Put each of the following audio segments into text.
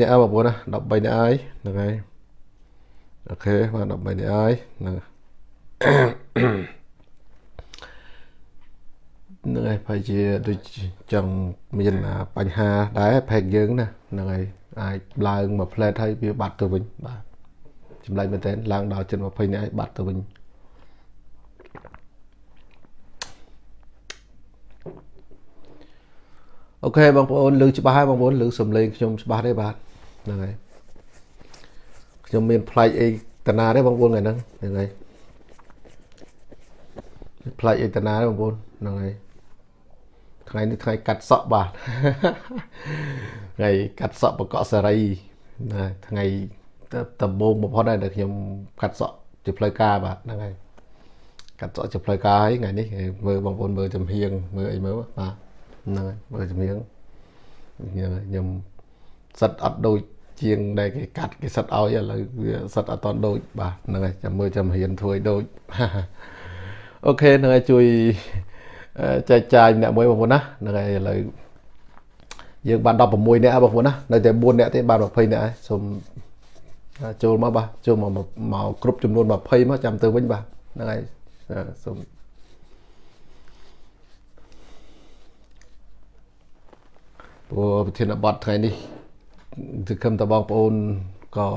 នាក់បងប្អូនណា13នាក់ហើយហ្នឹងហើយអូខេបាទ13នាក់ហើយហ្នឹងហ្នឹងហើយប្រហែលជាដូចចង់មានបញ្ហាដែរផែកយើងណាហ្នឹងហើយអាចឡើងមួយផ្លែតហើយវាបាត់ទៅវិញបាទចម្លែកមែនតើឡើងដល់ជិត20នាក់ហើយបាត់ទៅវិញ អូខេបងប្អូនឮច្បាស់ហើយបងប្អូនឮសំឡេងខ្ញុំច្បាស់ទេបាទហ្នឹងហើយខ្ញុំមានផ្លាច់អីតាណាទេបងប្អូនថ្ងៃហ្នឹងហ្នឹងហើយផ្លាច់អីតាណាទេបងប្អូនហ្នឹងហើយថ្ងៃនេះថ្ងៃកាត់សក់បាទថ្ងៃកាត់សក់បកកសេរីណាថ្ងៃដំបូងបំផុតដែរដែលខ្ញុំកាត់សក់ជាផ្លូវការបាទហ្នឹងហើយកាត់សក់ជាផ្លូវការហើយថ្ងៃនេះមើលបងប្អូនមើលចំហៀងមើលអីមើលបាទ ហ្នឹងហើយមើលចំហៀងខ្ញុំសិតអត់ដូចជាងដែលគេកាត់គេសិតឲ្យឥឡូវវាសិតអត់តដូចបាទហ្នឹងហើយចាំមើលចាំរៀនធ្វើឲ្យដូចអូខេហ្នឹងហើយជួយចែកចាយអ្នកមួយបងប្អូនណាហ្នឹងហើយឥឡូវយើងបាន16នាក់បងប្អូនណានៅតែ4នាក់ទេបាន20នាក់ហើយសូមចូលមកបាទចូលមកមកគ្រប់ចំនួន20មកចាំទៅវិញបាទហ្នឹងហើយសូម ព្រោះប្រធានបទថ្ងៃនេះគឺគឹមតបងប្អូនក៏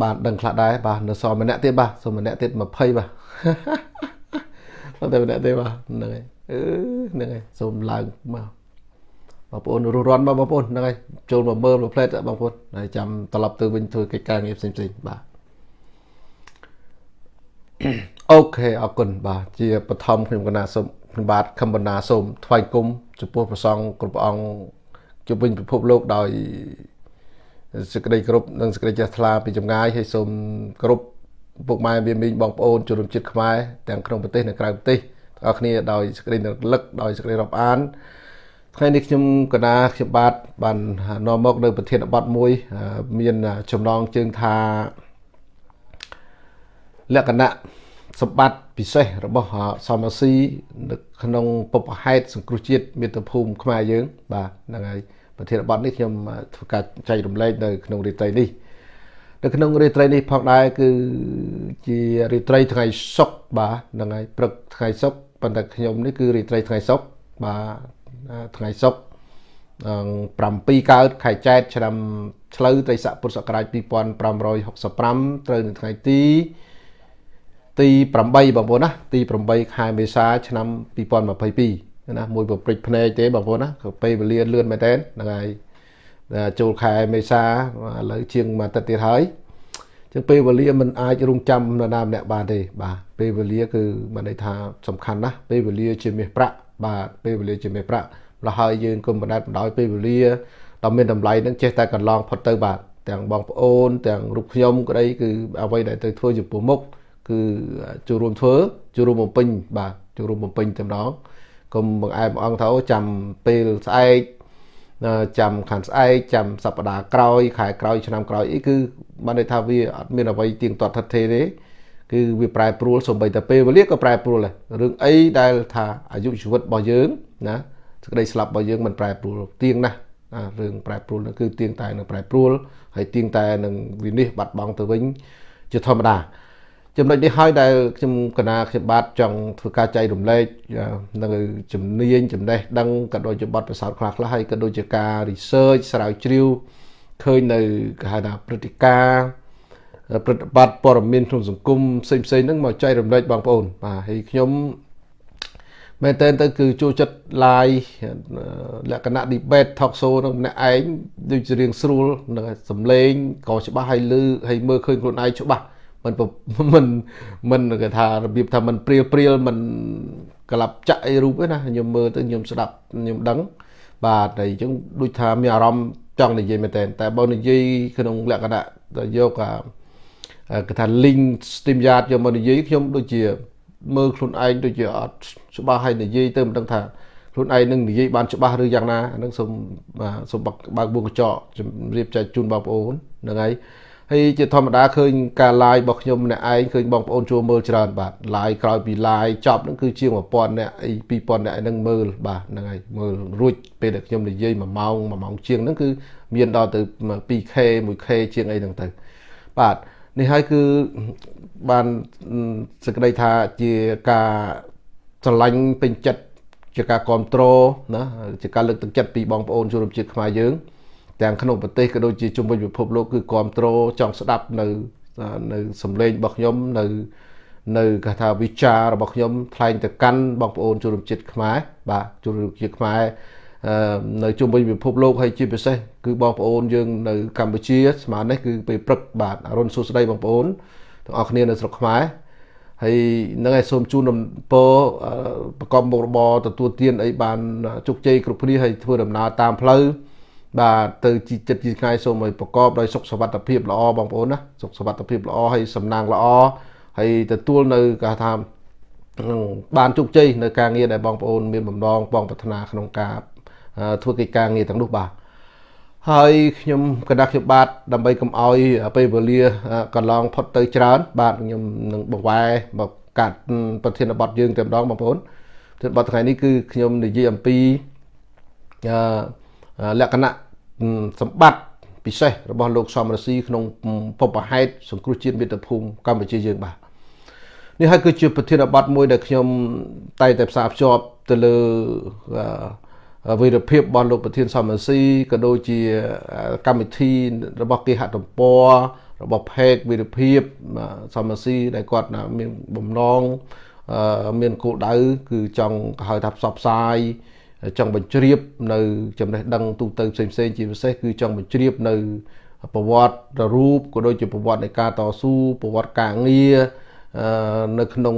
បានដឹងខ្លះដែរបាទនៅសល់ម្នាក់ទៀតបាទសូមម្នាក់ទៀត20បាទតែម្នាក់ទេបាទហ្នឹងហើយអឺហ្នឹងហើយសូមឡើងមកបងប្អូនរស់រាន់មកបងប្អូនហ្នឹងហើយចូលមកមើលមកផ្លែតបងប្អូនហើយចាំត្រឡប់ទៅវិញធ្វើកិច្ចការងារផ្សេងផ្សេងបាទអូខេអរគុណបាទជាបឋមខ្ញុំកណាសូម ខ្ញុំបាទខំបណ្ដាសូមថ្វាយគុំចំពោះព្រះសង្ឃគ្រប់ព្រះអង្គជុំវិញពិភពលោកដោយសេចក្តីគោរពនិងសេចក្តីជ្រះថ្លាពីចម្ងាយហើយសូមគោរពពុកម៉ែវាមីងបងប្អូនជនរួមជាតិខ្មែរទាំងក្នុងប្រទេសនិងក្រៅប្រទេសទាំងអស់គ្នាដោយសេចក្តីរលឹកដោយសេចក្តីរាប់អានថ្ងៃនេះខ្ញុំកណាខ្ញុំបាទបាននាំមកនៅប្រធានបទមួយ មានចំណងជើងថាលក្ខណៈសម្បត្តិ ពិសេសរបស់សមស៊ីនៅក្នុងពុបហេតុសង្គ្រោះជាតិមាតុភូមិខ្មែរយើង បាទហ្នឹងហើយប្រធានបទនេះខ្ញុំធ្វើការចែករំលែកនៅក្នុងរាត្រីនេះនៅក្នុងរាត្រីនេះផងដែរគឺជារាត្រីថ្ងៃសុក្របាទហ្នឹងហើយព្រឹកថ្ងៃសុក្រប៉ុន្តែខ្ញុំនេះគឺរាត្រីថ្ងៃសុក្របាទថ្ងៃសុក្រ7កើតខែចែកឆ្នាំឆ្លូវត្រីស័កពុទ្ធសករាជ2565ត្រូវនៅថ្ងៃទី ទី8បងប្អូនណាទី8ខែមេសាឆ្នាំ2022ណាមួយប្រព្រឹត្តភ្នែកទេបងប្អូនណាពេលវេលាលឿនមែនតើហ្នឹងហើយចូលខែមេសាឥឡូវជាងមួយអាទិត្យទៀតហើយចឹងពេលវេលាមិនអាចរងចាំនរណាម្នាក់បានទេបាទពេលវេលាគឺបានន័យថាសំខាន់ណាស់ពេលវេលាជាមាសប្រាក់បាទពេលវេលាជាមាសប្រាក់លហើយយើងគុំបណ្ដេតបណ្ដោយពេលវេលាដ៏មានតម្លៃនឹងចេះតែកន្លងផុតទៅបាទទាំងបងប្អូនទាំងរូបខ្ញុំក្តីគឺអ្វីដែលទៅធ្វើចំពោះមុខ គឺចូលរួមធ្វើចូលរួមបំពេញបាទចូលរួមបំពេញតែម្ដងកុំបង្អែមអង្គថាចាំពេលស្អែកចាំខាងស្អែកចាំសប្តាហ៍ក្រោយខែក្រោយឆ្នាំក្រោយអីគឺបានន័យថាវាអត់មានអ្វីទៀងទាត់ថិតថេរទេគឺវាប្រែប្រួលសំបីតែពេលវេលាក៏ប្រែប្រួលដែររឿងអីដែលថាអាយុជីវិតរបស់យើងណាសេចក្តីស្លាប់របស់យើងមិនប្រែប្រួលទៀងណាស់រឿងប្រែប្រួលនោះគឺទៀងតែនឹងប្រែប្រួលហើយទៀងតែនឹងវិនិច្ឆ័យបាត់បង់ទៅវិញជាធម្មតា ចំណុចនេះហើយដែលខ្ញុំកណាខ្ញុំបាទចង់ធ្វើការចែករំលែកនៅជំនាញចំណេះដឹងក៏ដូចជាបទពិសោធន៍ខ្លះខ្លះហើយក៏ដូចជាការ research ស្រាវជ្រាវឃើញនៅគេហៅថាព្រឹត្តិការណ៍ប្រតិបត្តិព័ត៌មានក្នុងសង្គមផ្សេងផ្សេងហ្នឹងមកចែករំលែកបងប្អូនបាទហើយខ្ញុំមែនតើទៅគឺចូលចិត្ត live លក្ខណៈ debate talk show នឹងម្នាក់ឯងដូចជារៀងស្រួលនឹងសំឡេងក៏ច្បាស់ហើយលឺហើយមើលឃើញខ្លួនឯងច្បាស់ មិនមិនមិនគេថារបៀបថាមិនព្រាលព្រាលមិនក្លាប់ចាក់អីរូបទេណាខ្ញុំមើលទៅខ្ញុំស្ដាប់ខ្ញុំដឹង បាទតែអញ្ចឹងដូចថាមានអារម្មណ៍ចង់និយាយមែនតើតែបើនិយាយក្នុងលក្ខណៈយកអាគេថា link stream yard យកមកនិយាយខ្ញុំដូចជាមើលខ្លួនឯងដូចជាអត់ច្បាស់ហើយនិយាយទៅមិនដឹងថាខ្លួនឯងនឹងនិយាយបានច្បាស់ឬយ៉ាងណាអានឹងសូមសូមបើកបួងកញ្ចក់ជម្រាបចែកជូនបងប្អូនហ្នឹងហើយ ហហើយជាធម្មតាឃើញការ live របស់ខ្ញុំម្នាក់ឯងឃើញបងប្អូនចូលមើលច្រើនបាទ live ក្រោយពី live ចប់ហ្នឹងគឺជាង1000នាក់អី2000នាក់ហ្នឹងមើលបាទហ្នឹងហើយមើលរួចពេលដែលខ្ញុំនិយាយ1ម៉ោង1ម៉ោងជាងហ្នឹងគឺមានដល់ទៅ 2K 1K ជាងអីហ្នឹងទៅបាទនេះហើយគឺបានសេចក្តីថាជាការស្រឡាញ់ពេញចិត្តជាការគ្រប់គ្រងណាជាការលើកទឹកចិត្តពីបងប្អូនជនជាតិខ្មែរយើង ទាំងក្នុងប្រទេសក៏ដូចជាជុំវិញពិភពលោកគឺគ្រប់គ្រងចង់ស្ដាប់នៅនៅសម្លេងរបស់ខ្ញុំនៅនៅគេថាវិចាររបស់ខ្ញុំថ្លែងទៅកាន់បងប្អូនជនជាតិខ្មែរបាទជនជាតិខ្មែរនៅជុំវិញពិភពលោកហើយជាពិសេសគឺបងប្អូនយើងនៅកម្ពុជាស្មើនេះគឺពេលព្រឹកបាទអរុនសួស្ដីបងប្អូនទាំងអស់គ្នានៅស្រុកខ្មែរហើយនឹងឯងសូមជូនដំពរប្រកបមុខរបរទទួលទានអីបានជោគជ័យគ្រប់គ្នាហើយធ្វើដំណើរតាមផ្លូវ បាទទៅជីចិត្តជីថ្ងៃសូមឲ្យប្រកបដោយសុខសวัสดิភាពល្អបងប្អូនណាសុខសวัสดิភាពល្អហើយសំណាងល្អហើយទទួលនៅគេថាបានជោគជ័យនៅការងារដែលបងប្អូនមានបំណងបងប្រាថ្នាក្នុងការធ្វើកិច្ចការងារទាំងនោះបាទហើយខ្ញុំកណ្ដាស់ខ្ញុំបាទដើម្បីកុំឲ្យពេលវេលាកន្លងផុតទៅច្រើន បាទខ្ញុំនឹងបង្វែរមកកាត់ប្រធានបទយើងតែម្ដងបងប្អូនប្រធានបទថ្ងៃនេះគឺខ្ញុំនិយាយអំពី លក្ខណៈសម្បត្តិពិសេសរបស់លោកសំរស៊ីក្នុងពពហេតសង្គ្រោះជាតិមាតុភូមិកម្ពុជាយើងបាទនេះហើយគឺជាប្រធានបទមួយដែលខ្ញុំតែតែផ្សារភ្ជាប់ទៅលើវីរភាពរបស់លោកប្រធានសមស៊ីក៏ដូចជាកម្មវិធីរបស់គេហទំព័ររបស់ផេកវីរភាពសមស៊ីដែលគាត់មានបំណងមានគោលដៅគឺចង់ហៅថាផ្សព្វផ្សាយ ចង់បញ្ជ្រាបនៅចំណេះដឹងទូទៅផ្សេងផ្សេងជាពិសេសគឺចង់បញ្ជ្រាបនៅប្រវត្តិរូបក៏ដូចជាប្រវត្តិនៃការតស៊ូប្រវត្តិការងារនៅក្នុង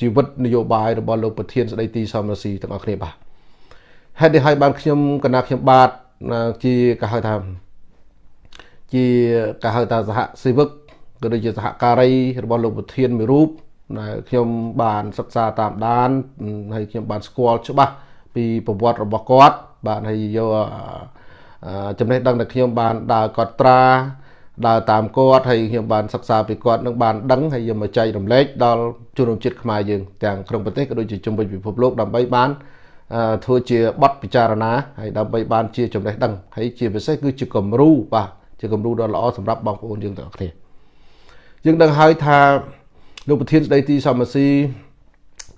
ជីវិតនយោបាយរបស់លោកប្រធានស្ដីទីសមរស៊ីទាំងអស់គ្នាបាទហេតុនេះហើយបានខ្ញុំកណាខ្ញុំបាទជាគេហៅថាជាគេហៅថាសហសេវកក៏ដូចជាសហការីរបស់លោកប្រធានមួយរូប ដែលខ្ញុំបានសិក្សាតាមដានហើយខ្ញុំបានស្គាល់ច្បាស់ពីប្រវត្តិរបស់គាត់បាទហើយយកចំណេះដឹងដែលខ្ញុំបានដើរកត់ត្រាដើរតាមគាត់ហើយខ្ញុំបានសិក្សាពីគាត់នឹងបានដឹងហើយយកមកចែករំលែកដល់ជនរួមជាតិខ្មែរយើងទាំងក្នុងប្រទេសក៏ដូចជាជុំវិញពិភពលោកដើម្បីបានធ្វើជាបទពិចារណាហើយដើម្បីបានជាចំណេះដឹងហើយជាពិសេសគឺជាគំរូបាទជាគំរូដ៏ល្អសម្រាប់បងប្អូនយើងទាំងអស់គ្នាយើងដឹងហើយថា លោកប្រធានស្ដីទីសមស៊ី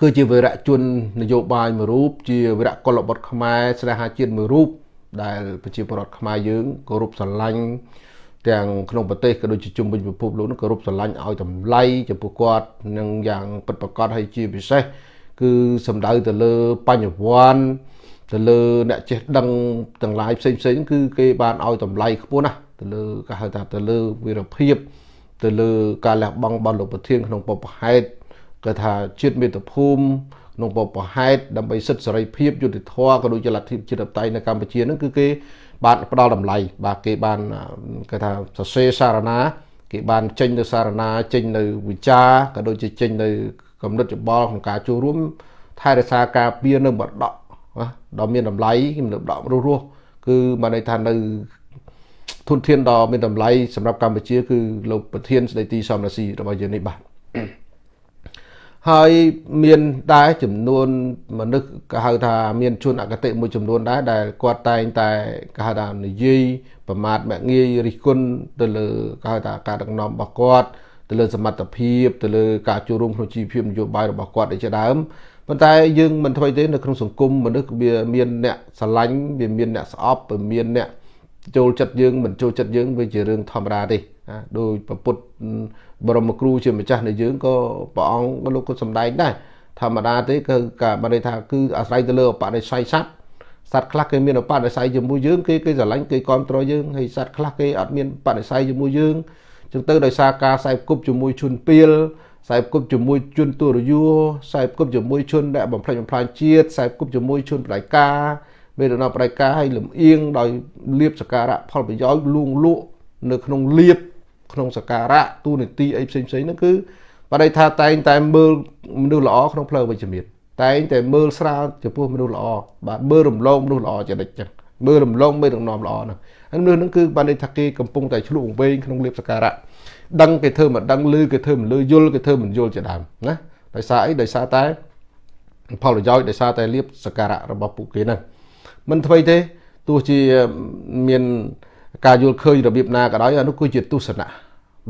គឺជាវីរៈជននយោបាយមួយរូបជាវីរៈកុលបុត្រខ្មែរស្នេហាជាតិមួយរូបដែលប្រជាពលរដ្ឋខ្មែរយើងគោរពស្រឡាញ់ទាំងក្នុងប្រទេសក៏ដូចជាជុំវិញពិភពលោកនោះគោរពស្រឡាញ់ឲ្យតម្លៃចំពោះគាត់នឹងយ៉ាងពិតប្រាកដហើយជាពិសេសគឺសំដៅទៅលើបញ្ញវន្តទៅលើអ្នកចេះដឹងទាំងឡាយផ្សេងផ្សេងគឺគេបានឲ្យតម្លៃខ្ពស់ណាស់ទៅលើគេហៅថាទៅលើវីរភាព ទៅលើការលះបង់របស់លោកប្រធានក្នុងបបហេតុគេថាជាតិមាតុភូមិក្នុងបបហេតុដើម្បីសិទ្ធិសេរីភាពយុត្តិធម៌ក៏ដូចជាលទ្ធិជាតិបតៃនៅកម្ពុជាហ្នឹងគឺគេបានផ្ដល់តម្លៃបាទគេបានគេថាសរសេរសារណាគេបានចេញនៅសារណាចេញនៅវិចារក៏ដូចជាចេញនៅកំណត់ច្បល់ក្នុងការចូលរួមថែរក្សាការពារនៅបដកដ៏មានតម្លៃនៅបដករស់រស់គឺបានន័យថានៅ ធនធានដ៏មានតម្លៃសម្រាប់កម្ពុជា គឺលោកប្រធានស្ដីទីសំរាស៊ីរបស់យើងនេះបាទហើយមានដែរចំនួនមនុស្សគេហៅថាមានជនអកតេមួយចំនួនដែរដែលគាត់តែងតែគេហៅថានិយាយប្រមាថមាក់ងាយរិះគន់ទៅលើគេហៅថាការដឹកនាំរបស់គាត់ទៅលើសមត្ថភាពទៅលើការចូលរួមក្នុងជីវភាពនយោបាយរបស់គាត់ជាដើមប៉ុន្តែយើងមិនថ្មីទេនៅក្នុងសង្គមមនុស្សវាមានអ្នកស្រឡាញ់វាមានអ្នកស្អប់វាមានអ្នក ចូលចិត្តយើងមិនចូលចិត្តយើងវាជារឿងធម្មតាទេដោយប្រពុតបរមគ្រូជាម្ចាស់នៃយើងក៏ព្រះអង្គលោកក៏សំដែងដែរធម្មតាទេគឺការបានន័យថាគឺអាស្រ័យទៅលើបដិស័យសត្វសត្វខ្លះគេមានបដិស័យជាមួយយើងគេគេស្រឡាញ់គេគ្រប់គ្រងយើងហើយសត្វខ្លះគេអត់មានបដិស័យជាមួយយើងចឹងទៅដោយសារការខ្សែគប់ជាមួយជនពៀលខ្សែគប់ជាមួយជនទុរយួរខ្សែគប់ជាមួយជនដែលបំផ្លិចបំផ្លាញជាតិខ្សែគប់ជាមួយជនបដិការ មេរណបដិការឲ្យលំអៀងដោយលៀបសការៈផលប្រយោជន៍លួងលក់នៅក្នុងលៀបក្នុងសការៈទូនីតិអីផ្សេងផ្សេងហ្នឹងគឺបដិថាតែងតែមើលមនុស្សល្អក្នុងផ្លូវវិជ្ជមានតែងតែមើលស្រាលចំពោះមនុស្សល្អបាទមើលរំលងមនុស្សល្អចរិតចឹងមើលរំលងមេដឹកនាំល្អហ្នឹងហើយមនុស្សហ្នឹងគឺបានន័យថាគេកំពុងតែឆ្លុះវែងក្នុងលៀបសការៈដឹងគេធ្វើមិនដឹងឮគេធ្វើមិនឮយល់គេធ្វើមិនយល់ជាដើមណាដោយសារអីដោយសារតែផលប្រយោជន៍ដោយសារតែលៀបសការៈរបស់ពួកគេហ្នឹង មិនថ្មីទេទោះជាមានការយល់ឃើញរបៀបណាក៏ដោយអានោះគឺជាទស្សនៈ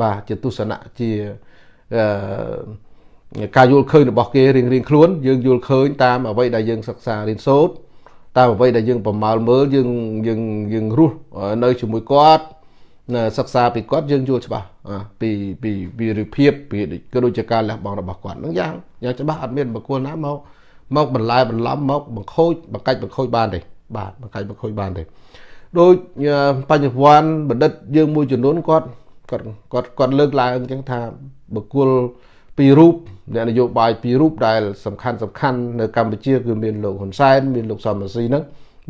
បាទជាទស្សនៈជាអឺការយល់ឃើញរបស់គេរៀងរៀងខ្លួនយើងយល់ឃើញតាមអ្វីដែលយើងសិក្សារៀនសូត្រតាមអ្វីដែលយើងប្រមាលមើលយើងយើងយើងរស់នៅជាមួយគាត់សិក្សាពីគាត់យើងយល់ច្បាស់ពីពីវីរភាពពីក៏ដូចជាការលះបង់របស់គាត់ហ្នឹងយ៉ាងយ៉ាងច្បាស់អត់មានបុគ្គលណាមកមកបន្លែបន្លំមកបង្ខូចបង្កាច់បង្ខូចបានទេ បាទបង្កាច់បង្ខូចបានទេដូចបញ្ញវន្តបណ្ឌិតយើងមួយចំនួនគាត់គាត់គាត់គាត់លើកឡើងអញ្ចឹងថាបុគ្គលពីររូបអ្នកនយោបាយពីររូបដែលសំខាន់សំខាន់នៅកម្ពុជាគឺមានលោកហ៊ុនសែនមានលោកសំរងស៊ីហ្នឹង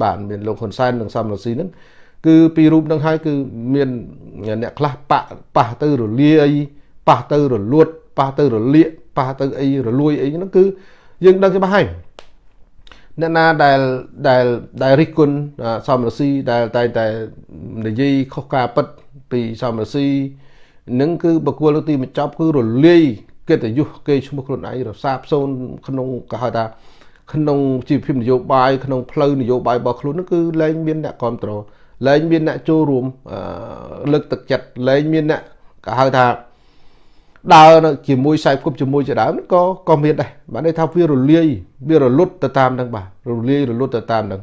បាទមានលោកហ៊ុនសែននិងសំរងស៊ីហ្នឹងគឺពីររូបហ្នឹងហើយគឺមានអ្នកខ្លះប៉ះប៉ះទៅរលាយប៉ះទៅរលួតប៉ះទៅរលាកប៉ះទៅអីរលួយអីហ្នឹងគឺយើងដឹងច្បាស់ហើយ អ្នកណាដែលដែលដែលរិះគន់សំរស៊ីដែលតែតែនិយាយខុសការពិតពីសំរស៊ីនឹងគឺបកគលទីបញ្ចប់គឺរលាយកិត្តិយសគេឈ្មោះខ្លួនឯងរសាបសូនក្នុងគេហៅថាក្នុងជីវភាពនយោបាយក្នុងផ្លូវនយោបាយរបស់ខ្លួននឹងគឺលែងមានអ្នកគ្រប់គ្រងលែងមានអ្នកចូលរួមលើកទឹកចិត្តលែងមានអ្នកគេហៅថា ដើរនៅជាមួយខ្សែគប់ជាមួយជាដើមក៏ក៏មានដែរបានន័យថាវារលាយវារលត់ទៅតាមនឹងបាទរលាយរលត់ទៅតាមនឹង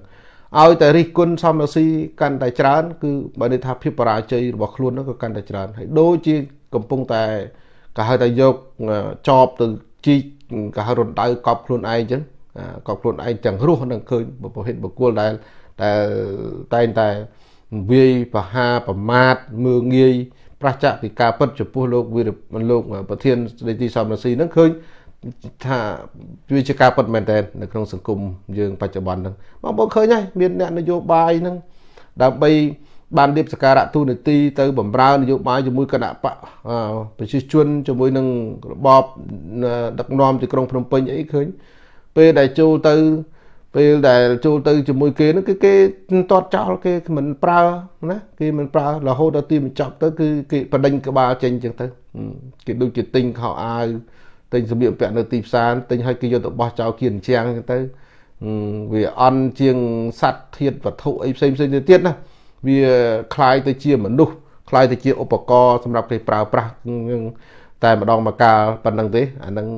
ឲ្យតែរិះគន់សំរស៊ីកាន់តែច្រើន គឺបើន័យថាភាពបរាជ័យរបស់ខ្លួននោះក៏កាន់តែច្រើនហើយដូចជាកំពុងតែគេហៅថាយកចបទៅជីកគេហៅរំដៅកប់ខ្លួនឯងចឹងកប់ខ្លួនឯងទាំងរស់នឹងឃើញប្រភេទបុគ្គលដែលដែលតែងតែវាយប្រហាប្រមាថមើងងាយ ប្រឆាពីការពិតចំពោះលោកវីរលោកប្រធានស្ដីទីសំរងស៊ីហ្នឹងឃើញថាវាជាការពិតមែនតើនៅក្នុងសង្គមយើងបច្ចុប្បន្នហ្នឹងបងប្អូនឃើញហើយមានអ្នកនយោបាយហ្នឹងដើម្បីបានរៀបសការៈទូនាទីទៅបំរើនយោបាយជាមួយគណៈបកប្រជាជនជាមួយនឹងរបបដឹកនាំទីក្រុងភ្នំពេញអីឃើញពេលដែលចូលទៅ ពេលដែលចូលទៅជាមួយគេហ្នឹងគឺគេតតចោលគេមិនប្រើណាគេមិនប្រើរហូតដល់ទីបញ្ចប់ទៅគឺគេបដិញក្បាលចេញចឹងទៅគេដូចជាទិញខោអាវទិញសម្លៀកបំពាក់នៅទីផ្សារទិញឲ្យគេយកទៅបោះចោលគៀនជាងចឹងទៅវាអន់ជាងសัตว์ធាតវត្ថុអីផ្សេងផ្សេងទៅទៀតណាវាคล้ายទៅជាមនុស្សคล้ายទៅជាឧបករណ៍សម្រាប់គេប្រើប្រាស់តែម្ដងមកកាលប៉ុណ្្នឹងទេអាហ្នឹង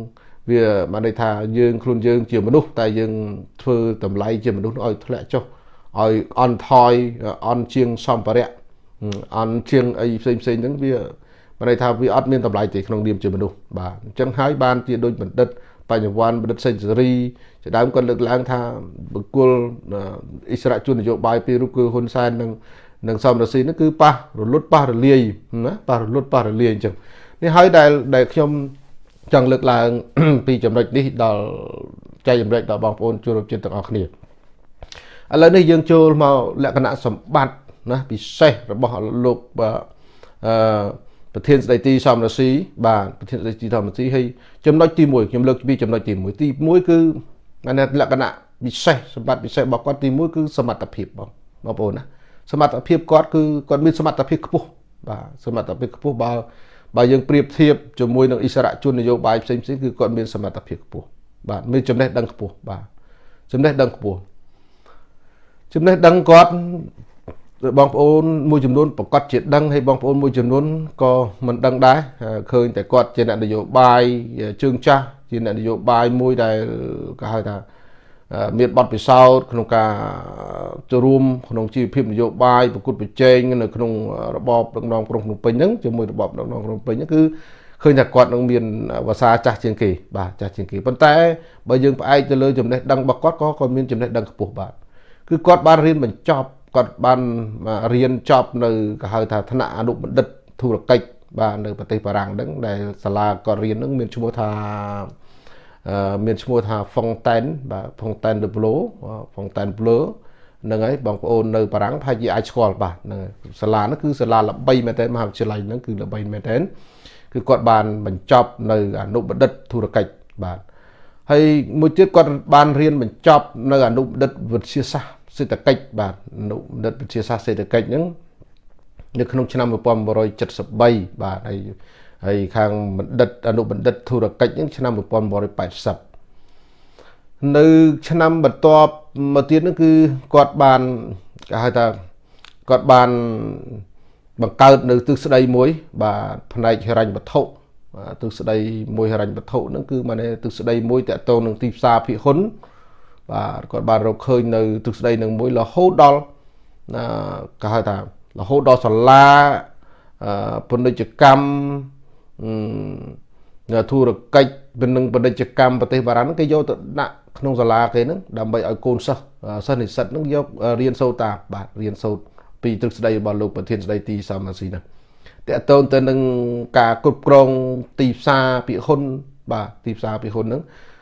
វាបានន័យថាយើងខ្លួនយើងជាមនុស្សតែយើងធ្វើតម្លៃជាមនុស្សឲ្យធ្លាក់ចុះឲ្យអន់ថយអន់ជាងសម្ភារៈអន់ជាងអីផ្សេងផ្សេងហ្នឹងវាបានន័យថាវាអត់មានតម្លៃទេក្នុងនាមជាមនុស្សបាទអញ្ចឹងហើយបានជាដូចបណ្ឌិតបញ្ញវន្តបណ្ឌិតសេនស៊ូរីជាដើមគាត់លើកឡើងថាបុគ្គលអិសរាជជននយោបាយពីររូបគឺហ៊ុនសែននិងនិងសំរងស៊ីនោះគឺប៉ះរលត់ប៉ះរលាយណាប៉ះរលត់ប៉ះរលាយអញ្ចឹងនេះហើយដែលដែលខ្ញុំ ចង់លើកឡើង ពីចំណុចនេះដល់ចែកចម្លែកដល់បងប្អូនជួបរួមជាតិទាំងអស់គ្នាឥឡូវនេះយើងចូលមកលក្ខណៈសម្បត្តិណាពិសេសរបស់លោកអឺប្រធានស្ដីទីសំរងស៊ីបាទប្រធានស្ដីទីសំរងស៊ីហើយចំណុចទី1ខ្ញុំលើកពីចំណុចទី1ទី1គឺលក្ខណៈពិសេសសម្បត្តិពិសេសរបស់គាត់ទី1គឺសមត្ថភាពបងបងប្អូនណាសមត្ថភាពគាត់គឺគាត់មានសមត្ថភាពខ្ពស់បាទសមត្ថភាពខ្ពស់បើ បើយើងប្រៀបធៀបជាមួយនឹងអិសរាជជននយោបាយផ្សេងផ្សេងគឺគាត់មានសមត្ថភាពខ្ពស់បាទមានចំណេះដឹងខ្ពស់បាទចំណេះដឹងខ្ពស់ចំណេះដឹងគាត់បងប្អូនមួយចំនួនប្រកាសជាដឹងហើយបងប្អូនមួយចំនួនក៏មិនដឹងដែរឃើញតែគាត់ជាអ្នកនយោបាយជើងចាស់ជាអ្នកនយោបាយមួយដែលគេហៅថា មានបទពិសោធន៍ក្នុងការចូលរួមក្នុងជីវភាពនយោបាយប្រកួតប្រជែងនៅក្នុងរបបដឹកនាំក្រុងភ្នំពេញហ្នឹងជាមួយរបបដឹកនាំក្រុងភ្នំពេញហ្នឹងគឺឃើញថាគាត់នឹងមានភាសាចាស់ជាងគេបាទចាស់ជាងគេប៉ុន្តែបើយើងផ្អែកទៅលើចំណេះដឹងរបស់គាត់ក៏គាត់មានចំណេះដឹងខ្ពស់បាទគឺគាត់បានរៀនបញ្ចប់គាត់បានរៀនចប់នៅគេហៅថាថ្នាក់អនុបណ្ឌិតធុរកិច្ចបាទនៅប្រទេសបារាំងហ្នឹងដែលសាលាគាត់រៀនហ្នឹងមានឈ្មោះថា មានឈ្មោះថា Fontaine បាទ Fontaine de Bleu Fontaine Bleu ហ្នឹងហើយបងប្អូននៅបារាំងប្រហែលជាអាចស្គាល់បាទហ្នឹងសាលាហ្នឹងគឺសាលាល្បីមែនតើមហាវិទ្យាល័យហ្នឹងគឺល្បីមែនតើគឺគាត់បានបញ្ចប់នៅអនុបណ្ឌិតធុរកិច្ចបាទហើយមួយទៀតគាត់បានរៀនបញ្ចប់នៅអនុបណ្ឌិតវិទ្យាសាស្ត្រសេដ្ឋកិច្ចបាទអនុបណ្ឌិតវិទ្យាសាស្ត្រសេដ្ឋកិច្ចហ្នឹងនៅក្នុងឆ្នាំ1973បាទហើយ ហើយខាងបណ្ឌិតអនុបណ្ឌិតធុរកិច្ចហ្នឹងឆ្នាំ1980នៅឆ្នាំបន្ទាប់មកទៀតហ្នឹងគឺគាត់បានគេហៅថាគាត់បានបង្កើតនៅទិសស្ដីមួយ បាទផ្នែកហិរញ្ញវត្ថុទិសស្ដីមួយហិរញ្ញវត្ថុហ្នឹងគឺ মানে ទិសស្ដីមួយតកតងនឹងទីផ្សារភាគហ៊ុនបាទគាត់បានរកឃើញនៅទិសស្ដីនឹងមួយរហូតដល់គេហៅថារហូតដល់សាលាពាណិជ្ជកម្ម ធុរកិច្ចនិងពាណិជ្ជកម្មប្រទេសបារាំងគេយកទៅដាក់ក្នុងសាលាគេហ្នឹងដើម្បីឲ្យកូនសិស្សសិស្សនិស្សិតហ្នឹងយករៀនសូត្រតាមបាទរៀនសូត្រពីទ្រឹស្ដីរបស់លោកប្រធានស្ដីទីសមស៊ីហ្នឹងតកតូនទៅនឹងការគ្រប់គ្រងទីផ្សារពិហ៊ុនបាទទីផ្សារពិហ៊ុនហ្នឹង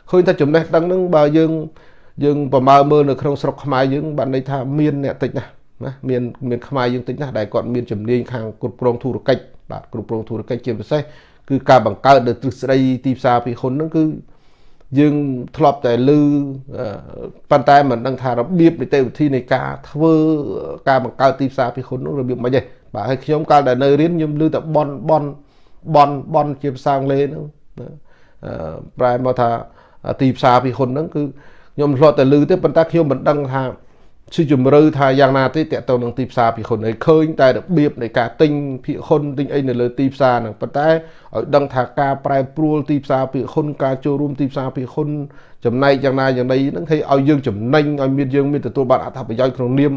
ឃើញថាចំណេះដឹងហ្នឹងបើយើងយើងប្រមើលមើលនៅក្នុងស្រុកខ្មែរយើងបានន័យថាមានអ្នកតិចណាស់ណាមានមានខ្មែរយើងតិចណាស់ដែលគាត់មានជំនាញខាងគ្រប់គ្រងធុរកិច្ចបាទគ្រប់គ្រងធុរកិច្ចជាពិសេស គឺការបង្កើតនៅទ្រឹស្ដីទីផ្សារពិហ៊ុនហ្នឹងគឺយើងធ្លាប់តែឮប៉ុន្តែមិនដឹងថារបៀបនីតិវិធីនៃការធ្វើការបង្កើតទីផ្សារពិហ៊ុននោះរបៀបម៉េចទេបាទហើយខ្ញុំកាលដែលនៅរៀនខ្ញុំឮតែបនបនបនបនជាភាសាអង់គ្លេសហ្នឹងប្រែមកថាទីផ្សារពិហ៊ុនហ្នឹងគឺខ្ញុំធ្លាប់តែឮទេប៉ុន្តែខ្ញុំមិនដឹងថា ជាជំរឿថាយ៉ាងណាទេតកតទៅនឹងទីផ្សារភិក្ខុនហើយឃើញតែរបៀបនៃការទិញភិក្ខុនទិញអីនៅលើទីផ្សារហ្នឹងប៉ុន្តែឲ្យដឹងថាការប្រែប្រួលទីផ្សារភិក្ខុនការចូលរួមទីផ្សារភិក្ខុនចំណែកយ៉ាងណាយ៉ាងណីហ្នឹងឲ្យឲ្យយើងចំណេញឲ្យមានយើងមានទទួលបានអត្ថប្រយោជន៍ក្នុងនាម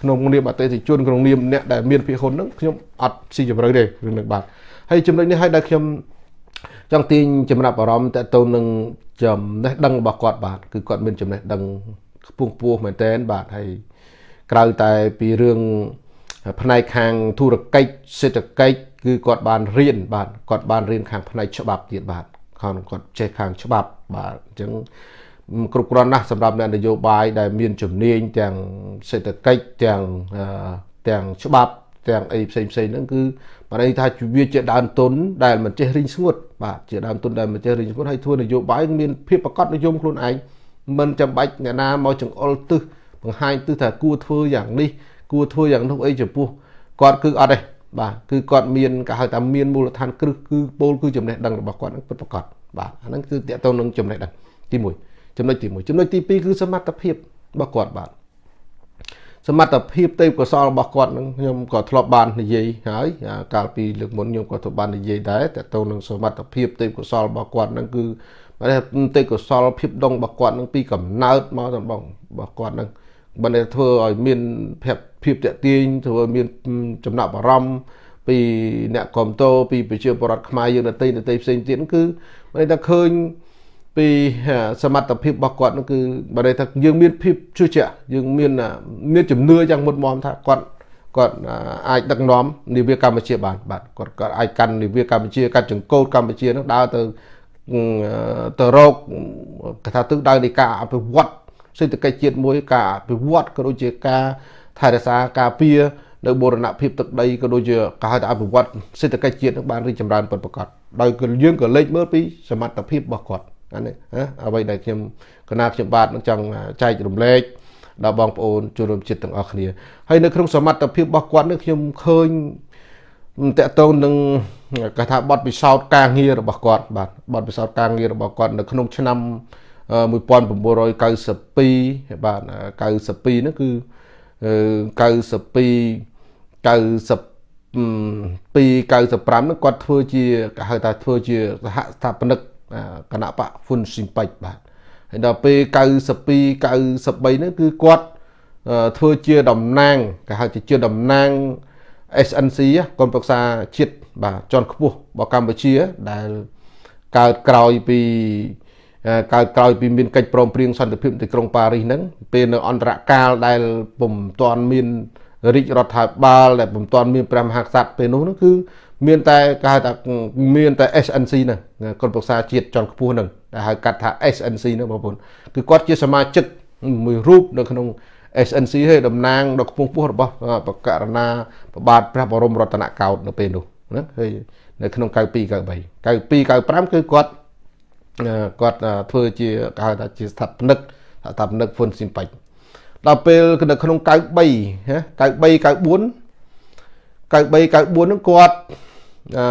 ក្នុងនាមអតិថិជនក្នុងនាមអ្នកដែលមានភិក្ខុនហ្នឹងខ្ញុំអត់ស៊ីជម្រៅទេរឿងនេះបាទហើយចំណុចនេះឲ្យដែលខ្ញុំចង់ទាញចំណាប់អារម្មណ៍តទៅនឹងចំណេះដឹងរបស់គាត់បាទគឺគាត់មានចំណេះដឹង ខ្ពង់ខ្ពស់មែនតើបាទហើយក្រៅតែពីរឿងផ្នែកខាងធុរកិច្ចសេដ្ឋកិច្ចគឺគាត់បានរៀនបាទគាត់បានរៀនខាងផ្នែកច្បាប់ទៀតបាទខាងគាត់ចេះខាងច្បាប់បាទអញ្ចឹងគ្រប់គ្រាន់ណាស់សម្រាប់អ្នកនយោបាយដែលមានជំនាញទាំងសេដ្ឋកិច្ចទាំងទាំងច្បាប់ទាំងអីផ្សេងផ្សេងហ្នឹងគឺបានន័យថាវាជាដើមទុនដែលមិនចេះរីងស្ងួតបាទជាដើមទុនដែលមិនចេះរីងស្ងួតហើយធ្វើនយោបាយមានភាពប្រកបនិយមខ្លួនឯង មិនចាំបាច់អ្នកណាមកចង្អុលទឹះបង្ហាញទឹះថាគួរធ្វើយ៉ាងនេះគួរធ្វើយ៉ាងនោះអីចំពោះគាត់គឺអត់ទេបាទគឺគាត់មានគេហៅថាមានមូលដ្ឋានគ្រឹះគឺពោលគឺចំណេះដឹងរបស់គាត់នឹងពិតប្រាកដបាទអាហ្នឹងគឺតកតទៅនឹងចំណេះដឹងទី1ចំណុចទី1ចំណុចទី2គឺសមត្ថភាពរបស់គាត់បាទសមត្ថភាពទេពកោសលរបស់គាត់នឹងខ្ញុំក៏ធ្លាប់បាននិយាយហើយកាលពីលើកមុនខ្ញុំក៏ធ្លាប់បាននិយាយដែរតទៅនឹងសមត្ថភាពទេពកោសលរបស់គាត់នឹងគឺ តែទេពកោសលភាពដងរបស់គាត់នឹងពីកំណើតមកដល់បងរបស់គាត់នឹងបើតែធ្វើឲ្យមានភាពភាពតាក់ទាញធ្វើឲ្យមានចំណាប់អារម្មណ៍ពីអ្នកគ្រប់តោពីប្រជាពលរដ្ឋខ្មែរយើងដទៃដទៃផ្សេងទៀតគឺបើតែឃើញពីសមត្ថភាពរបស់គាត់នោះគឺបើន័យថាយើងមានភាពជឿជាក់យើងមានមានជំនឿយ៉ាងមុតមមថាគាត់គាត់អាចដឹកនាំនាវាកម្ពុជាបានបាទគាត់គាត់អាចកាន់នាវាកម្ពុជាកាត់ចង្កូតកម្ពុជានឹងដើរទៅ ទៅរកកថាទិសដៅនៃការអភិវឌ្ឍសេដ្ឋកិច្ចជាតិមួយការអភិវឌ្ឍក៏ដូចជាការថែរក្សាការពារនៅបូរណភាពទឹកដីក៏ដូចជាការហៅថាអភិវឌ្ឍសេដ្ឋកិច្ចជាតិនឹងបានរីកចម្រើនពិតប្រាកដដោយយើងក៏លេចមើលពីសមត្ថភាពរបស់គាត់អានេះអ្វីដែលខ្ញុំកណាខ្ញុំបាទនឹងចង់ចែករំលែកដល់បងប្អូនជនរួមជាតិទាំងអស់គ្នាហើយនៅក្នុងសមត្ថភាពរបស់គាត់នេះខ្ញុំឃើញតកតងនឹង គេថាបទពិសោធន៍ការងាររបស់គាត់បាទបទពិសោធន៍ការងាររបស់គាត់នៅក្នុងឆ្នាំ1992បាទ92នោះគឺ92 92 95នោះគាត់ធ្វើជាគេហៅថាធ្វើជាសហស្ថាបនិកគណៈបកហ៊ុនស៊ីមពេចបាទហើយដល់ពេល92 93នោះគឺគាត់ធ្វើជាតំណាងគេហៅជាតំណាង SNC កុនប្រឹក្សាជាតិ បាទជាន់ខ្ពស់របស់កម្ពុជាដែលកើតក្រោយពីកើតក្រោយពីមានកិច្ចព្រមព្រៀងសន្តិភាពទីក្រុងប៉ារីសហ្នឹងពេលនៅអន្តរកាលដែលពុំទាន់មានរាជរដ្ឋាភិបាលដែលពុំទាន់មានព្រះមហាក្សត្រពេលនោះហ្នឹងគឺមានតែគេហៅថាមានតែ SNC ហ្នឹងកុនប្រឹក្សាជាតិជាន់ខ្ពស់ហ្នឹងដែលហៅកាត់ថា SNC ហ្នឹងបងប្អូនគឺគាត់ជាសមាជិកមួយរូបនៅក្នុង SNC ហើយតំណាងដ៏ខ្ពង់ខ្ពស់របស់បកករណាប្របាទព្រះបរមរតនកោដ្ឋនៅពេលនោះ ណាហើយនៅក្នុង92 93 92 95គឺគាត់គាត់ធ្វើជាគេហៅថាជាស្ថាបនិកស្ថាបនិកហ្វុនស៊ីមប៉ិចដល់ពេលនៅក្នុង93ណា93 94 93 94ហ្នឹងគាត់អឺ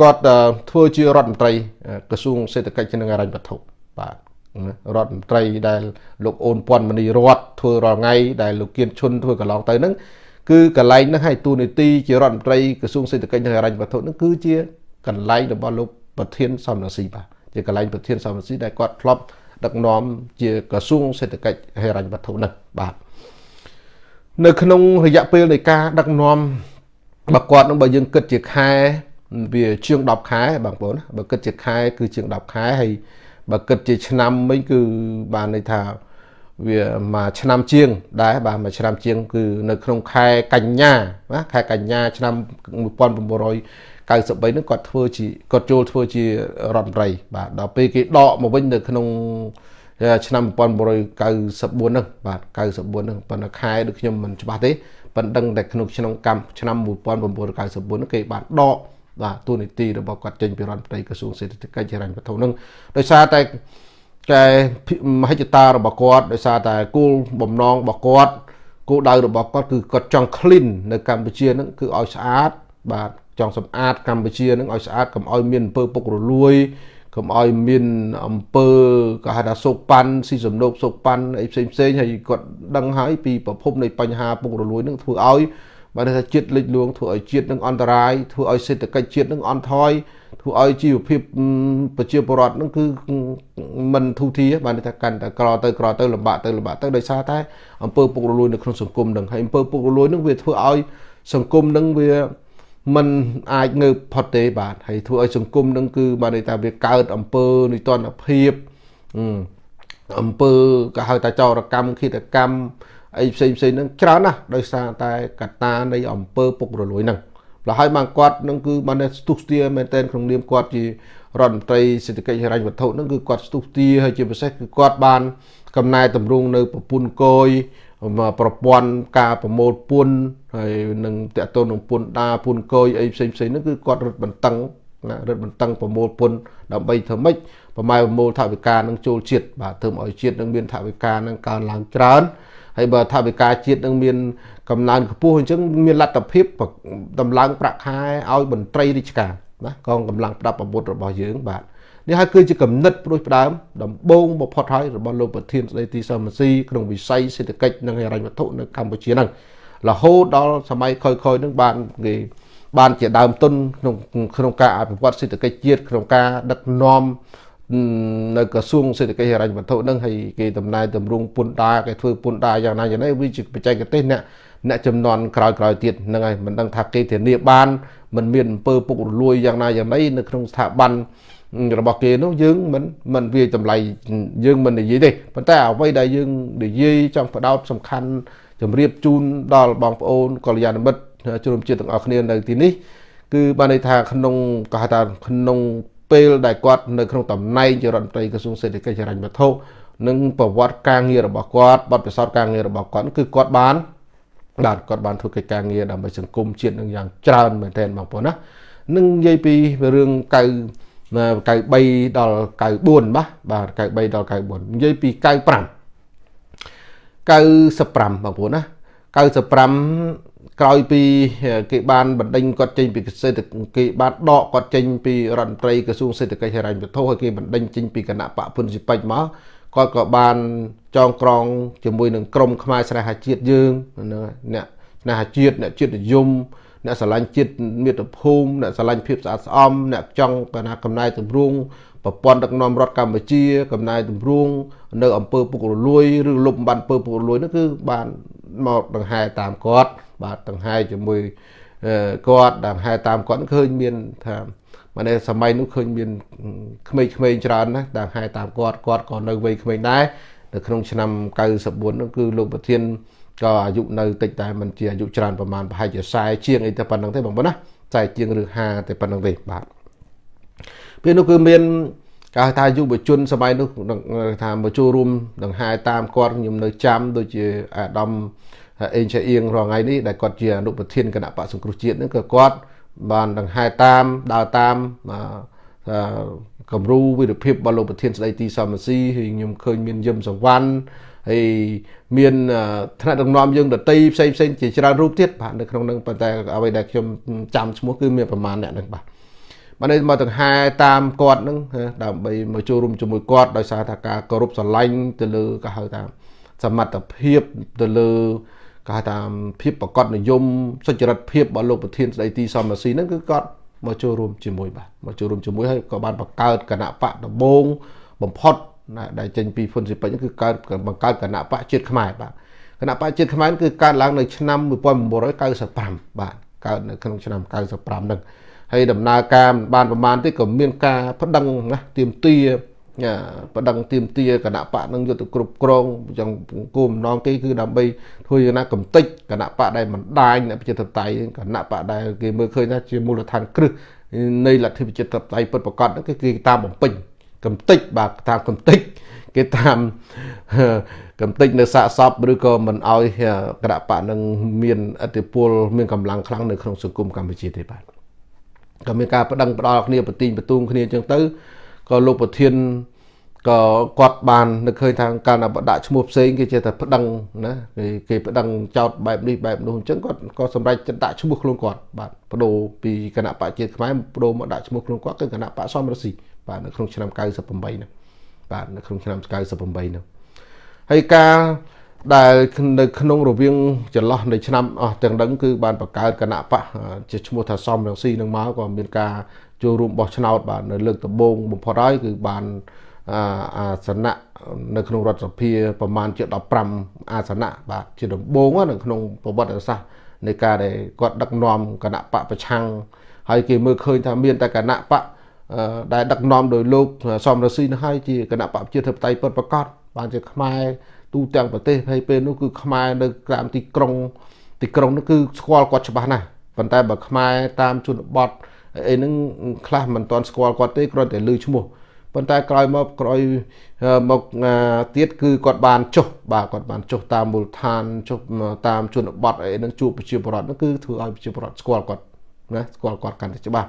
គាត់ធ្វើជារដ្ឋមន្ត្រីក្រសួងសេដ្ឋកិច្ចនិងហិរញ្ញវត្ថុបាទរដ្ឋមន្ត្រីដែលលោកអូនពាន់មនីរតធ្វើរាល់ថ្ងៃដែលលោកគៀនឈុនធ្វើកន្លងទៅហ្នឹង គឺកន្លែងហ្នឹងឲ្យទូនីតិជារដ្ឋមន្ត្រីក្រសួងសេដ្ឋកិច្ចនិងហិរញ្ញវត្ថុហ្នឹងគឺជាកន្លែងរបស់លោកប្រធានសំរងស៊ីបាទជាកន្លែងប្រធានសំរងស៊ីដែលគាត់ធ្លាប់ដឹកនាំជាក្រសួងសេដ្ឋកិច្ចហិរញ្ញវត្ថុហ្នឹងបាទនៅក្នុងរយៈពេលនៃការដឹកនាំបើគាត់នឹងបើយើងគិតជាខែវាជាង10ខែបងប្អូនបើគិតជាខែគឺជាង10ខែហើយបើគិតជាឆ្នាំវិញគឺបានន័យថា វាមួយឆ្នាំជាង ដែរបាទមួយឆ្នាំជាង គឺនៅក្នុងខែកញ្ញាណាខែកញ្ញា ឆ្នាំ1993ហ្នឹងគាត់ធ្វើជាគាត់ចូលធ្វើជារដ្ឋមន្ត្រី បាទដល់ពេលគេដកមកវិញនៅក្នុងឆ្នាំ1994ហ្នឹងបាទ94ហ្នឹងប៉ុន្តែខែដូចខ្ញុំមិនច្បាស់ទេប៉ុន្តែដឹងតែក្នុងក្នុងកម្មឆ្នាំ1994ហ្នឹងគេបានដកបាទទូនីតិរបស់គាត់ចេញពីរដ្ឋមន្ត្រីក្រសួងសេដ្ឋកិច្ចហិរញ្ញវត្ថុហ្នឹងដោយសារតែ តែមហិច្ឆតារបស់គាត់ដោយសារតែគោលបំណងរបស់គាត់គោលដៅរបស់គាត់គឺគាត់ចង់ clean នៅកម្ពុជាហ្នឹងគឺឲ្យស្អាត បាទចង់សម្អាតកម្ពុជាហ្នឹងឲ្យស្អាតកុំឲ្យមានអំពើពុករលួយកុំឲ្យមានអំពើក៏ហៅថាសោកប៉ាន់ស៊ីសំណូកសោកប៉ាន់អីផ្សេងផ្សេងហើយគាត់ដឹងហើយពីប្រភពនៃបញ្ហាពុករលួយនឹងធ្វើឲ្យ បើថាជាតិលិចលួងធ្វើឲ្យជាតិនឹងអន្តរាយធ្វើឲ្យសេដ្ឋកិច្ចជាតិនឹងអន់ថយធ្វើឲ្យជីវភាពប្រជាពលរដ្ឋនឹងគឺមិនធូរធារបានថាកាន់តែក្រទៅក្រទៅលំបាកទៅលំបាកទៅដោយសារតែអំពើពុករលួយនៅក្នុងសង្គមនឹងហើយអំពើពុករលួយនឹងវាធ្វើឲ្យសង្គមនឹងវាมันអាចងើបផុតទេបាទហើយធ្វើឲ្យសង្គមនឹងគឺបានន័យថាវាកើតអំពើនិទានភាពអំពើក៏ហៅថាចោរកម្មឃាតកម្ម អីផ្សេងផ្សេងហ្នឹងច្រើនណាស់ដោយសារតែកត្តានៃអំពើពុករលួយហ្នឹងប្រហែលបានគាត់នឹងគឺបានស្ទុះស្ទាមែនតែនក្នុងនាមគាត់ជារដ្ឋមន្ត្រីសេដ្ឋកិច្ចហិរញ្ញវត្ថុហ្នឹងគឺគាត់ស្ទុះស្ទាហើយជាពិសេសគឺគាត់បាន កំណែតម្រង់នៅប្រពន្ធគយប្រព័ន្ធការប្រមូលពន្ធហើយនឹងតកតូននឹងពន្ធដាពន្ធគយអីផ្សេងផ្សេងហ្នឹងគឺគាត់រត់បន្តឹងណារត់បន្តឹងប្រមូលពន្ធដើម្បីធ្វើម៉េចប្រម៉ែប្រមូលថវិកានឹងចូលជាតិបាទធ្វើឲ្យជាតិនឹងមានថវិកានឹងកើនឡើងច្រើន ហើយបើថវិកាជាតិនឹងមានកំណើនខ្ពស់អញ្ចឹងមានលទ្ធភាពតម្លើងប្រាក់ខែឲ្យមន្ត្រីរាជការណាកងកម្លាំងប្រដាប់អាវុធរបស់យើងបាទនេះហើយគឺជាគំនិតព្រួយផ្ដើមដំបូងបំផុតហើយរបស់លោកប្រធានស្ដីទីសមស៊ីក្នុងវិស័យសេដ្ឋកិច្ចនិងហិរញ្ញវត្ថុនៅកម្ពុជាហ្នឹងរហូតដល់សម័យក្រោយៗនឹងបានគេបានជាដើមទុនក្នុងក្នុងការអភិវឌ្ឍសេដ្ឋកិច្ចជាតិក្នុងការដឹកនាំ នៅក្រសួងសេដ្ឋកិច្ចហិរញ្ញវត្ថុនឹងហើយគេតំណែងតម្រង់ពន្ធដារគេធ្វើពន្ធដារយ៉ាងណាយ៉ាងណាវាជាបច្ចេកទេសអ្នកអ្នកចំនួនក្រោយក្រោយទៀតហ្នឹងហើយមិនដឹងថាគេធានាបានមិនមានអំពើពុករលួយយ៉ាងណាយ៉ាងណីនៅក្នុងស្ថាប័នរបស់គេនោះយើងមិនមិនវាតម្លៃយើងមិននិយាយទេប៉ុន្តែអ្វីដែលយើងនិយាយចង់បដោតសំខាន់ជម្រាបជូនដល់បងប្អូនកល្យាណមិត្តជនជាតិទាំងអស់គ្នានៅទីនេះគឺបានន័យថាក្នុងគេហៅថាក្នុង ពេលដែលគាត់នៅក្នុងតំណែងជារដ្ឋមន្ត្រីក្រសួងសេដ្ឋកិច្ចហិរញ្ញវត្ថុនិងប្រវត្តិការងាររបស់គាត់បទពិសោធន៍ការងាររបស់គាត់គឺគាត់បានបាទគាត់បានធ្វើកិច្ចការងារដើម្បីសង្គមជាតិនឹងយ៉ាងច្រើនមែនទែនបងប្អូនណានឹងនិយាយពីរឿង9 93ដល់94បាទបាទ93ដល់94និយាយពី95 95បងប្អូនណា95 ក្រោយពីគេបានបណ្ដេញគាត់ចេញពីសេដ្ឋគេបានដកគាត់ចេញពីរដ្ឋមន្ត្រីក្រសួងសេដ្ឋកិច្ចហិរញ្ញវត្ថុហើយគេបណ្ដេញចេញពីគណៈបកពុនស៊ីពេចមកគាត់ក៏បានចងក្រងជាមួយនឹងក្រមខ្មែរស្នេហាជាតិយើងហ្នឹងអ្នកស្នេហាជាតិអ្នកជាតិនិយមអ្នកស្រឡាញ់ជាតិមាតុភូមិអ្នកស្រឡាញ់ភាពស្អាតស្អំអ្នកចង់កណាកំណែតម្រង់ប្រព័ន្ធដឹកនាំរដ្ឋកម្ពុជាកំណែតម្រង់នៅអង្គើពុករលួយឬលុបបំបានពើពុករលួយនោះគឺបានមកដង្ហែតាមគាត់ បាទដង្ហែជាមួយគាត់ដង្ហែតាមគាត់ឃើញមានថាមកនៅសម័យនោះឃើញមានក្មេងៗច្រើនណាស់ដង្ហែតាមគាត់គាត់ក៏នៅវ័យក្មេងដែរនៅក្នុងឆ្នាំ94នោះគឺលោកប្រធានក៏អាយុនៅតិចតែមិនជាអាយុច្រើនប្រហែលប្រហែលជា40ជាងអីតែប៉ុណ្្នឹងទេបងប្អូនណា40ជាងឬ50តែប៉ុណ្្នឹងទេបាទពេលនោះគឺមានគេថាយុវជនសម័យនោះថាមកចូលរួមដង្ហែតាមគាត់ខ្ញុំនៅចាំដូចជាអាដាម អេងឆាអៀងរាល់ថ្ងៃនេះដែលគាត់ជាអនុប្រធានគណៈបកសង្គ្រោះជាតិហ្នឹងក៏គាត់បានដង្ហែតាមដើរតាមគំរូវិរភាពរបស់លោកប្រធានស្ដីទីសមស៊ីហើយខ្ញុំឃើញមានយឹមសវណ្ណហើយមានថ្នាក់ដឹកនាំយើងដតីផ្សេងផ្សេងជាច្រើនរូបទៀតបាទនៅក្នុងនឹងប៉ុន្តែអ្វីដែលខ្ញុំចាំឈ្មោះគឺមានប្រមាណអ្នកហ្នឹងបាទបាទនេះមកដង្ហែតាមគាត់ហ្នឹងដើម្បីមកចូលរួមជាមួយគាត់ដោយសារថាការគោរពស្រឡាញ់ទៅលើក៏ហៅថាសមត្ថភាពទៅលើ ក៏ហៅថាភាពប្រកបនិយមសុចរិតភាពរបស់លោកប្រធានស្ដីទីសំរាស៊ីហ្នឹងគឺគាត់មកចូលរួមជាមួយបាទមកចូលរួមជាមួយហើយក៏បានបង្កើតគណៈបកដំបងបំផុតណាដែលចេញពីហ៊ុនស៊ីពេជ្រគឺកើតបង្កើតគណៈបកជាតិខ្មែរបាទគណៈបកជាតិខ្មែរគឺកើតឡើងនៅឆ្នាំ1995បាទកើតនៅក្នុងឆ្នាំ95ហ្នឹងហើយដំណើរការបានប្រមាណទេក៏មានការប្តឹងណាទៀមទា ប្តឹងទៀមទាគណៈបកនឹងយុទ្ធគ្រប់គ្រងចឹងគោលបំណងគេគឺដើម្បីធ្វើយ៉ាងណាកំតិចគណៈបកដែលមិនដាញអ្នកប្រជាធិបតេយ្យគណៈបកដែលគេមើលឃើញថាជាមូលដ្ឋានគ្រឹះនៃលទ្ធិប្រជាធិបតេយ្យពិតប្រាកដហ្នឹងគឺគេតាមបំពេញកំតិចបាទតាមកំតិចគេតាមកំតិចនៅសាកសពឬក៏មិនអោយគណៈបកនឹងមានអធិពលមានកម្លាំងខ្លាំងនៅក្នុងសង្គមកម្ពុជាទេបាទក៏មានការបដិងផ្ដាល់គ្នាបទីងបទូងគ្នាអញ្ចឹងទៅក៏លោកប្រធាន ក៏គាត់បាននឹកឃើញថាកាលណាបដាក់ឈ្មោះផ្សេងគេចេះតែប្តឹងណាគេគេប្តឹងចោតបែបនេះបែបនោះអញ្ចឹងគាត់ក៏សម្រេចចិត្តដាក់ឈ្មោះខ្លួនគាត់បាទបដូរពីគណៈបកជាតិខ្មែរបដូរមកដាក់ឈ្មោះខ្លួនគាត់គឺគណៈបកសំរស៊ីបាទនៅក្នុងឆ្នាំ98ហ្នឹងបាទនៅក្នុងឆ្នាំ98ហ្នឹងហើយការដែលនៅក្នុងរវាងចន្លោះនៃឆ្នាំអស់ទាំងដឹងគឺបានបង្កើតគណៈបកជាឈ្មោះថាសំរងស៊ីនឹងមកក៏មានការចូលរួមបោះឆ្នោតបាទនៅលើកដំបូងបំផុតហើយគឺបាន អាសនៈនៅក្នុងរដ្ឋសភាប្រមាណជា15អាសនៈបាទជាដំបូងនៅក្នុងប្រវត្តិសាស្ត្រនៃការដែលគាត់ដឹកនាំគណៈបកប្រឆាំងហើយគេមើលឃើញថាមានតែគណៈបកដែលដឹកនាំដោយលោកសំរងស៊ីនោះហើយជាគណៈបកប្រជាធិបតេយ្យពិតប្រាកដបានជាខ្មែរទូទាំងប្រទេសហើយពេលនោះគឺខ្មែរនៅក្រៅទីក្រុង ទីក្រុងនោះគឺស្គាល់គាត់ច្បាស់ណាស់ប៉ុន្តែបើខ្មែរតាមជនបទអីហ្នឹងខ្លះមិនទាន់ស្គាល់គាត់ទេគ្រាន់តែឮឈ្មោះ ប៉ុន្តែក្រោយមកក្រោយមកទៀតគឺគាត់បានចុះបាទគាត់បានចុះតាមមូលដ្ឋានចុះតាមជនបទអីហ្នឹងជួបប្រជាពលរដ្ឋហ្នឹងគឺធ្វើឲ្យប្រជាពលរដ្ឋស្គាល់គាត់ណាស្គាល់គាត់កាន់តែច្បាស់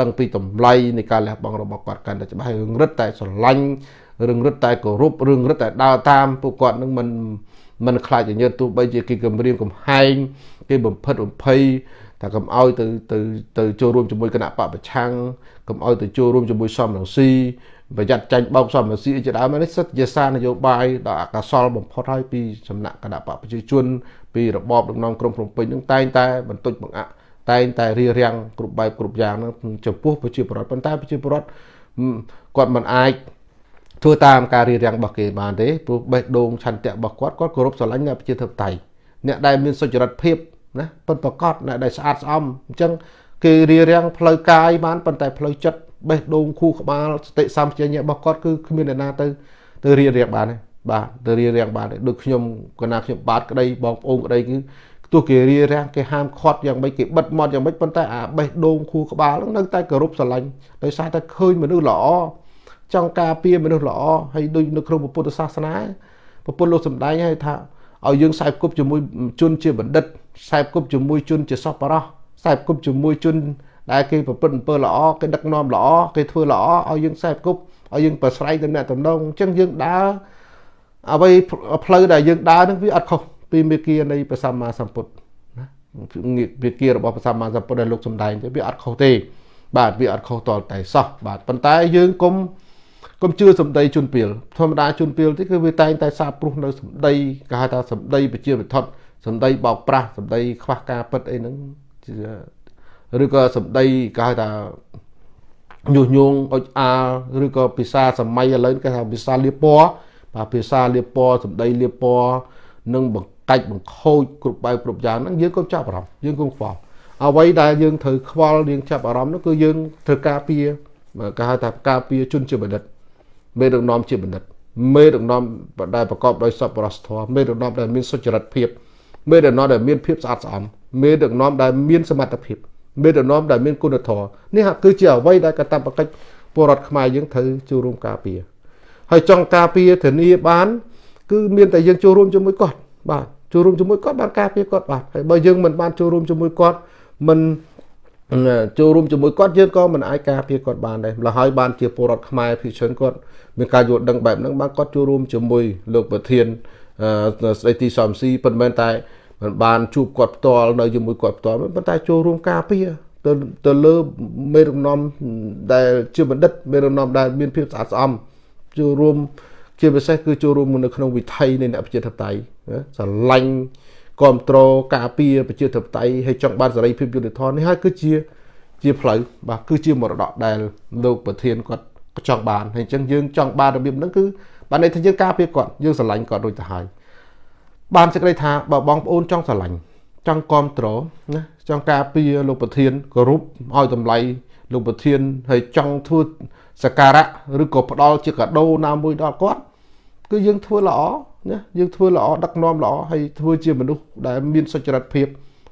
ដឹងពីតម្លៃនៃការលះបង់របស់គាត់កាន់តែច្បាស់ហើយរឿងរឹតតែស្រឡាញ់រឿងរឹតតែគោរពរឿងរឹតតែដើរតាមពួកគាត់នឹងមិនមិនខ្លាចញើតទោះបីជាគេគម្រាមកំហែងគេបំផិតបំភ័យ ថាកុំឲ្យទៅទៅទៅចូលរួមជាមួយគណៈបពប្រឆាំងកុំឲ្យទៅចូលរួមជាមួយសំរងស៊ីប្រយ័ត្នចាញ់បោកសំរងស៊ីជាដើមនេះសិទ្ធិជាសារនយោបាយដ៏អកសលបំផុតហើយពីសំណាក់គណៈបពប្រជាជនពីរបបដឹកនាំក្រុងភ្នំពេញនឹងតែងតែបន្ទុចបង្អាក់តែងតែរៀបរៀងគ្រប់បែបគ្រប់យ៉ាងនឹងចំពោះប្រជាពលរដ្ឋប៉ុន្តែប្រជាពលរដ្ឋគាត់មិនអាចធ្វើតាមការរៀបរៀងរបស់គេបានទេព្រោះបេះដូងឆន្ទៈរបស់គាត់គាត់គោរពស្រឡាញ់អ្នកប្រជាធិបតេយ្យអ្នកដែលមានសុចរិតភាព ណាពិតប្រកបអ្នកដែលស្អាតស្អំអញ្ចឹងគេរៀបរៀងផ្លូវកាយបានប៉ុន្តែផ្លូវចិត្តបេះដូងខួរក្បាលសតិសម្បជញ្ញៈរបស់គាត់គឺគ្មានអ្នកណាទៅទៅរៀបរៀងបានទេបាទទៅរៀបរៀងបានទេដូចខ្ញុំកណាខ្ញុំបាទក្តីបងប្អូនក្តីគឺទោះគេរៀបរៀងគេហាមឃាត់យ៉ាងម៉េចគេបិទមាត់យ៉ាងម៉េចប៉ុន្តែអាបេះដូងខួរក្បាលហ្នឹងនៅតែគោរពស្រឡាញ់ដោយសារតែឃើញមនុស្សល្អចង់ការពារមនុស្សល្អហើយដូចនៅក្នុងពុទ្ធសាសនាពុទ្ធលោកសំដែងឲ្យថា ឲ្យយើងខ្សែគប់ជាមួយជនជាបណ្ឌិតខ្សែគប់ជាមួយជនជាសពរោះខ្សែគប់ជាមួយជនដែលគេប្រព្រឹត្តអំពើល្អគេដឹកនាំល្អគេធ្វើល្អឲ្យយើងខ្សែគប់ឲ្យយើងប្រស្រ័យទៅអ្នកតំណងអញ្ចឹងយើងដើរអ្វីផ្លូវដែលយើងដើរនឹងវាអត់ខុសពីមេគានៃព្រះសម្មាសម្ពុទ្ធណាមេគារបស់ព្រះសម្មាសម្ពុទ្ធដែលលោកសំដែងទៅវាអត់ខុសទេបាទវាអត់ខុសតតែសោះបាទប៉ុន្តែយើងគុំ កុំជឿសម្ដីជន់ពីលធម្មតាជន់ពីលទីគឺវាតែងតែសាបព្រោះនៅសម្ដីគេហៅថាសម្ដីបជាវិធដ្ឋសម្ដីបោកប្រាស់សម្ដីខ្វះការពិតអីហ្នឹងឬក៏សម្ដីគេហៅថាញុះញង់អុចអាលឬក៏ភាសាសម័យឥឡូវគេថាភាសាលៀបពណ៌បាទភាសាលៀបពណ៌សម្ដីលៀបពណ៌និងបង្កាច់បង្ខូចគ្រប់បែបគ្រប់យ៉ាងហ្នឹងយើងកុំចាប់អារម្មណ៍យើងកុំខ្វល់អ្វីដែលយើងត្រូវខ្វល់យើងចាប់អារម្មណ៍នោះគឺយើងត្រូវការពារគេហៅថាការពារជនជាបណ្ឌិត មេដឹកនាំជាបណ្ឌិតមេដឹកនាំដែលប្រកបដោយសប្បុរសធម៌មេដឹកនាំដែលមានសុចរិតភាពមេដឹកនាំដែលមានភាពស្អាតស្អំមេដឹកនាំដែលមានសមត្ថភាពមេដឹកនាំដែលមានគុណធម៌នេះគឺជាអ្វីដែលកតបកិច្ចពលរដ្ឋខ្មែរយើងត្រូវចូលរួមការពារហើយចង់ការពារធានាបាន គឺមានតែយើងចូលរួមជាមួយគាត់បាទចូលរួមជាមួយគាត់បានការពារគាត់បាទហើយបើយើងមិនបានចូលរួមជាមួយគាត់មិន ចូលរួមជាមួយគាត់យើងក៏មិនអាចការពារគាត់បានដែរម្ល៉េះហើយបានជាពលរដ្ឋខ្មែរភិជនគាត់មានការយល់ដឹងបែបហ្នឹងបានគាត់ចូលរួមជាមួយលោកប្រធានស្ដីទីសំស៊ីប៉ុន្តែតែមិនបានជួបគាត់ផ្ទាល់នៅជាមួយគាត់ផ្ទាល់ប៉ុន្តែចូលរួមការពារទៅទៅលើមេរំនាំដែលជាបណ្ឌិតមេរំនាំដែលមានភាពស្អាតស្អំចូលរួមជាពិសេសគឺចូលរួមនៅក្នុងវិថីនៃអ្នកប្រជាធិបតេយ្យស្រឡាញ់ គ្រប់គ្រងការពារប្រជាធិបតេយ្យហើយចង់បានសេរីភាពយុត្តិធម៌នេះហើយគឺជាជាផ្លូវបាទគឺជាមរតកដែលលោកប្រធានគាត់ចង់បានហើយអញ្ចឹងយើងចង់បានរបៀបហ្នឹងគឺបានន័យថាយើងការពារគាត់យើងស្រឡាញ់គាត់រួចទៅហើយបានសេចក្តីថាបើបងប្អូនចង់ស្រឡាញ់ចង់គ្រប់គ្រងណាចង់ការពារលោកប្រធានគោរពឲ្យតម្លៃលោកប្រធានហើយចង់ធ្វើសក្ការៈឬក៏ផ្ដល់ជាកាដូណាមួយដល់គាត់ គឺយើងធ្វើល្អណាយើងធ្វើល្អដឹកនាំល្អហើយធ្វើជាមនុស្សដែលមានសុចរិតភាព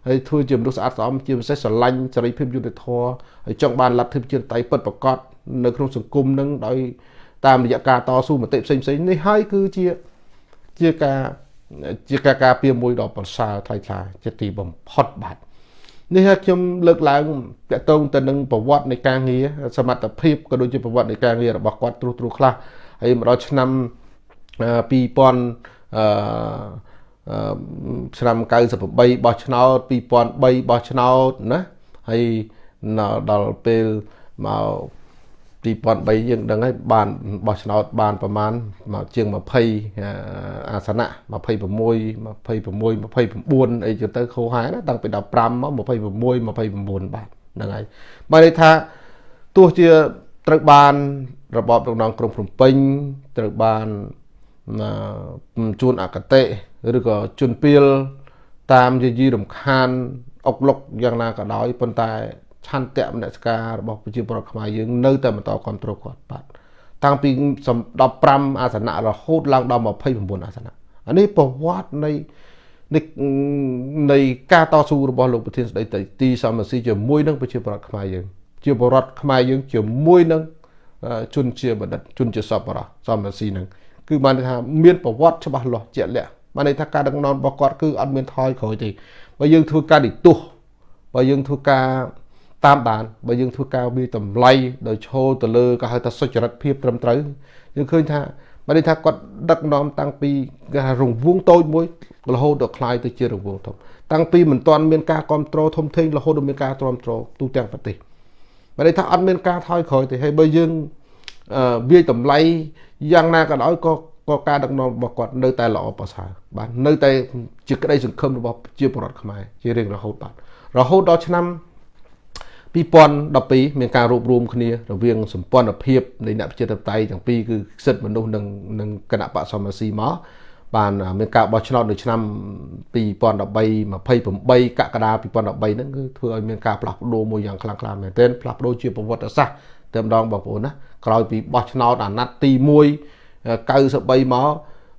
ហើយធ្វើជាមនុស្សស្អាតស្អំជាពិសេសស្រឡាញ់សេរីភាពយុត្តិធម៌ហើយចង់បានលទ្ធិប្រជាធិបតេយ្យពិតប្រាកដនៅក្នុងសង្គមនឹងដោយតាមរយៈការតស៊ូមតិផ្សេងផ្សេងនេះហើយគឺជាជាការជាការការពារមួយដ៏ប្រសើរថ្លៃថ្លាជាទីបំផុតបាទនេះហើយខ្ញុំលើកឡើងតកតងទៅនឹងប្រវត្តិនៃការងារសមត្ថភាពក៏ដូចជាប្រវត្តិនៃការងាររបស់គាត់ត្រួសត្រាសខ្លះហើយមកដល់ឆ្នាំ 2000អឺឆ្នាំ98បោះឆ្នោត2003បោះឆ្នោតណាហើយដល់ពេលមក2003យើងដឹងហើយបានបោះឆ្នោតបានប្រមាណមកជាង20អាសនៈ26 26 29អីទៅទៅខូហែណាតាំងពី15មក26 29បាទហ្នឹងហើយបើន័យថាទោះជាត្រូវបានរបបរំដងក្រុងភ្នំពេញត្រូវបាន ជួនអកតេឬក៏ជួនពៀលតាមយាយីរំខានអុកលុកយ៉ាងណាក៏ដោយប៉ុន្តែឆន្ទៈមនសិការរបស់ប្រជាពលរដ្ឋខ្មែរយើងនៅតែបន្តគ្រប់គ្រងគាត់បាទតាំងពី15អាសនៈរហូតឡើងដល់29អាសនៈអានេះប្រវត្តិនៃនៃនៃការតស៊ូរបស់លោកប្រធានស្ដីទីសមស៊ីជាមួយនឹងប្រជាពលរដ្ឋខ្មែរយើងជាពលរដ្ឋខ្មែរយើងជាមួយនឹងជនជាបណ្ឌិតជនជាសពរោះសមស៊ីនឹង គឺបានថាមានប្រវត្តិច្បាស់លាស់ជាក់លាក់បានន័យថាការដឹកនាំរបស់គាត់គឺអត់មានថយក្រោយទេបើយើងធ្វើការនិទោសបើយើងធ្វើការតាមដានបើយើងធ្វើការវាតម្លៃដោយឈរទៅលើក៏ហៅថាសុចរិតភាពត្រឹមត្រូវយើងឃើញថាបានន័យថាគាត់ដឹកនាំតាំងពីគេថារង្វង់តូចមួយរហូតដល់คล้ายទៅជារង្វង់ធំតាំងពីមិនទាន់មានការគ្រប់គ្រងធំធេងរហូតដល់មានការទ្រាំទ្រទូទាំងប្រទេសបានន័យថាអត់មានការថយក្រោយទេហើយបើយើងវាយតម្លៃ យ៉ាងណាក៏ដោយក៏ក៏ការដឹកនាំរបស់គាត់នៅតែល្អប្រសើរបាទនៅតែជាក្តីសង្ឃឹមរបស់ជាពលរដ្ឋខ្មែរជារៀងរហូតបាទរហូតដល់ឆ្នាំ2012មានការរួបរวมគ្នារវាងសម្ព័ន្ធភាពនៃអ្នកប្រជាធិបតេយ្យទាំងពីរគឺសិទ្ធិមនុស្សនិងនិងគណៈបកសមរស៊ីមកបានមានការបោះឆ្នោតនៅឆ្នាំ2013 28កក្កដា2013ហ្នឹងគឺធ្វើឲ្យមានការផ្លាស់ប្ដូរមួយយ៉ាងខ្លាំងក្លាមែនទែនផ្លាស់ប្ដូរជាប្រវត្តិសាស្ត្រ តែម្ដងបងប្អូនណាក្រោយពីបោះឆ្នោតអាណត្តិទី1 93មក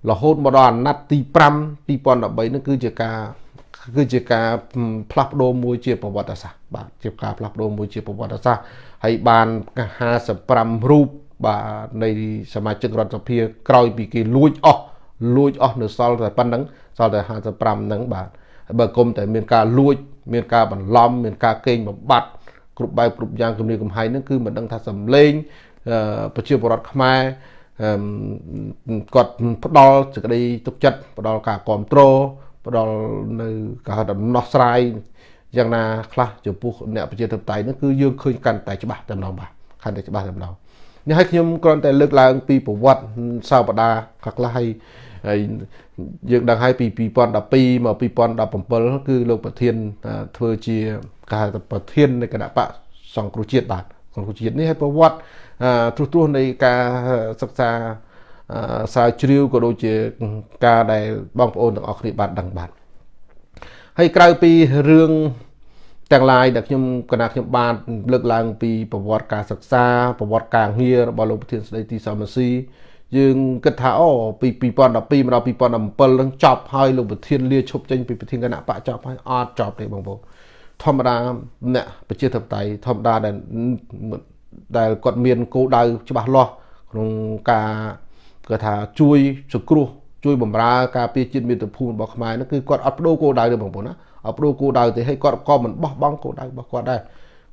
រហូតមកដល់អាណត្តិទី5 2013ហ្នឹងគឺជាការគឺជាការផ្លាស់ប្ដូរមួយជាប្រវត្តិសាស្ត្របាទជាការផ្លាស់ប្ដូរមួយជាប្រវត្តិសាស្ត្រហើយបាន55រូបបាទនៃសមាជិករដ្ឋសភាក្រោយពីគេលួចអស់លួចអស់នៅសល់តែប៉ុណ្្នឹងសល់តែ55ហ្នឹងបាទហើយបើគុំតែមានការលួច មានការបន្លំមានការកេងបំបត្តិ គ្រប់បែបគ្រប់យ៉ាងគំរាមកំហែងហ្នឹងគឺមិនដឹងថាសំលេងប្រជាពលរដ្ឋខ្មែរគាត់ផ្ដល់សេចក្តីទុកចិត្តផ្ដល់ការគ្រប់គ្រងផ្ដល់នៅគេហៅដំណោះស្រាយយ៉ាងណាខ្លះចំពោះអ្នកប្រជាធិបតេយ្យនោះគឺយើងឃើញកាន់តែច្បាស់តែម្ដងបាទកាន់តែច្បាស់តែម្ដងនេះឲ្យខ្ញុំគ្រាន់តែលើកឡើងពីប្រវត្តិសោបដាខ្លះខ្លះហើយហើយយើងដឹងហើយពី2012មក2017គឺលោកប្រធានធ្វើជា ការប្រធាននៃគណៈបកសង្គ្រោះជាតិបាទសង្គ្រោះជាតិនេះឲ្យប្រវត្តិទ្រុសទ្រោះនៃការសិក្សាស្រាវជ្រាវក៏ដូចជាការដែលបងប្អូនទាំងអស់គ្នាបានដឹងបាទហើយក្រៅពីរឿងទាំងឡាយដែលខ្ញុំគណៈខ្ញុំបានលើកឡើងពីប្រវត្តិការសិក្សាប្រវត្តិការងាររបស់លោកប្រធានស្ដីទីសមស៊ីយើងគិតថាអូពី2012មកដល់2017នឹងចប់ហើយលោកប្រធានលាឈប់ចេញពីប្រធានគណៈបកចប់ហើយអត់ចប់ទេបងប្អូន ធម្មតាអ្នកប្រជាធិបតេយ្យធម្មតាដែលដែលគាត់មានគោលដៅច្បាស់លាស់ក្នុងការគាត់ថាជួយសង្គ្រោះជួយបំរើការពារជាតិមាតុភូមិរបស់ខ្មែរនោះគឺគាត់អត់បដូរគោលដៅទេបងប្អូនណាអត់បដូរគោលដៅទេហើយគាត់ក៏មិនបោះបង់គោលដៅរបស់គាត់ដែរ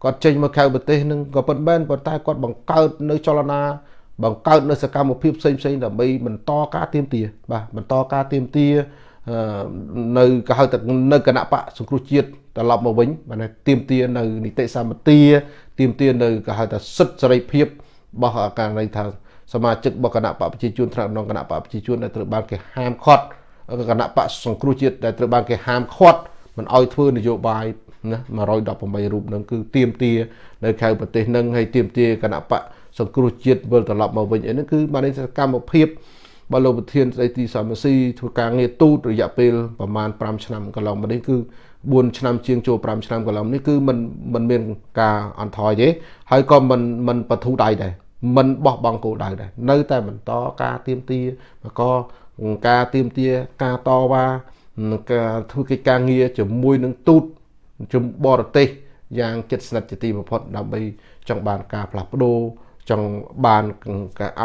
គាត់ចេញមកក្រៅប្រទេសនឹងក៏ប៉ុន្មានប៉ុន្តែគាត់បង្កើតនៅចលនាបង្កើតនៅសកម្មភាពផ្សេងផ្សេងដើម្បីបន្តការទៀមទាបាទបន្តការទៀមទានៅក៏ហៅថានៅគណៈបកសង្គ្រោះជាតិ ត្រឡប់មកវិញបាទទៀមទានៅនីតិសម្បទាទៀមទានៅក៏ហៅថាសិទ្ធិសេរីភាពរបស់ករណីថាសមាជិករបស់គណៈបកប្រជាជនថ្នាក់ក្នុងគណៈបកប្រជាជនដែលត្រូវបានគេហាមឃាត់គណៈបកសង្គ្រោះជាតិដែលត្រូវបានគេហាមឃាត់មិនអោយធ្វើនយោបាយណា118រូបនឹងគឺទៀមទានៅក្រៅប្រទេសនឹងហើយទៀមទាគណៈបកសង្គ្រោះជាតិវិលត្រឡប់មកវិញអីហ្នឹងគឺបានសកម្មភាពបើលោកប្រធានស្ដីទីសមស៊ីធ្វើការងារទូតរយៈពេលប្រមាណ5ឆ្នាំកន្លងមកនេះគឺ 4ឆ្នាំជាងចូល5ឆ្នាំកន្លងនេះគឺมันมันមានការអន់ថយទេហើយក៏มันมันបធូរដៃដែរมันបោះបង់គោលដៅដែរនៅតែបន្តការទៀមទាក៏ការទៀមទាការតវ៉ាការធ្វើកិច្ចការងារជាមួយនឹងទូតជំបរទេសយ៉ាងជិតស្និទ្ធជាទីបំផុតដើម្បីចង់បានការផ្លាស់ប្ដូរចង់បានការអ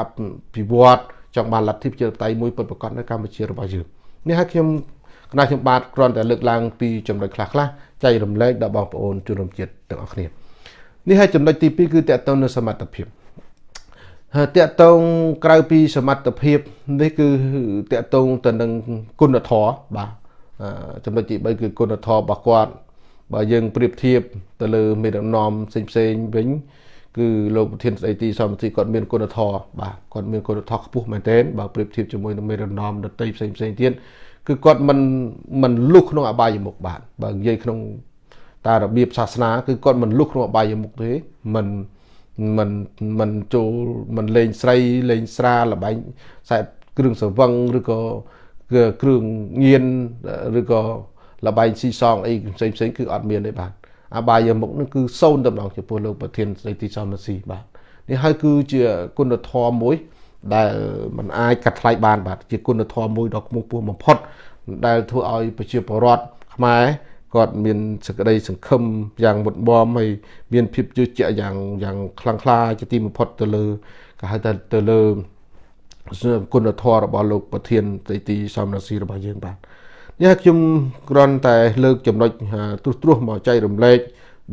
ភិវឌ្ឍចង់បានលទ្ធិប្រជាធិបតេយ្យមួយពិតប្រាកដនៅកម្ពុជារបស់យើងនេះហើយខ្ញុំ គណៈខ្ញុំបាទគ្រាន់តែលើកឡើងពីចំណុចខ្លះខ្លះចែករំលែកដល់បងប្អូនជនរួមជាតិទាំងអស់គ្នានេះហើយចំណុចទី2គឺតកតងនឹងសមត្ថភាពហើយតកតងក្រៅពីសមត្ថភាពនេះគឺតកតងទៅនឹងគុណធម៌បាទចំណុចទី3គឺគុណធម៌របស់គាត់បើយើងប្រៀបធៀបទៅលើមេដឹកនាំផ្សេងផ្សេងវិញគឺលោកប្រធានស្ដីទីសមទីគាត់មានគុណធម៌បាទគាត់មានគុណធម៌ខ្ពស់មែនទែនបើប្រៀបធៀបជាមួយនឹងមេដឹកនាំដទៃផ្សេងផ្សេងទៀត គឺគាត់មិនមិនលុះក្នុងអបាយមុខបាទបើនិយាយក្នុងតារបៀបសាសនាគឺគាត់មិនលុះក្នុងអបាយមុខទេមិនមិនមិនចូលមិនលេងស្រីលេងស្រាលបែងខ្សែគ្រឿងសង្វឹងឬក៏គ្រឿងញៀនឬក៏លបែងស៊ីសងអីផ្សេងផ្សេងគឺអត់មានទេបាទអបាយមុខនឹងគឺសូន្យតម្ដងចំពោះលោកប្រធានស្ដីទីសំស៊ីបាទនេះហើយគឺជាគុណធម៌មួយ ដែលมันអាចកាត់ថ្លៃបានបាទជាគុណធម៌មួយដ៏ខ្ពង់ខ្ពស់បំផុត ដែលធ្វើឲ្យប្រជាពលរដ្ឋខ្មែរគាត់មានសេចក្តីសង្ឃឹមយ៉ាងមុតមមហើយមានភាពជឿជាក់យ៉ាងយ៉ាងខ្លាំងក្លាជាទីបំផុតទៅលើគេហៅថាទៅលើគុណធម៌របស់លោកប្រធានទីសំរាសីរបស់យើងបាទនេះខ្ញុំគ្រាន់តែលើកចំណុចទ្រុសទ្រោះមកចែករំលែក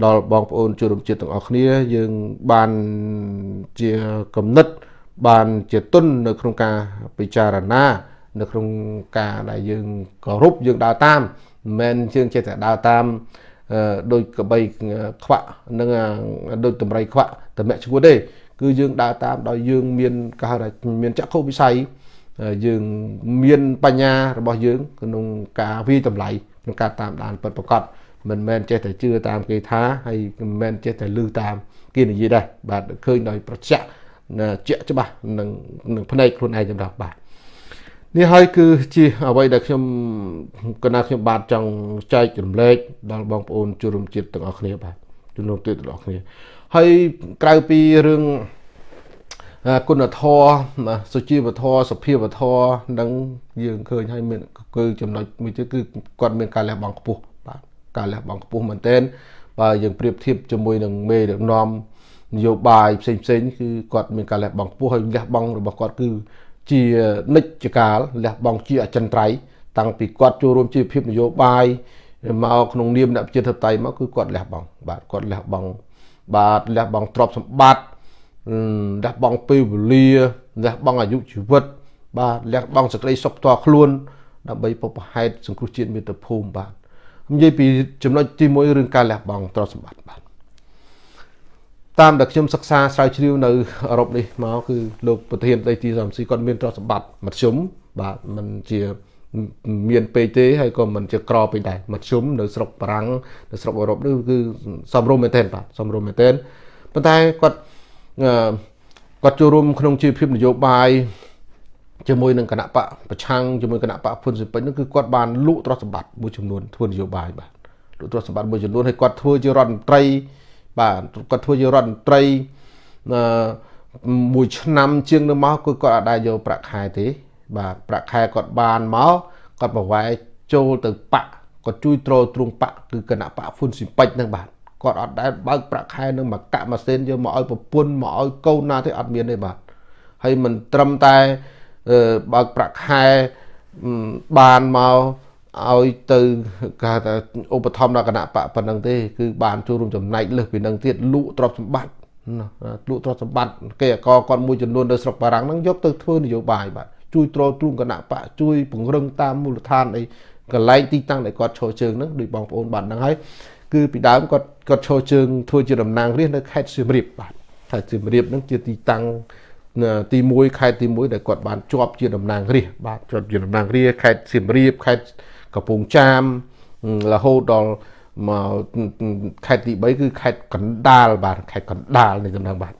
ដល់បងប្អូនជនរួមជាតិទាំងអស់គ្នា យើងបានជាគំនិត បានជាទុននៅក្នុងការពិចារណា នៅក្នុងការដែលយើងគោរពយើងដើរតាមមិនមែនយើងចេះតែដើរតាមដោយកបីខ្វាក់និងដូចតម្រៃខ្វាក់តម្រាក់ឈួតទេគឺយើងដើរតាមដោយយើងមានគេហៅថាមានចក្ខុវិស័យយើងមានបញ្ញារបស់យើងក្នុងការវិតម្លៃក្នុងការតាមដានពិតប្រាកដមិនមែនចេះតែជឿតាមគេថាហើយមិនមែនចេះតែលឺតាមគេនិយាយដែរបាទឃើញដោយប្រចាក់ ជាក់ច្បាស់នឹងនឹងភ្នែកខ្លួនឯងចម្រាប់បាទនេះហើយគឺជាអ្វីដែលខ្ញុំកណាខ្ញុំបាទចង់ចែករំលែកដល់បងប្អូនជនរួមជាតិទាំងអស់គ្នាបាទជនរួមជាតិទាំងអស់គ្នាហើយក្រៅពីរឿងគុណធម៌សុជីវធម៌សុភាវធម៌នឹងយើងឃើញហើយមានគឺចំណុចមួយទៀតគឺគាត់មានការលះបង់ខ្ពស់បាទការលះបង់ខ្ពស់មែនទែនបើយើងប្រៀបធៀបជាមួយនឹងមេដឹកនាំ នយោបាយផ្សេងផ្សេងគឺគាត់មានការលះបង់ខ្ពស់ហើយលះបង់របស់គាត់គឺជានិច្ចកាលលះបង់ជាអចិន្ត្រៃយ៍តាំងពីគាត់ចូលរួមជីវភាពនយោបាយមកក្នុងនាមអ្នកប្រជាធិបតេយ្យមកគឺគាត់លះបង់បាទគាត់លះបង់បាទលះបង់ទ្រព្យសម្បត្តិលះបង់ពេលវេលាលះបង់អាយុជីវិត បាទលះបង់សេចក្តីសុខផ្ទាល់ខ្លួនដើម្បីពុបហេតុសង្គ្រោះជាតិមាតុភូមិបាទនិយាយពីចំណុចទី1រឿងការលះបង់ទ្រព្យសម្បត្តិបាទ តាមដែលខ្ញុំសិក្សាស្រាវជ្រាវនៅអឺរ៉ុបនេះមកគឺលោកប្រធានដីទីសំស៊ីគាត់មានទ្រព្យសម្បត្តិមធ្យមបាទมันជាមានពេកទេហើយក៏មិនជាក្រពេកដែរមធ្យមនៅស្រុកបារាំងនៅស្រុកអឺរ៉ុបនេះគឺសំរុំមែនទែនបាទសំរុំមែនទែនប៉ុន្តែគាត់គាត់ចូលរួមក្នុងជីវភាពនយោបាយជាមួយនឹងគណៈបកប្រឆាំងជាមួយគណៈបកហ៊ុនស៊ិនពេញនោះគឺគាត់បានលក់ទ្រព្យសម្បត្តិមួយចំនួនធ្វើនយោបាយបាទលក់ទ្រព្យសម្បត្តិមួយចំនួនហើយគាត់ធ្វើជារដ្ឋមន្ត្រី បាទគាត់ធ្វើជារដ្ឋមន្ត្រីអឺមួយឆ្នាំជាងទៅមកគឺគាត់អត់ដែរយកប្រាក់ខែទេ បាទប្រាក់ខែគាត់បានមកគាត់ប្រវែកចូលទៅបកគាត់ជួយទ្រទ្រង់បកគឺគណៈបកហ៊ុនស៊ីពេចហ្នឹងបាទគាត់អត់ដែលបើកប្រាក់ខែនឹងមកកាក់ម៉ាស៊ីនយកមកឲ្យប្រពន្ធមកឲ្យកូនណាទេអត់មានទេបាទហើយមិនត្រឹមតែបើកប្រាក់ខែបានមក ឲ្យទៅគេថាឧបត្ថម្ភដល់គណៈបកប៉ុណ្ណឹងទេគឺបានចូលរួមចំណែកលើសពីនឹងទៀតលក់ទ្រព្យសម្បត្តិលក់ទ្រព្យសម្បត្តិគេអកគាត់មួយចំនួននៅស្រុកបារាំងហ្នឹងយកទៅធ្វើនយោបាយបាទជួយទ្រទ្រង់គណៈបកជួយពង្រឹងតាមមូលដ្ឋានអីកន្លែងទីតាំងដែលគាត់ឈរជើងហ្នឹងដូចបងប្អូនបានដឹងហើយគឺពីដើមគាត់គាត់ឈរជើងធ្វើជាតំណាងរាស្ត្រនៅខេត្តសៀមរាបបាទខេត្តសៀមរាបហ្នឹងជាទីតាំងទី1ខេត្តទី1ដែលគាត់បានជាប់ជាតំណាងរាស្ត្របាទជាប់ជាតំណាងរាស្ត្រខេត្តសៀមរាបខេត្ត កំពង់ចាមរហូតដល់មកខេត្តទី3គឺខេត្តកណ្ដាលបាទខេត្តកណ្ដាលនៃតំណែងបាទ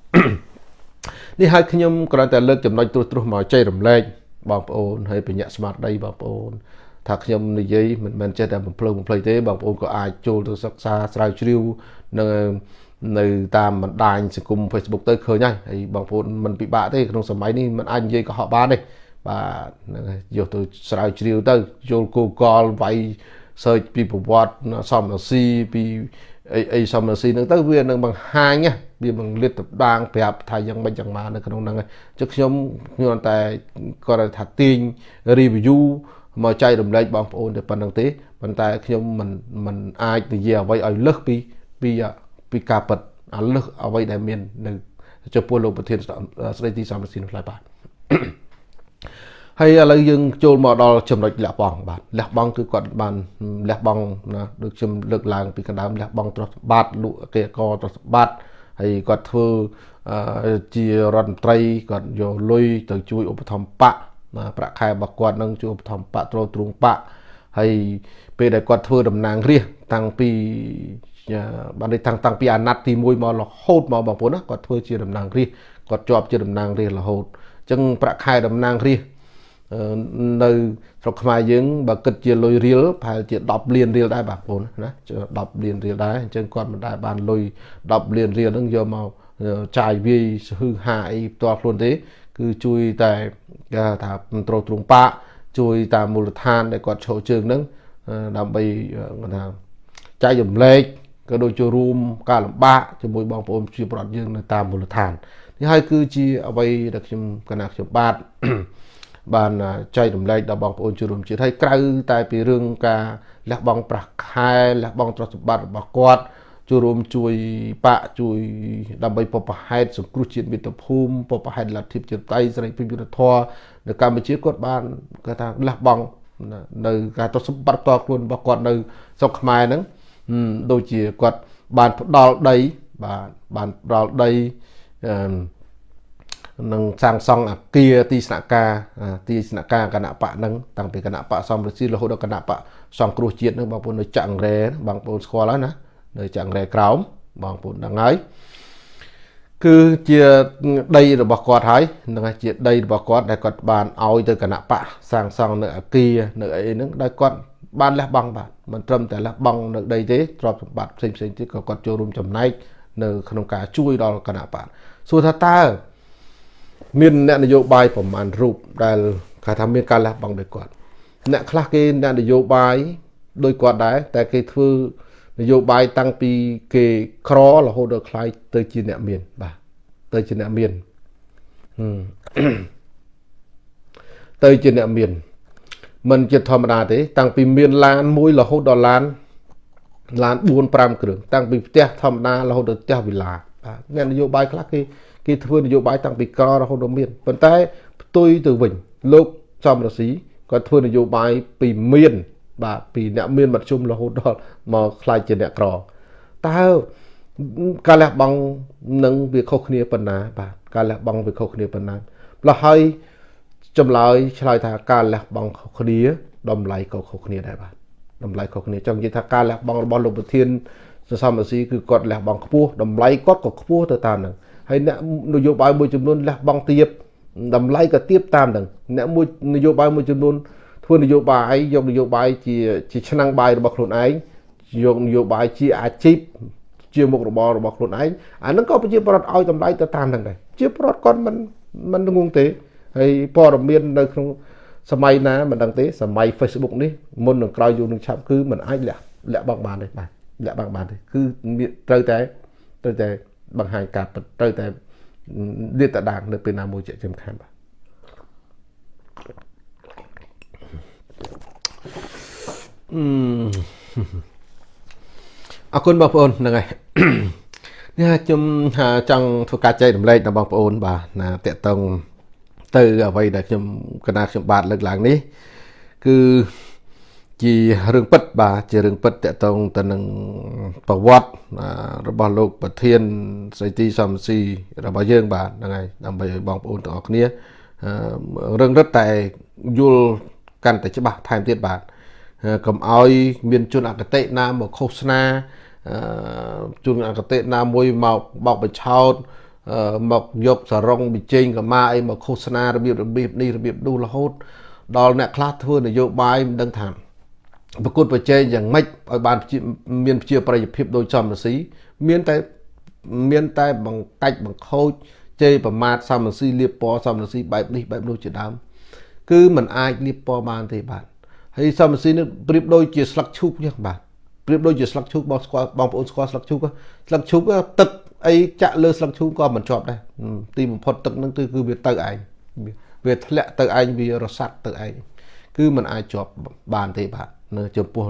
នេះហើយខ្ញុំគ្រាន់តែលើកចំណុចត្រួសត្រាសមកចែករំលែកបងប្អូនហើយបញ្ញាក់ស្មារតីបងប្អូនថាខ្ញុំនិយាយមិនមែនចេះតែបំភ្លឺបំភ្លៃទេបងប្អូនក៏អាចចូលទៅសិក្សាស្រាវជ្រាវនៅនៅតាមបណ្ដាញសង្គម Facebook ទៅឃើញហើយហើយបងប្អូនមិនពិបាកទេក្នុងសម័យនេះมันអាចនិយាយកុហកបានទេ បាទហ្នឹងហើយយកទៅស្រាវជ្រាវទៅចូល Google វាយ search ពីប្រវត្តិសំរាស៊ីពីអីអីសំរាស៊ីហ្នឹងទៅវានឹងបង្ហាញវានឹងលាតត្រដាងប្រាប់ថាយ៉ាងម៉េចយ៉ាងម៉ានៅក្នុងហ្នឹងចុះខ្ញុំខ្ញុំតែគាត់ថាទាញ review មកចែករំលែកបងប្អូនតែប៉ុណ្្នឹងទេប៉ុន្តែខ្ញុំមិនមិនអាចនិយាយអ្វីឲ្យលើសពីពីពីការពិតអាលើសអ្វីដែលមាននៅចំពោះលោកប្រធានស្ដីទីសំរាស៊ីនោះឡើយបាទ ហើយឥឡូវយើងចូលមកដល់ចំណុចលះបង់បាទលះបង់គឺគាត់បានលះបង់ណាដូចខ្ញុំលើកឡើងពីកណ្ដាលលះបង់ទ្រព្យសម្បត្តិលក់គេកទ្រព្យសម្បត្តិហើយគាត់ធ្វើជារដ្ឋមន្ត្រីគាត់យកលុយទៅជួយឧបត្ថម្ភបកប្រាក់ខែរបស់គាត់នឹងជួយឧបត្ថម្ភបកទ្រទ្រង់បកហើយពេលដែលគាត់ធ្វើតំណាងរាស្ត្រតាំងពីបាននេះតាំងតាំងពីអាណត្តិទី1មករហូតមកបងប្អូនណាគាត់ធ្វើជាតំណាងរាស្ត្រគាត់ជាប់ជាតំណាងរាស្ត្ររហូតអញ្ចឹងប្រាក់ខែតំណាងរាស្ត្រ នៅស្រុកខ្មែរយើងបើគិតជាលុយរៀលប្រហែលជា10លានរៀលដែរបងប្អូនណា10លានរៀលដែរអញ្ចឹងគាត់មិនដែលបានលុយ10លានរៀលហ្នឹងយកមកចាយវាយហឺហាអីផ្ទាល់ខ្លួនទេ គឺជួយតែគេថាត្រួតត្រងបាក់ជួយតាមមូលដ្ឋានដែលគាត់ឈរជើងហ្នឹងដើម្បីគាត់ថាចែករំលែកក៏ដូចជារួមការលំបាកជាមួយបងប្អូនជាប្រដ្ឋយើងនៅតាមមូលដ្ឋាននេះហើយគឺជាអ្វីដែលខ្ញុំកណាខ្ញុំបាទ បានចែករំលែកដល់បងប្អូនជួបរួមជាតិហើយក្រៅតែពីរឿងការលះបង់ប្រាក់ខែលះបង់ទ្រព្យសម្បត្តិរបស់គាត់ចូលរួមជួយបាក់ជួយដើម្បីបបហេតុសង្គ្រោះជាតិមាតុភូមិបបហេតុលទ្ធិជាតិតៃសេរីភាពយុត្តិធម៌នៅកម្ពុជាគាត់បានគាត់ថាលះបង់នៅការទ្រព្យសម្បត្តិផ្ទាល់ខ្លួនរបស់គាត់នៅស្រុកខ្មែរហ្នឹងដូចជាគាត់បានផ្ដល់ដីបាទបានផ្ដល់ដីអឺ នឹងសាងសង់អាគារទីស្នាក់ការទីស្នាក់ការគណៈបកហ្នឹងតាំងពីគណៈបកសំរស៊ីរហូតដល់គណៈបកសង្គ្រោះជាតិហ្នឹងបងប្អូននៅចាក់រ៉ែបងប្អូនស្គាល់ហើយណានៅចាក់រ៉ែក្រោមបងប្អូនដឹងហើយគឺជាដីរបស់គាត់ហើយនឹងជាដីរបស់គាត់ដែលគាត់បានឲ្យទៅគណៈបកសាងសង់នៅអាគារនៅអីហ្នឹងដោយគាត់បានលះបង់បាទមិនត្រឹមតែលះបង់នៅដីទេទ្រព្យសម្បត្តិផ្សេងផ្សេងទៀតក៏គាត់ចូលរួមចំណែកនៅក្នុងការជួយដល់គណៈបកសួរថាតើ មានអ្នកនយោបាយប្រមាណរូបដែលគេថាមានការលះបង់ដោយគាត់អ្នកខ្លះគេអ្នកនយោបាយដោយគាត់ដែរតែគេធ្វើនយោបាយតាំងពីគេក្ររហូតដល់ខ្លាយទៅជាអ្នកមានបាទទៅជាអ្នកមានទៅជាអ្នកមានមិនជាធម្មតាទេ តាំងពីមានឡានមួយរហូតដល់ឡានឡាន4 5គ្រឿងតាំងពីផ្ទះធម្មតារហូតដល់ផ្ទះវិឡាបាទអ្នកនយោបាយខ្លះគេ គេធ្វើនយោបាយតាំងពីក្ររហូតដល់មានប៉ុន្តែផ្ទុយទៅវិញលោកសំរស៊ីគាត់ធ្វើនយោបាយពីមាន បាទពីអ្នកមានមធ្យមរហូតដល់មកខ្លាយជាអ្នកក្រតើការលះបង់នឹងវាខុសគ្នាប៉ុណ្ណា បាទការលះបង់វាខុសគ្នាប៉ុណ្ណាម្ល៉េះហើយចម្លើយឆ្លើយថាការលះបង់ខុសគ្នាតម្លៃក៏ខុសគ្នាដែរបាទតម្លៃខុសគ្នាចង់និយាយថាការលះបង់របស់លោកប្រធានសសមស៊ីគឺគាត់លះបង់ខ្ពស់តម្លៃគាត់ក៏ខ្ពស់ទៅតាមនឹង ហើយអ្នកនយោបាយមួយចំនួនលះបង់ទៀបតម្លៃក៏ទៀបតាមនឹងអ្នកមួយនយោបាយមួយចំនួនធ្វើនយោបាយយកនយោបាយជាជាឆ្នាំងបាយរបស់ខ្លួនឯងយកនយោបាយជាអាជីពជាមុខរបររបស់ខ្លួនឯងអានឹងក៏ប្រជាប្រដ្ឋឲ្យតម្លៃទៅតាមនឹងដែរជាប្រដ្ឋគាត់មិនមិនងងទេហើយព័ត៌មាននៅក្នុងសម័យណាមិនដឹងទេសម័យ Facebook នេះមុននឹងក្រោយយូរនឹងឆាប់គឺมันអាចលាក់លាក់បង់បានទេបាទលាក់បង់បានទេគឺត្រូវតែត្រូវតែ បង្ហាញការពិតត្រូវតែលាតត្រដាងនៅពេលណាមួយជាសំខាន់បាទអរគុណបងប្អូនហ្នឹងហើយនេះខ្ញុំចង់ធ្វើការចែករំលែកដល់បងប្អូន បាទណាតកតងទៅអ្វីដែលខ្ញុំកណាខ្ញុំបាទលើកឡើងនេះ គឺ ជារឿងពិតបាទជារឿងពិតតកតងទៅនឹងប្រវត្តិរបស់លោកប្រធានស្រីទីសំស៊ីរបស់យើងបាទហ្នឹងហើយដើម្បីឲ្យបងប្អូនទាំងអស់គ្នារឿងរឹតតែយល់កាន់តែច្បាស់ថែមទៀតបាទកុំឲ្យមានជនអកតេណាមកឃោសនាជនអកតេណាមួយមកបោកបញ្ឆោតមកយកសរងបញ្ចេញកម៉ាអីមកឃោសនារបៀបរបៀបនេះរបៀបនោះរហូតដល់អ្នកខ្លះធ្វើនយោបាយមិនដឹងថា ប្រកួតប្រជែងយ៉ាងម៉េចឲ្យបានមានជាប្រយោជន៍ដោយសំរស៊ីមានតែមានតែបង្កាច់បង្ខូចជេរប្រមាថសំរស៊ីលៀបពណ៌សំរស៊ីបែបនេះបែបនោះជាដើមគឺมันអាចលៀបពណ៌បានទេបាទហើយសំរស៊ីនេះប្រៀបដូចជាស្លឹកឈូកចឹងបាទប្រៀបដូចជាស្លឹកឈូកបងស្គាល់បងប្អូនស្គាល់ស្លឹកឈូកស្លឹកឈូកទឹកអីចាក់លើស្លឹកឈូកក៏មិនជាប់ដែរទីបំផុតទឹកហ្នឹងគឺគឺវាទៅឯងវាធ្លាក់ទៅឯងវារសាត់ទៅឯងគឺมันអាចជាប់បានទេបាទ នៅចំពោះ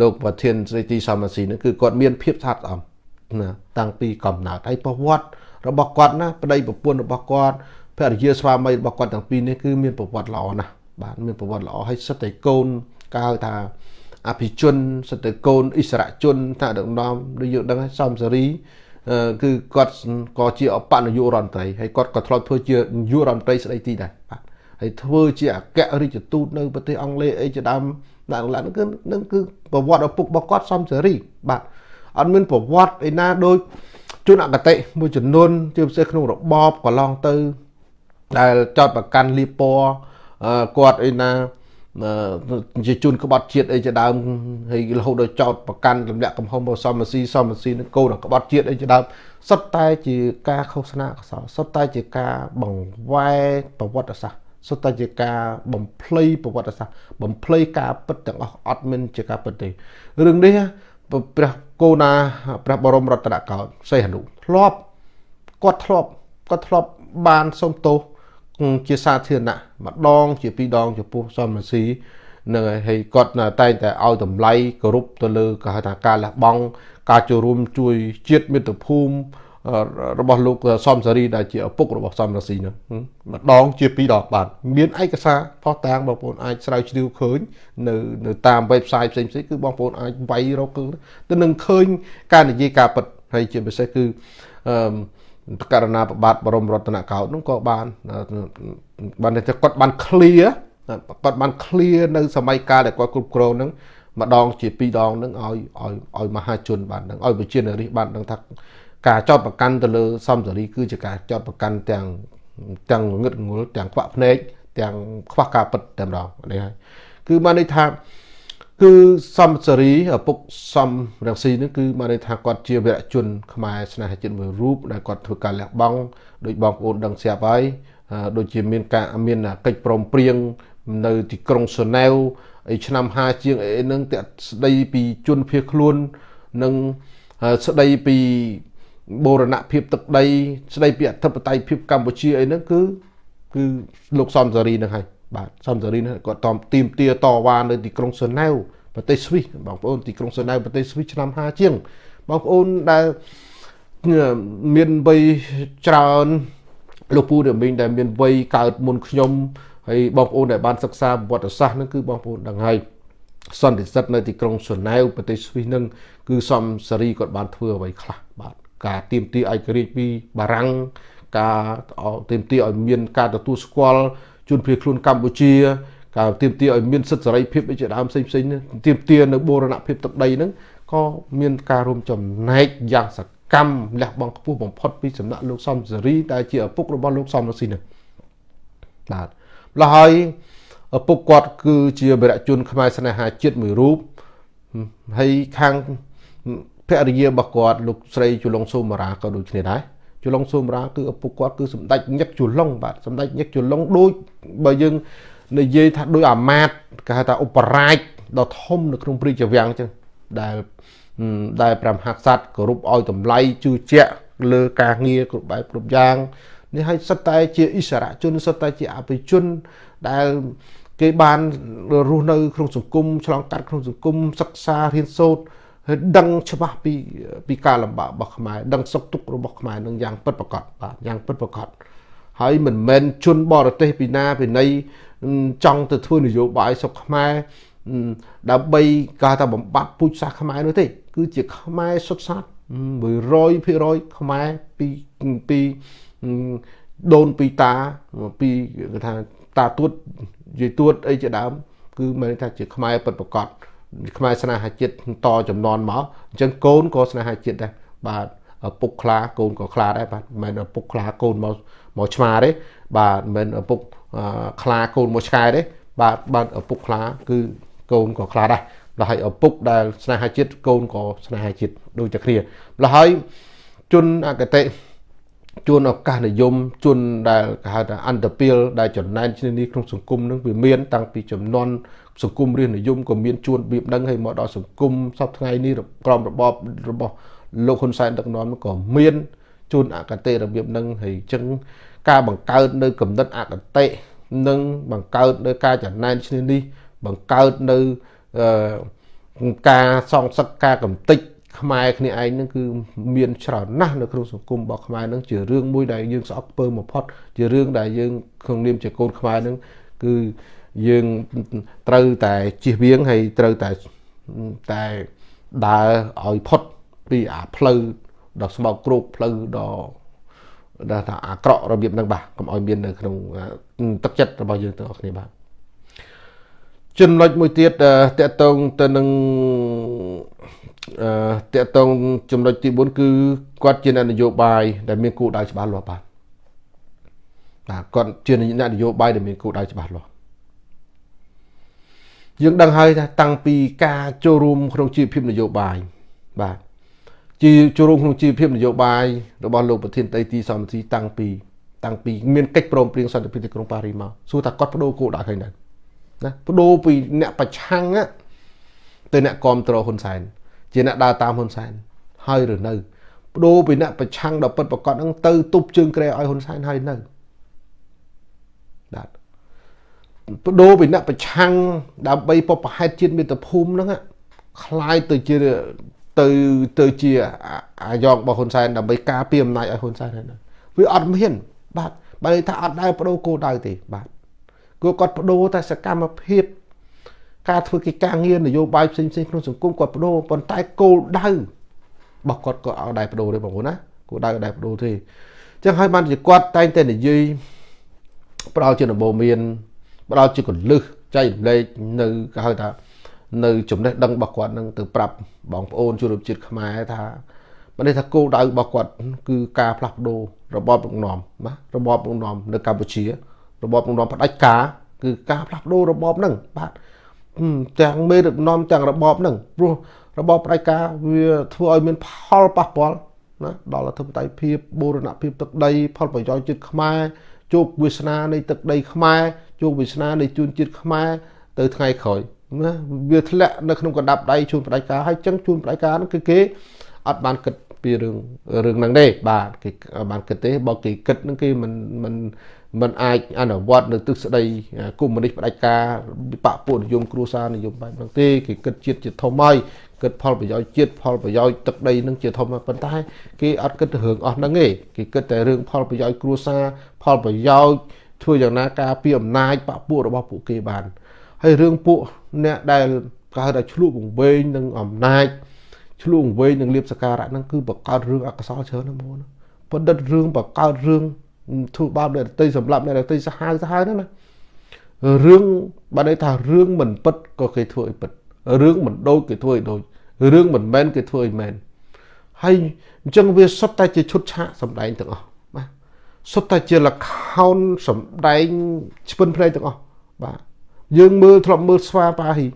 លោកប្រធានស្រីទីសមស៊ីនេះគឺគាត់មានភាពស្អាតស្អំណាតាំងពីកំណើតហើយប្រវត្តិរបស់គាត់ណាប្តីប្រពន្ធរបស់គាត់ភរិយាស្វាមីរបស់គាត់ទាំងពីរនេះគឺមានប្រវត្តិល្អណាស់បាទមានប្រវត្តិល្អហើយសិតតែកូនកើថាអភិជនសិតតែកូនអិសរជនថាដឹកនាំដូចយើងដឹងហើយសំសេរីគឺគាត់ក៏ជាអបនាយករដ្ឋមន្ត្រីហើយគាត់ក៏ធ្លាប់ធ្វើជានាយករដ្ឋមន្ត្រីស្ដីទីដែរបាទ ហើយធ្វើជាអគ្គរដ្ឋទូតនៅប្រទេសអង់គ្លេសអីជាដើមដាក់ឡើងគឺនឹងគឺប្រវត្តិឪពុករបស់គាត់សំសេរីបាទអត់មានប្រវត្តិឯណាដូចជនអកតេមួយចំនួនជាពិសេសក្នុងរបបកន្លងទៅ ដែលចោតប្រកាន់លីពណ៌គាត់អីណាជាជនក្បត់ជាតិអីជាដើមហើយរហូតដល់ចោតប្រកាន់ទម្លាក់កំហុសមកសមស៊ីសមស៊ីនឹងកូនក្បត់ជាតិអីជាដើមសុទ្ធតែជាការឃោសនាកសលសុទ្ធតែជាការបង្វែរប្រវត្តិសាស្ត្រ សុទ្ធតែជាការបំភ្លៃប្រវត្តិសាស្ត្របំភ្លៃការពិតទាំងអស់អត់មានជាការពិតទេរឿងនេះព្រះគោណាព្រះបរមរតនកោដ្ឋសីហនុធ្លាប់គាត់ធ្លាប់គាត់ធ្លាប់បានសុំទោសជាសាធារណៈម្ដង ជាពីរដងចំពោះសមរស៊ីនឹងហើយគាត់តែងតែឲ្យតម្លៃគោរពទៅលើគេហៅថាការលះបង់ការចូលរួមជួយជាតិមាតុភូមិ របស់លោកសំសារីដែលជាឪពុករបស់សំរាស៊ីនោះម្ដងជាពីរដងបាទមានឯកសារផុសតាងបងប្អូនអាចស្រាវជ្រាវឃើញនៅនៅតាម website ផ្សេងៗគឺបងប្អូនអាចវាយរកទៅនឹងឃើញការនិយាយការពិតហើយជាពិសេសគឺអឺករណីប្របាទបរមរតនកោដ្ឋនោះក៏បានបានតែគាត់បាន clear គាត់បាន clear នៅសម័យកាលដែលគាត់គ្រប់គ្រងហ្នឹងម្ដងជាពីរដងហ្នឹងឲ្យឲ្យឲ្យមហាជនបានហ្នឹងឲ្យប្រជានារីបានដឹងថា ការចោតប្រកាន់ទៅលើសំសេរីគឺជាការចោតប្រកាន់ទាំងទាំងងឹតងល់ទាំងខ្វាក់ភ្នែកទាំងខ្វះការពិតតែម្ដងនេះហើយគឺបានន័យថាគឺសំសេរីឪពុកសំរងស៊ីនេះគឺបានន័យថាគាត់ជាវីរជនខ្មែរស្នេហាជាតិមួយរូបដែលគាត់ធ្វើការលះបង់ដោយបងប្អូនដឹងស្រាប់ហើយដូចជាមានការមានកិច្ចព្រមព្រៀងនៅទីក្រុងសូណែវឯឆ្នាំ5ជាងអីនឹងតែស្ដីពីជនភៀសខ្លួននិងស្ដីពី បូរណភាពទឹកដី ស្ដីពីអធិបតេយ្យភាពកម្ពុជាអីហ្នឹងគឺគឺលោកសំសារីនឹងហើយបាទសំសារីនឹងគាត់តទីមទាតវ៉ានៅទីក្រុងសឺណែវប្រទេសស្វីសបងប្អូនទីក្រុងសឺណែវប្រទេសស្វីសឆ្នាំ50ជាងបងប្អូនដែលមានវ័យច្រើនលោកពូរមីងដែលមានវ័យកើតមុនខ្ញុំហើយបងប្អូនដែលបានសិក្សាប្រវត្តិសាស្ត្រហ្នឹងគឺបងប្អូនដឹងហើយសន្តិសិទ្ធនៅទីក្រុងសឺណែវប្រទេសស្វីសហ្នឹងគឺសំសារីគាត់បានធ្វើអ្វីខ្លះបាទ ការទៀមទាឯករាជ្យពីបារាំងការទៀមទាឲ្យមានការទទួលស្គាល់ជនភៀសខ្លួនកម្ពុជាការទៀមទាឲ្យមានសិទ្ធិសេរីភាពជាដើមផ្សេងផ្សេងទៀមទានៅបូរណភាពទឹកដីហ្នឹងក៏មានការរួមចំណែកយ៉ាងសកម្មលះបង់ខ្ពស់បំផុតពីសំណាក់លោកសំសេរីដែលជាឪពុករបស់លោកសំរងស៊ីនេះបាទម្ល៉េះហើយឪពុកគាត់គឺជាវីរជនខ្មែរស្នេហាជាតិមួយរូបហើយខាង ភរិយារបស់គាត់លោកស្រីជុលងសូមារាក៏ដូចគ្នាដែរជុលងសូមារាគឺឪពុកគាត់គឺសម្ដេចញឹកជុលងបាទសម្ដេចញឹកជុលងដូចបើយើងនិយាយថាដូចអាម៉ាតគេហៅថាឧបរាជដ៏ធំនៅក្នុងព្រះរាជវាំងអញ្ចឹងដែលដែលព្រះមហាក្សត្រគោរពឲ្យតម្លៃជឿជាក់លើការងារគ្រប់បែបគ្រប់យ៉ាងនេះឲ្យសិតតែជាអិសរជនសិតតែជាអភិជនដែលគេបានរស់នៅក្នុងសង្គមឆ្លងកាត់ក្នុងសង្គមសិក្សារៀនសូត្រហើយ ដឹងច្បាស់ពីពីការលំបាករបស់ខ្មែរដឹងសុខទុក្ខរបស់ខ្មែរនឹងយ៉ាងពិតប្រាកដបាទយ៉ាងពិតប្រាកដហើយមិនមែនជនបរទេសពីណាពីណីចង់ទៅធ្វើនយោបាយសុខខ្មែរដើម្បីការថាបំបត្តិពូជសាសន៍ខ្មែរនោះទេ គឺជាខ្មែរសុទ្ធសាធ100%ខ្មែរពីពីដូនពីតាពីគេថាតាទួតយាយទួតអីជាដើម គឺមានថាជាខ្មែរពិតប្រកប ខ្មែរស្នេហាជាតិតចំនួនមកអញ្ចឹងកូនក៏ស្នេហាជាតិដែរបាទឪពុកខ្លាកូនក៏ខ្លាដែរបាទមិនមែនឪពុកខ្លាកូនមកមកឆ្មាទេបាទមិនមែនឪពុកខ្លាកូនមកឆ្កែទេបាទបាទឪពុកខ្លាគឺកូនក៏ខ្លាដែរដល់ហើយឪពុកដែលស្នេហាជាតិកូនក៏ស្នេហាជាតិដូចតែគ្នាដល់ហើយជនអកតេជួនឱកាសនិយមជួនដែលគេហៅថាអន្តពាលដែលចំណែនគ្នានេះក្នុងសង្គមនឹងវាមានតាំងពីចំនួន សង្គមរាជនិយមក៏មានជួនបៀបដឹងហើយមកដល់សង្គមសពថ្ងៃនេះក្រមរបបរបស់លោកហ៊ុនសែនដឹកនាំក៏មានជួនអកតេរបៀបហ្នឹងហើយអញ្ចឹងការបង្កើតនៅគំនិតអកតេនិងបង្កើតនៅការចំណែនឈ្នានេះបង្កើតនៅការសងសឹកការកំតិចខ្មែរគ្នាឯងហ្នឹងគឺមានច្រើនណាស់នៅក្នុងសង្គមរបស់ខ្មែរហ្នឹងជារឿងមួយដែលយើងស្អប់ពើបំផុតជារឿងដែលយើងក្នុងនាមជាកូនខ្មែរហ្នឹងគឺ យើងត្រូវតែជៀសវាងហើយត្រូវតែតែដើរឲ្យផុតពីអាផ្លូវដ៏ស្មោកគ្រោកផ្លូវដ៏ដែលថាអាក្រក់របៀបហ្នឹងបាទកុំឲ្យមាននៅក្នុងទឹកចិត្តរបស់យើងទាំងអស់គ្នាបាទចំណុចមួយទៀតតកតងទៅនឹងអឺតកតងចំណុចទី4គឺគាត់ជាអ្នកនយោបាយដែលមានគោលដៅច្បាស់លាស់បាទបាទគាត់ជាអ្នកនយោបាយដែលមានគោលដៅច្បាស់លាស់ យើងដឹងហើយថាតាំងពីការចូលរួមក្នុងជីវភាពនយោបាយបាទជាចូលរួមក្នុងជីវភាពនយោបាយរបស់លោកប្រធានតីទីសំទីតាំងពីតាំងពីមានកិច្ចព្រមព្រៀងសន្តិភាពទីក្រុងប៉ារីមកសួរថាគាត់បដូរគោលដៅឃើញដែរណាបដូរពីអ្នកប្រឆាំងទៅអ្នកគ្រប់គ្រងហ៊ុនសែនជាអ្នកដើរតាមហ៊ុនសែនហើយឬនៅបដូរពីអ្នកប្រឆាំងដល់ពិតប្រកបហ្នឹងទៅទប់ជើងក្រែឲ្យហ៊ុនសែនហើយនៅបាទ បដូរពីអ្នកប្រឆាំងដើម្បីបបហេតុជាតិមាតុភូមិហ្នឹងคล้ายទៅជាទៅទៅជាអាយ៉ងរបស់ហ៊ុនសែនដើម្បីការពារអំណាចឲ្យហ៊ុនសែនហ្នឹងវាអត់មានបាទបើថាអត់ដែលបដូរគោលដៅទេបាទគឺគាត់បដូរតែសកម្មភាពការធ្វើកិច្ចការងារនយោបាយផ្សេងផ្សេងក្នុងសង្គមគាត់បដូរប៉ុន្តែគោលដៅរបស់គាត់ក៏ឲ្យដែរបដូរទេបងប្អូនណាគោលដៅដែរបដូរទេអញ្ចឹងហើយបានជាគាត់តែងតែនិយាយផ្ដល់ជាដំបូន្មាន ផ្ដល់ជាកលឹះចែករំលែកនៅគេហៅថានៅចំណេះដឹងរបស់គាត់នឹងទៅប្រាប់បងប្អូនជនរួមជាតិខ្មែរថាមិននេះថាគោលដៅរបស់គាត់គឺការផ្លាស់ប្ដូររបបដឹកនាំណារបបដឹកនាំនៅកម្ពុជា របបដឹកនាំផ្ដាច់ការគឺការផ្លាស់ប្ដូររបបហ្នឹងបាទទាំងមេដឹកនាំទាំងរបបហ្នឹងព្រោះរបបផ្ដាច់ការវាធ្វើឲ្យមានផលប៉ះពាល់ណាដល់អធិបតេយ្យភាពបូរណភាពទឹកដីផលប្រយោជន៍ជាតិខ្មែរ ជោគវាសនានៃទឹកដីខ្មែរជោគវាសនានៃជួនជាតិខ្មែរទៅថ្ងៃក្រោយណាវាធ្លាក់នៅក្នុងកណ្ដាប់ដៃជួនផ្ដាច់ការហើយចឹងជួនផ្ដាច់ការហ្នឹងគឺគេអត់បានគិតពីរឿងរឿងហ្នឹងទេបាទគេបានគិតទេបើគេគិតហ្នឹងគេមិនមិនមិនអាចអនុវត្តនៅទិសស្ដីកុម្មុយនីសផ្ដាច់ការបពពួកនិយមគ្រួសារនិយមបែបហ្នឹងទេគេគិតជាតិជាធំហើយ គិតផលប្រយោជន៍ជាតិផលប្រយោជន៍ទឹកដីនឹងជាធំប៉ុន្តែគេអត់គិតទៅរឿងអស់ហ្នឹងទេគេគិតតែរឿងផលប្រយោជន៍គ្រួសារផលប្រយោជន៍ធ្វើយ៉ាងណាការពីអំណាចបពពួករបស់ពួកគេបានហើយរឿងពួកអ្នកដែលគេហៅថាឆ្លុះវង្វេងនឹងអំណាចឆ្លុះវង្វេងនឹងលៀបសការៈហ្នឹងគឺបង្កើតរឿងអកុសលច្រើនណាស់មកបណ្ឌិតរឿងបង្កើតរឿងធ្វើបាបអ្នកដទៃសម្រាប់អ្នកដទៃសាហាវសាហាវហ្នឹងណារឿងបើន័យថារឿងមិនពិតក៏គេធ្វើឲ្យពិត រឿងមិនដូចគេធ្វើឲ្យដូចរឿងមិនមែនគេធ្វើឲ្យមែនហើយអញ្ចឹងវាសុទ្ធតែជាឈុតឆាកសម្ដែងទាំងអស់បាទសុទ្ធតែជាលខោនសម្ដែងឆ្ពិនភ្នែកទាំងអស់បាទយើងមើលធ្លាប់មើលស្វាប៉ាហ៊ី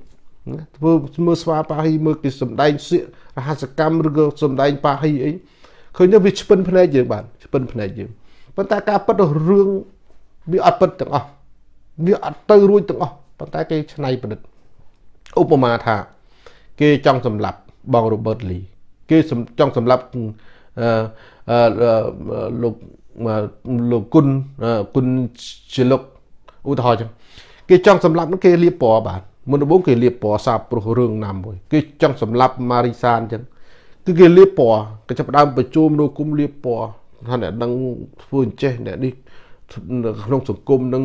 ធ្វើមើលស្វាប៉ាហ៊ីមើលគេសម្ដែងសៀករហសកម្មឬក៏សម្ដែងប៉ាហ៊ីអីឃើញទៅវាឆ្ពិនភ្នែកយើងបាទឆ្ពិនភ្នែកយើងប៉ុន្តែការពិតរឿងវាអត់ពិតទាំងអស់វាអត់ទៅរួចទាំងអស់ប៉ុន្តែគេឆ្នៃប្រឌិត ឧបមាថា គេចង់សម្លាប់បង Robert Lee គេចង់សម្លាប់អឺអឺលោកលោកគុណគុណជាលោកឧទាហរណ៍ចឹងគេគេចង់សម្លាប់នឹងគេលាបពណ៌បាទមុនដំបូងគេលាបពណ៌សាបព្រោះរឿងណាមួយគេចង់សម្លាប់ម៉ារីសានអញ្ចឹងគឺគេលាបពណ៌គេចាប់ដើមប្រជុំនៅគុំលាបពណ៌ថាអ្នកនឹងធ្វើអញ្ចេះអ្នកនេះក្នុងសង្គមនឹង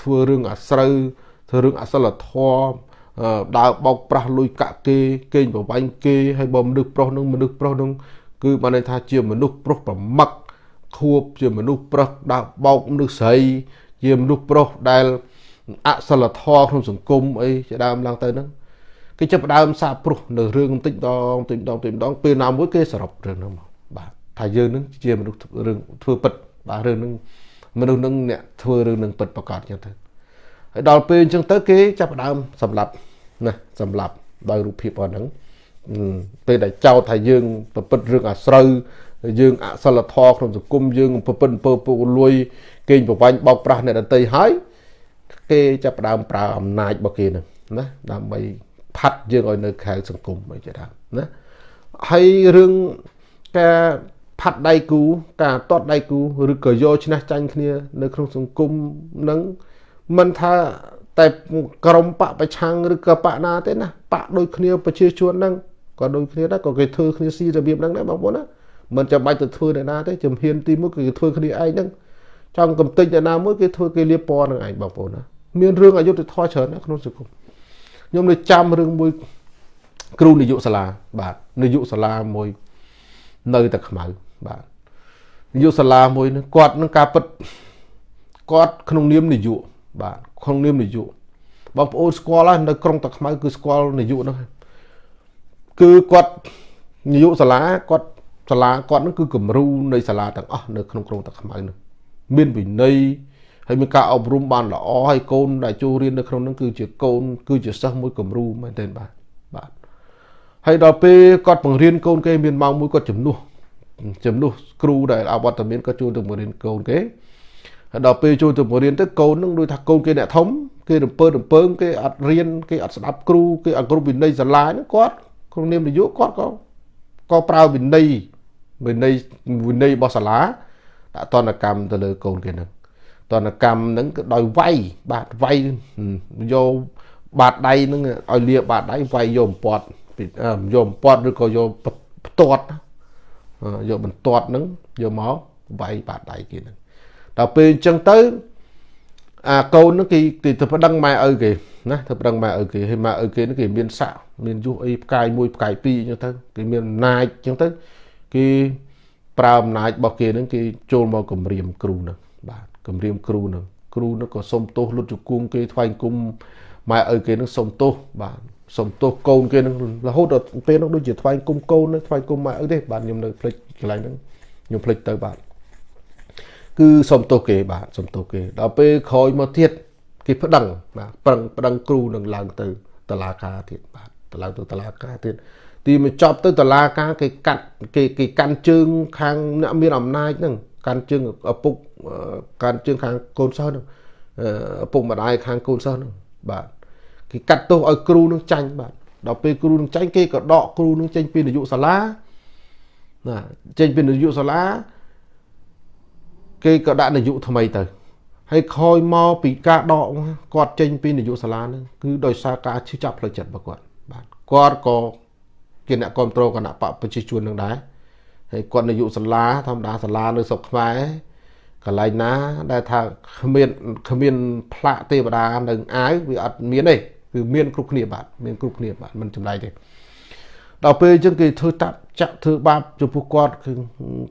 ធ្វើរឿងអាស្រូវធ្វើរឿងអសិលធម៌ ដើរបោកប្រាស់លុយកាក់គេកេងប្រវាញ់គេហើយបើមនុស្សប្រុសនឹងមនុស្សប្រុសនឹងគឺបានន័យថាជាមនុស្សប្រុសប្រមឹកខួបជាមនុស្សប្រុសដើរបោកមនុស្សស្រីជាមនុស្សប្រុសដែលអសិលធម៌ក្នុងសង្គមអីជាដើមឡើងទៅហ្នឹងគេចាប់ដើមសាបព្រោះនៅរឿងបន្តិចដងបន្តិចដងបន្តិចដងពេលណាមួយគេសរុបរឿងហ្នឹងមកបាទថាយើងនឹងជាមនុស្សរឿងធ្វើពិតបាទរឿងហ្នឹងមនុស្សនឹងអ្នកធ្វើរឿងនឹងពិតប្រកបចឹងទៅ ហើយដល់ពេលអញ្ចឹងទៅគេចាប់ដើមសម្លាប់ណាសម្លាប់ដោយរូបភាពអស់ហ្នឹងពេលដែលចោទថាយើងប្រព្រឹត្តរឿងអាស្រូវយើងអសិលធម៌ក្នុងសង្គមយើងប្រព្រឹត្តអំពើពុករលួយកេងប្រវ័ញ្ចបោកប្រាស់អ្នកដទៃហើយគេចាប់ផ្ដើមប្រើអំណាចរបស់គេនឹងណាដើម្បីផាត់យើងឲ្យនៅខែសង្គមអីជាដើមណាហើយរឿងការផាត់ដៃគូការតតដៃគូឬក៏យកឈ្នះចាញ់គ្នា នៅក្នុងសង្គមនឹង មិនថាតែក្រមបពប្រឆាំងឬក៏បកណាទេណាបកដូចគ្នាប្រជាជនហ្នឹងក៏ដូចគ្នាដែរក៏គេធ្វើគ្នាស៊ីរបៀបហ្នឹងដែរបងប្អូនណាមិនចាំបាច់ទៅធ្វើអ្នកណាទេជំហានទី1គឺគេធ្វើគ្នាឯងហ្នឹងចង់កំតិចអ្នកណាមួយគេធ្វើគេលៀបពណ៌នឹងឯងបងប្អូនណាមានរឿងអយុត្តិធម៌ច្រើនណាស់ក្នុងសង្គមខ្ញុំនៅចាំរឿងមួយគ្រូនាយកសាលាបាទនាយកសាលាមួយនៅតែខ្មៅបាទនាយកសាលាមួយនឹងគាត់នឹងការពិតគាត់ក្នុងនាមនាយក បាទក្នុងនាមនាយកបងប្អូនស្គាល់ហើយនៅក្រុងតាខ្មៅគឺស្គាល់នាយកហ្នឹងគឺគាត់នាយកសាលាគាត់សាលាគាត់ហ្នឹងគឺគំរូនៃសាលាទាំងអស់នៅក្នុងក្រុងតាខ្មៅហ្នឹងមានវិន័យហើយមានការអប់រំបានល្អហើយកូនដែលចូលរៀននៅក្នុងហ្នឹងគឺជាកូន គឺជាសិស្សមួយគំរូមែនទែនបាទបាទហើយដល់ពេលគាត់បង្រៀនកូនគេមានម៉ោងមួយគាត់ជំនួសជំនួសគ្រូដែលអវត្តមានគាត់ចូលទៅបង្រៀនកូនគេ ហើយដល់ពេលចូលទៅបង្រៀនទៅកូននឹងដូចថាកូនគេអ្នកធំគេរំពើរំពើងគេអត់រៀនគេអត់ស្ដាប់គ្រូគេអត់គ្រប់វិន័យសាលាហ្នឹងគាត់ក្នុងនាមនយោបាយគាត់ក៏ក៏ប្រើវិន័យវិន័យវិន័យរបស់សាលាដាក់តនកម្មទៅលើកូនគេហ្នឹងតនកម្មហ្នឹងគឺដោយវាយបាទវាយយកបាតដៃហ្នឹងឲ្យលាបាតដៃវាយយកបំពត់យកបំពត់ឬក៏យកផ្ទាត់យកបន្ទាត់ហ្នឹងយកមកវាយបាតដៃគេហ្នឹង ដល់ពេលអញ្ចឹងទៅអាកូនហ្នឹងគេគេទៅប្តឹងម៉ែឪគេណាទៅប្តឹងម៉ែឪគេហើយម៉ែឪគេហ្នឹងគេមានស័កមានយុះអីផ្កាយមួយផ្កាយពីរអញ្ចឹងទៅគេមានអំណាចអញ្ចឹងទៅគេប្រើអំណាចរបស់គេហ្នឹងគេចូលមកគម្រាមគ្រូហ្នឹងបាទគម្រាមគ្រូហ្នឹងគ្រូហ្នឹងក៏សុំទោសលុតជង្គង់គេថ្វាយគុំម៉ែឪគេហ្នឹងសុំទោសបាទសុំទោសកូនគេហ្នឹងរហូតដល់ពេលហ្នឹងដូចជាថ្វាយគុំកូនថ្វាយគុំម៉ែឪទេបាទខ្ញុំនៅភ្លេចកន្លែងហ្នឹងខ្ញុំភ្លេចទៅបាទ គឺសុំទោសគេបាទសុំទោសគេដល់ពេលក្រោយមកទៀតគេប្តឹងបាទប្រឹងប្តឹងគ្រូនឹងឡើងទៅតឡាការទៀតបាទទៅឡើងទៅតឡាការទៀតទីមកចប់ទៅតឡាការគេកាត់គេគេកាន់ជើងខាងអ្នកមានអំណាចហ្នឹងកាន់ជើងឪពុកកាន់ជើងខាងកូនសិស្សហ្នឹងឪពុកម្ដាយខាងកូនសិស្សហ្នឹងបាទគេកាត់ទោសឲ្យគ្រូនឹងចាញ់បាទដល់ពេលគ្រូនឹងចាញ់គេក៏ដកគ្រូនឹងចេញពីនាយកសាលាណាចេញពីនាយកសាលា គេក៏ដាក់នាយកថ្មីទៅហើយខយមកពីការដកគាត់ចេញពីនាយកសាលាហ្នឹងគឺដោយសារការឈឺចាប់ផ្លូវចិត្តរបស់គាត់បាទគាត់ក៏ជាអ្នកគ្រប់គ្រងគណៈបកប្រជាជននឹងដែរហើយគាត់នាយកសាលាធម្មតាសាលានៅស្រុកខ្មែរ កន្លែងណា ដែលថាគ្មានគ្មានផ្លាកទេវតានៅអាវវាអត់មានទេគឺមានគ្រប់គ្នាបាទមានគ្រប់គ្នាបាទមិនចម្លែកទេដល់ពេលអញ្ចឹងគេធ្វើតាប់ចាក់ធ្វើបាបចំពោះគាត់គឺ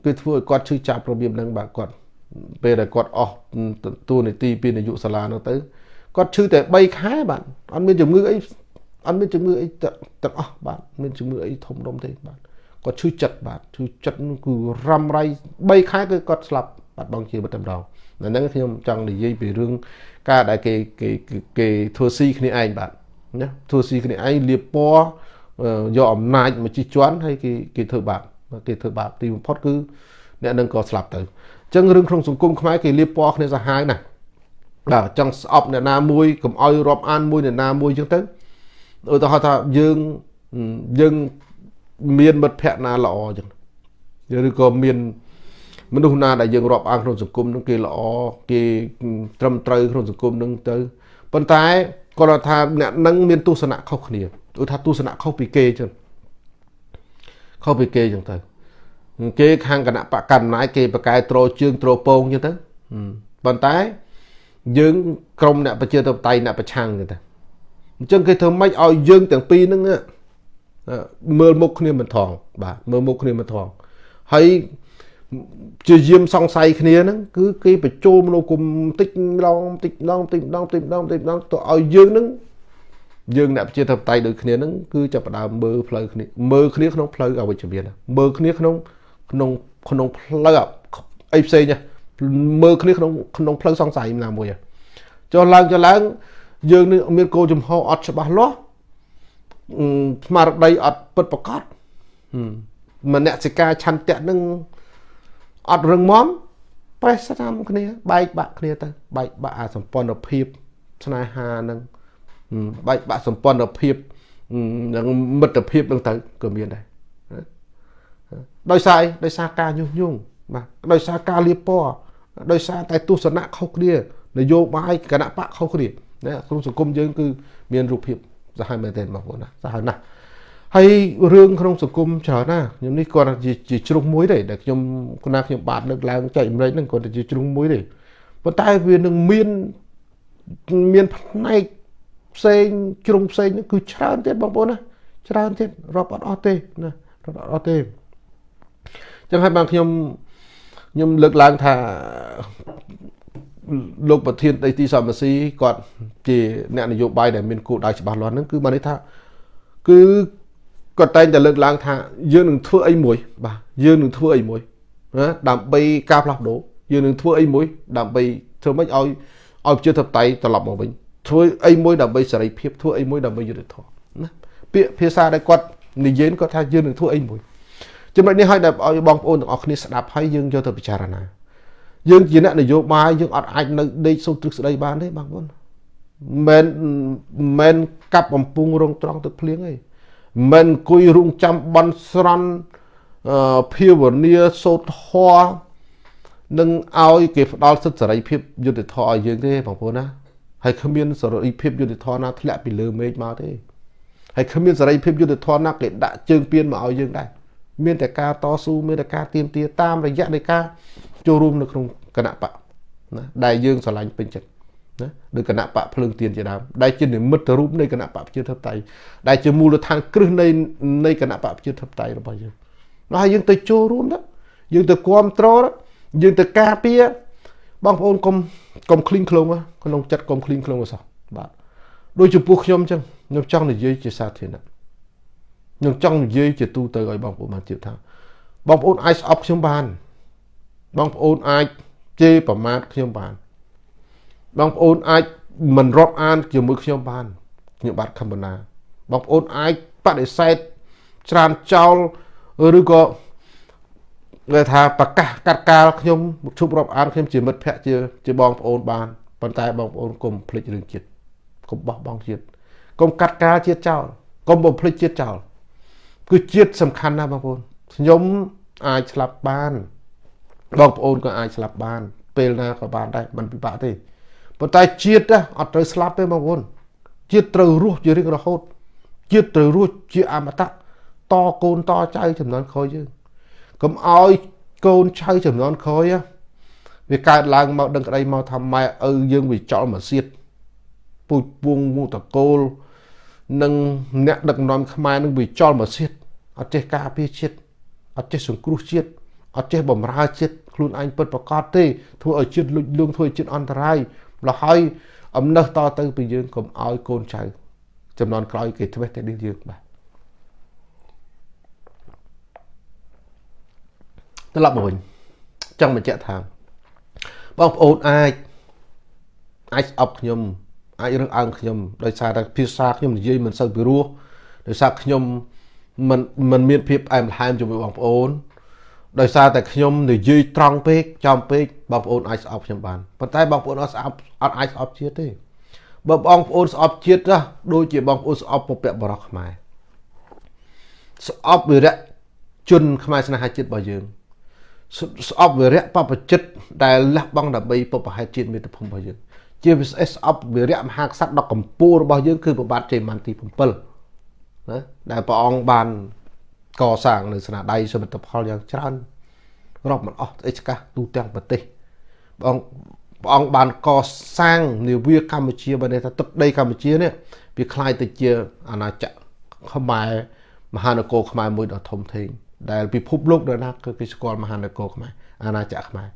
គេធ្វើឲ្យគាត់ឈឺចាប់របៀបហ្នឹងបាទគាត់ ពេលដែលគាត់អស់តួនាទីពីនាយកសាលានោះទៅគាត់ឈឺតែ3ខែបាទអត់មានជំងឺអីអត់មានជំងឺអីទាំងអស់បាទមានជំងឺអីធំដុំទេបាទគាត់ឈឺចិត្តបាទឈឺចិត្តគឺរ៉ាំរៃ3ខែគឺគាត់ស្លាប់បាត់បង់ជីវិតតែម្ដងហ្នឹងខ្ញុំចង់និយាយពីរឿងការដែលគេគេគេធ្វើស៊ីគ្នាឯងបាទណាធ្វើស៊ីគ្នាឯងលៀបពណ៌យកអំណាចមកជិះជាន់ហើយគេគេធ្វើបាបគេធ្វើបាបទីបំផុតគឺអ្នកនឹងក៏ស្លាប់ទៅ ចឹងរឿងក្នុងសង្គមខ្មែរគេលៀបពណ៌គ្នាសាហាវណាស់បាទចង់ស្អប់អ្នកណាមួយកុំឲ្យរាប់អានមួយអ្នកណាមួយចឹងទៅឧទាហរណ៍ថាយើងយើងមានមិត្តភ័ក្ដិណាល្អចឹងឬក៏មានមនុស្សណាដែលយើងរាប់អានក្នុងសង្គមនឹងគេល្អគេត្រឹមត្រូវក្នុងសង្គមនឹងទៅប៉ុន្តែគាត់ថាអ្នកនឹងមានទស្សនៈខុសគ្នាដូចថាទស្សនៈខុសពីគេចឹងខុសពីគេចឹងទៅ គេខាងគណៈបកកណ្ណាយគេបកកែត្រជើងត្រពងចឹងទៅប៉ុន្តែយើងក្រុមអ្នកប្រជាធិបតេយ្យអ្នកប្រឆាំងចឹងទៅអញ្ចឹងគេធ្វើម៉េចឲ្យយើងទាំងពីរហ្នឹងមើលមុខគ្នាមិនថងបាទមើលមុខគ្នាមិនថងហើយជាយាមសង្ស័យគ្នាហ្នឹងគឺគេបញ្ចូលមនុស្សគុំតិចម្ដងតិចម្ដងតិចម្ដងតិចម្ដងតិចម្ដងទៅឲ្យយើងហ្នឹងយើងអ្នកប្រជាធិបតេយ្យដូចគ្នាហ្នឹងគឺចាប់ផ្ដើមមើលផ្លូវគ្នាមើលគ្នាក្នុងផ្លូវអវិជ្ជមានមើលគ្នាក្នុង ក្នុងក្នុងផ្លូវអីផ្សេងមើលគ្នាក្នុងក្នុងផ្លូវសង្ស័យណាមួយចុះឡើងចុះឡើង យើងនឹងមានគោលចំហអត់ច្បាស់លាស់ស្មារតីអត់ពិតប្រកបមនសិការឆន្ទៈនឹងអត់រឹងមាំប្រេះស្នាមគ្នា បែកបាក់គ្នាទៅបែកបាក់អាសម្ព័ន្ធភាពស្នេហានឹងបែកបាក់សម្ព័ន្ធភាពនិងមិត្តភាពនឹងទៅក៏មានដែរ ដោយសារអីដោយសារការញុះញង់បាទដោយសារការលៀបពណ៌ដោយសារតែទស្សនៈខុសគ្នានយោបាយគណៈបកខុសគ្នាណាក្នុងសង្គមយើងគឺមានរូបភាពសាហាវមែនទែនបងប្អូនណាសាហាវណាស់ហើយរឿងក្នុងសង្គមច្រើនណាខ្ញុំនេះគាត់ជាជ្រុងមួយទេដែលខ្ញុំគណៈខ្ញុំបាទលើកឡើងចែកម្លេចហ្នឹងគាត់ជាជ្រុងមួយទេប៉ុន្តែវានឹងមានមានផ្នែកផ្សេងជ្រុងផ្សេងគឺច្រើនទៀតបងប្អូនណាច្រើនទៀតរាប់អត់អស់ទេណារាប់អត់អស់ទេ ចឹងហើយបានខ្ញុំខ្ញុំលើកឡើងថាលោកប្រធានដីទីសមស៊ីគាត់ជាអ្នកនយោបាយដែលមានគោលដៅច្បាស់លាស់ហ្នឹងគឺបានន័យថាគឺគាត់តែងតែលើកឡើងថាយើងនឹងធ្វើអីមួយបាទយើងនឹងធ្វើអីមួយណាដើម្បីការផ្លាស់ប្ដូរយើងនឹងធ្វើអីមួយដើម្បីធ្វើម៉េចឲ្យឲ្យប្រជាធិបតេយ្យត្រឡប់មកវិញធ្វើអីមួយដើម្បីសេរីភាពធ្វើអីមួយដើម្បីយុត្តិធម៌ណាពាក្យភាសាដែលគាត់និយាយគាត់ថាយើងនឹងធ្វើអីមួយ ចំណុចនេះឲ្យដល់ឲ្យបងប្អូនទាំងអស់គ្នាស្ដាប់ហើយយើងយកទៅពិចារណាយើងជាអ្នកនយោបាយយើងអត់អាចនៅដេកសូត្រទ្រឹស្ដីបានទេបងប្អូនមិនមិនកាប់បំពុងរងត្រង់ទឹកភ្លៀងទេមិនអង្គុយរងចាំបន់ស្រន់ភាវនាសូត្រធម៌នឹងឲ្យគេផ្ដល់សិទ្ធិសេរីភាពយុត្តិធម៌ឲ្យយើងទេបងប្អូនណាហើយគ្មានសេរីភាពយុត្តិធម៌ណាធ្លាក់ពីលើមេឃមកទេហើយគ្មានសេរីភាពយុត្តិធម៌ណាគេដាក់ជើងពៀនមកឲ្យយើងដែរ មានតែការតស៊ូមានតែការទៀមទាតាមរយៈនៃការចូលរួមនៅក្នុងគណៈបកណាដែលយើងស្រឡាញ់ពេញចិត្តណាដូចគណៈបកភ្លើងទៀនជាដើមដែលជានិមិត្តរូបនៃគណៈបកប្រជាធិបតេយ្យដែលជាមូលដ្ឋានគ្រឹះនៃនៃគណៈបកប្រជាធិបតេយ្យរបស់យើងនោះហើយយើងទៅចូលរួមទៅយើងទៅគ្រប់គ្រងយើងទៅការពារបងប្អូនកុំកុំឃ្លីងឃ្លងក្នុងចិត្តកុំឃ្លីងឃ្លងអសោះបាទដូចចំពោះខ្ញុំអញ្ចឹងខ្ញុំចង់និយាយជាសាធារណៈ ខ្ញុំចង់និយាយជាទូទៅឲ្យបងប្អូនបានជឿថាបងប្អូនអាចស្អប់ខ្ញុំបាន បងប្អូនអាចជេរប្រមាថខ្ញុំបាន បងប្អូនអាចមិនរាប់អានជាមួយខ្ញុំបានខ្ញុំបាទខំបណ្ណាបងប្អូនអាចបដិសេធច្រានចោលឬក៏គេថាប្រកាសកាត់កាលខ្ញុំជប់រាប់អានខ្ញុំជាមិត្តភក្តិជាជាបងប្អូនបានប៉ុន្តែបងប្អូនកុំភ្លេចរឿងជាតិកុំបោះបង់ជាតិកុំកាត់កាលជាតិចោលកុំបំភ្លេចជាតិចោល គឺជាតិសំខាន់ណាស់បងប្អូនខ្ញុំអាចស្លាប់បានបងប្អូនក៏អាចស្លាប់បាន ពេលណាក៏បានដែរមិនពិបាកទេប៉ុន្តែជាតិអត់ត្រូវស្លាប់ទេបងប្អូនជាតិត្រូវរស់ជារៀងរហូតជាតិត្រូវរស់ជាអមតៈតកូនតចៅចំនួនក្រោយយើងកុំឲ្យកូនចៅចំនួនក្រោយវាកើតឡើងមកដឹងក្តីមកថាម៉ែឪយើងវាចោលមកសៀតពូជពងមូតកូល និងអ្នកដឹកនាំខ្មែរនឹងវាចោលមកសៀតអត់ចេះការពារជាតិអត់ចេះសង្គ្រោះជាតិអត់ចេះបំរើជាតិខ្លួនឯងពិតប្រកបទេធ្វើឲ្យជាតិលុចលួងធ្វើឲ្យជាតិអន្តរាយម្ល៉េះហើយអំណឹសតទៅពីយើងកុំឲ្យកូនចៅចំនួនក្រោយគេធ្វេសតែនេះយើងបាទត្រឡប់មកវិញចង់បញ្ជាក់ថាបងប្អូនអាចអាចស្អប់ខ្ញុំ អាចរើសអើងខ្ញុំដោយសារតែភាសាខ្ញុំនិយាយមិនសូវពិរោះដោយសារខ្ញុំមិនមិនមានភាពអែមល្ហែមជាមួយបងប្អូនដោយសារតែខ្ញុំនិយាយត្រង់ពេកចំពេកបងប្អូនអាចស្អប់ខ្ញុំបានប៉ុន្តែបងប្អូនអត់ស្អប់អត់អាចស្អប់ជាតិទេបើបងប្អូនស្អប់ជាតិណាដូចជាបងប្អូនស្អប់ពពកបរោះខ្មែរស្អប់វិរៈជនខ្មែរស្នេហាជាតិរបស់យើងស្អប់វិរៈបព្វជិតដែលលះបង់ដើម្បីពុបហេតុជាតិមាតុភូមិរបស់យើង ជាពិសេសស្អប់វីរៈមហាក្សត្រដ៏កម្ពូលរបស់យើងគឺប្របាទជ័យមន្ទី7ណាដែលព្រះអង្គបានកសាងនៅស្នាដៃសមិទ្ធផលយ៉ាងច្រើនរាប់មិនអស់អីឆ្កាស់ទូទាំងប្រទេសព្រះអង្គព្រះអង្គបានកសាងនាវាកម្ពុជាបើថាទឹកដីកម្ពុជានេះវាคล้ายទៅជាអាណាចក្រខ្មែរមហានគរខ្មែរមួយដ៏ធំធេងដែលពិភពលោកដល់ណាគឺគេស្គាល់មហានគរខ្មែរអាណាចក្រខ្មែរ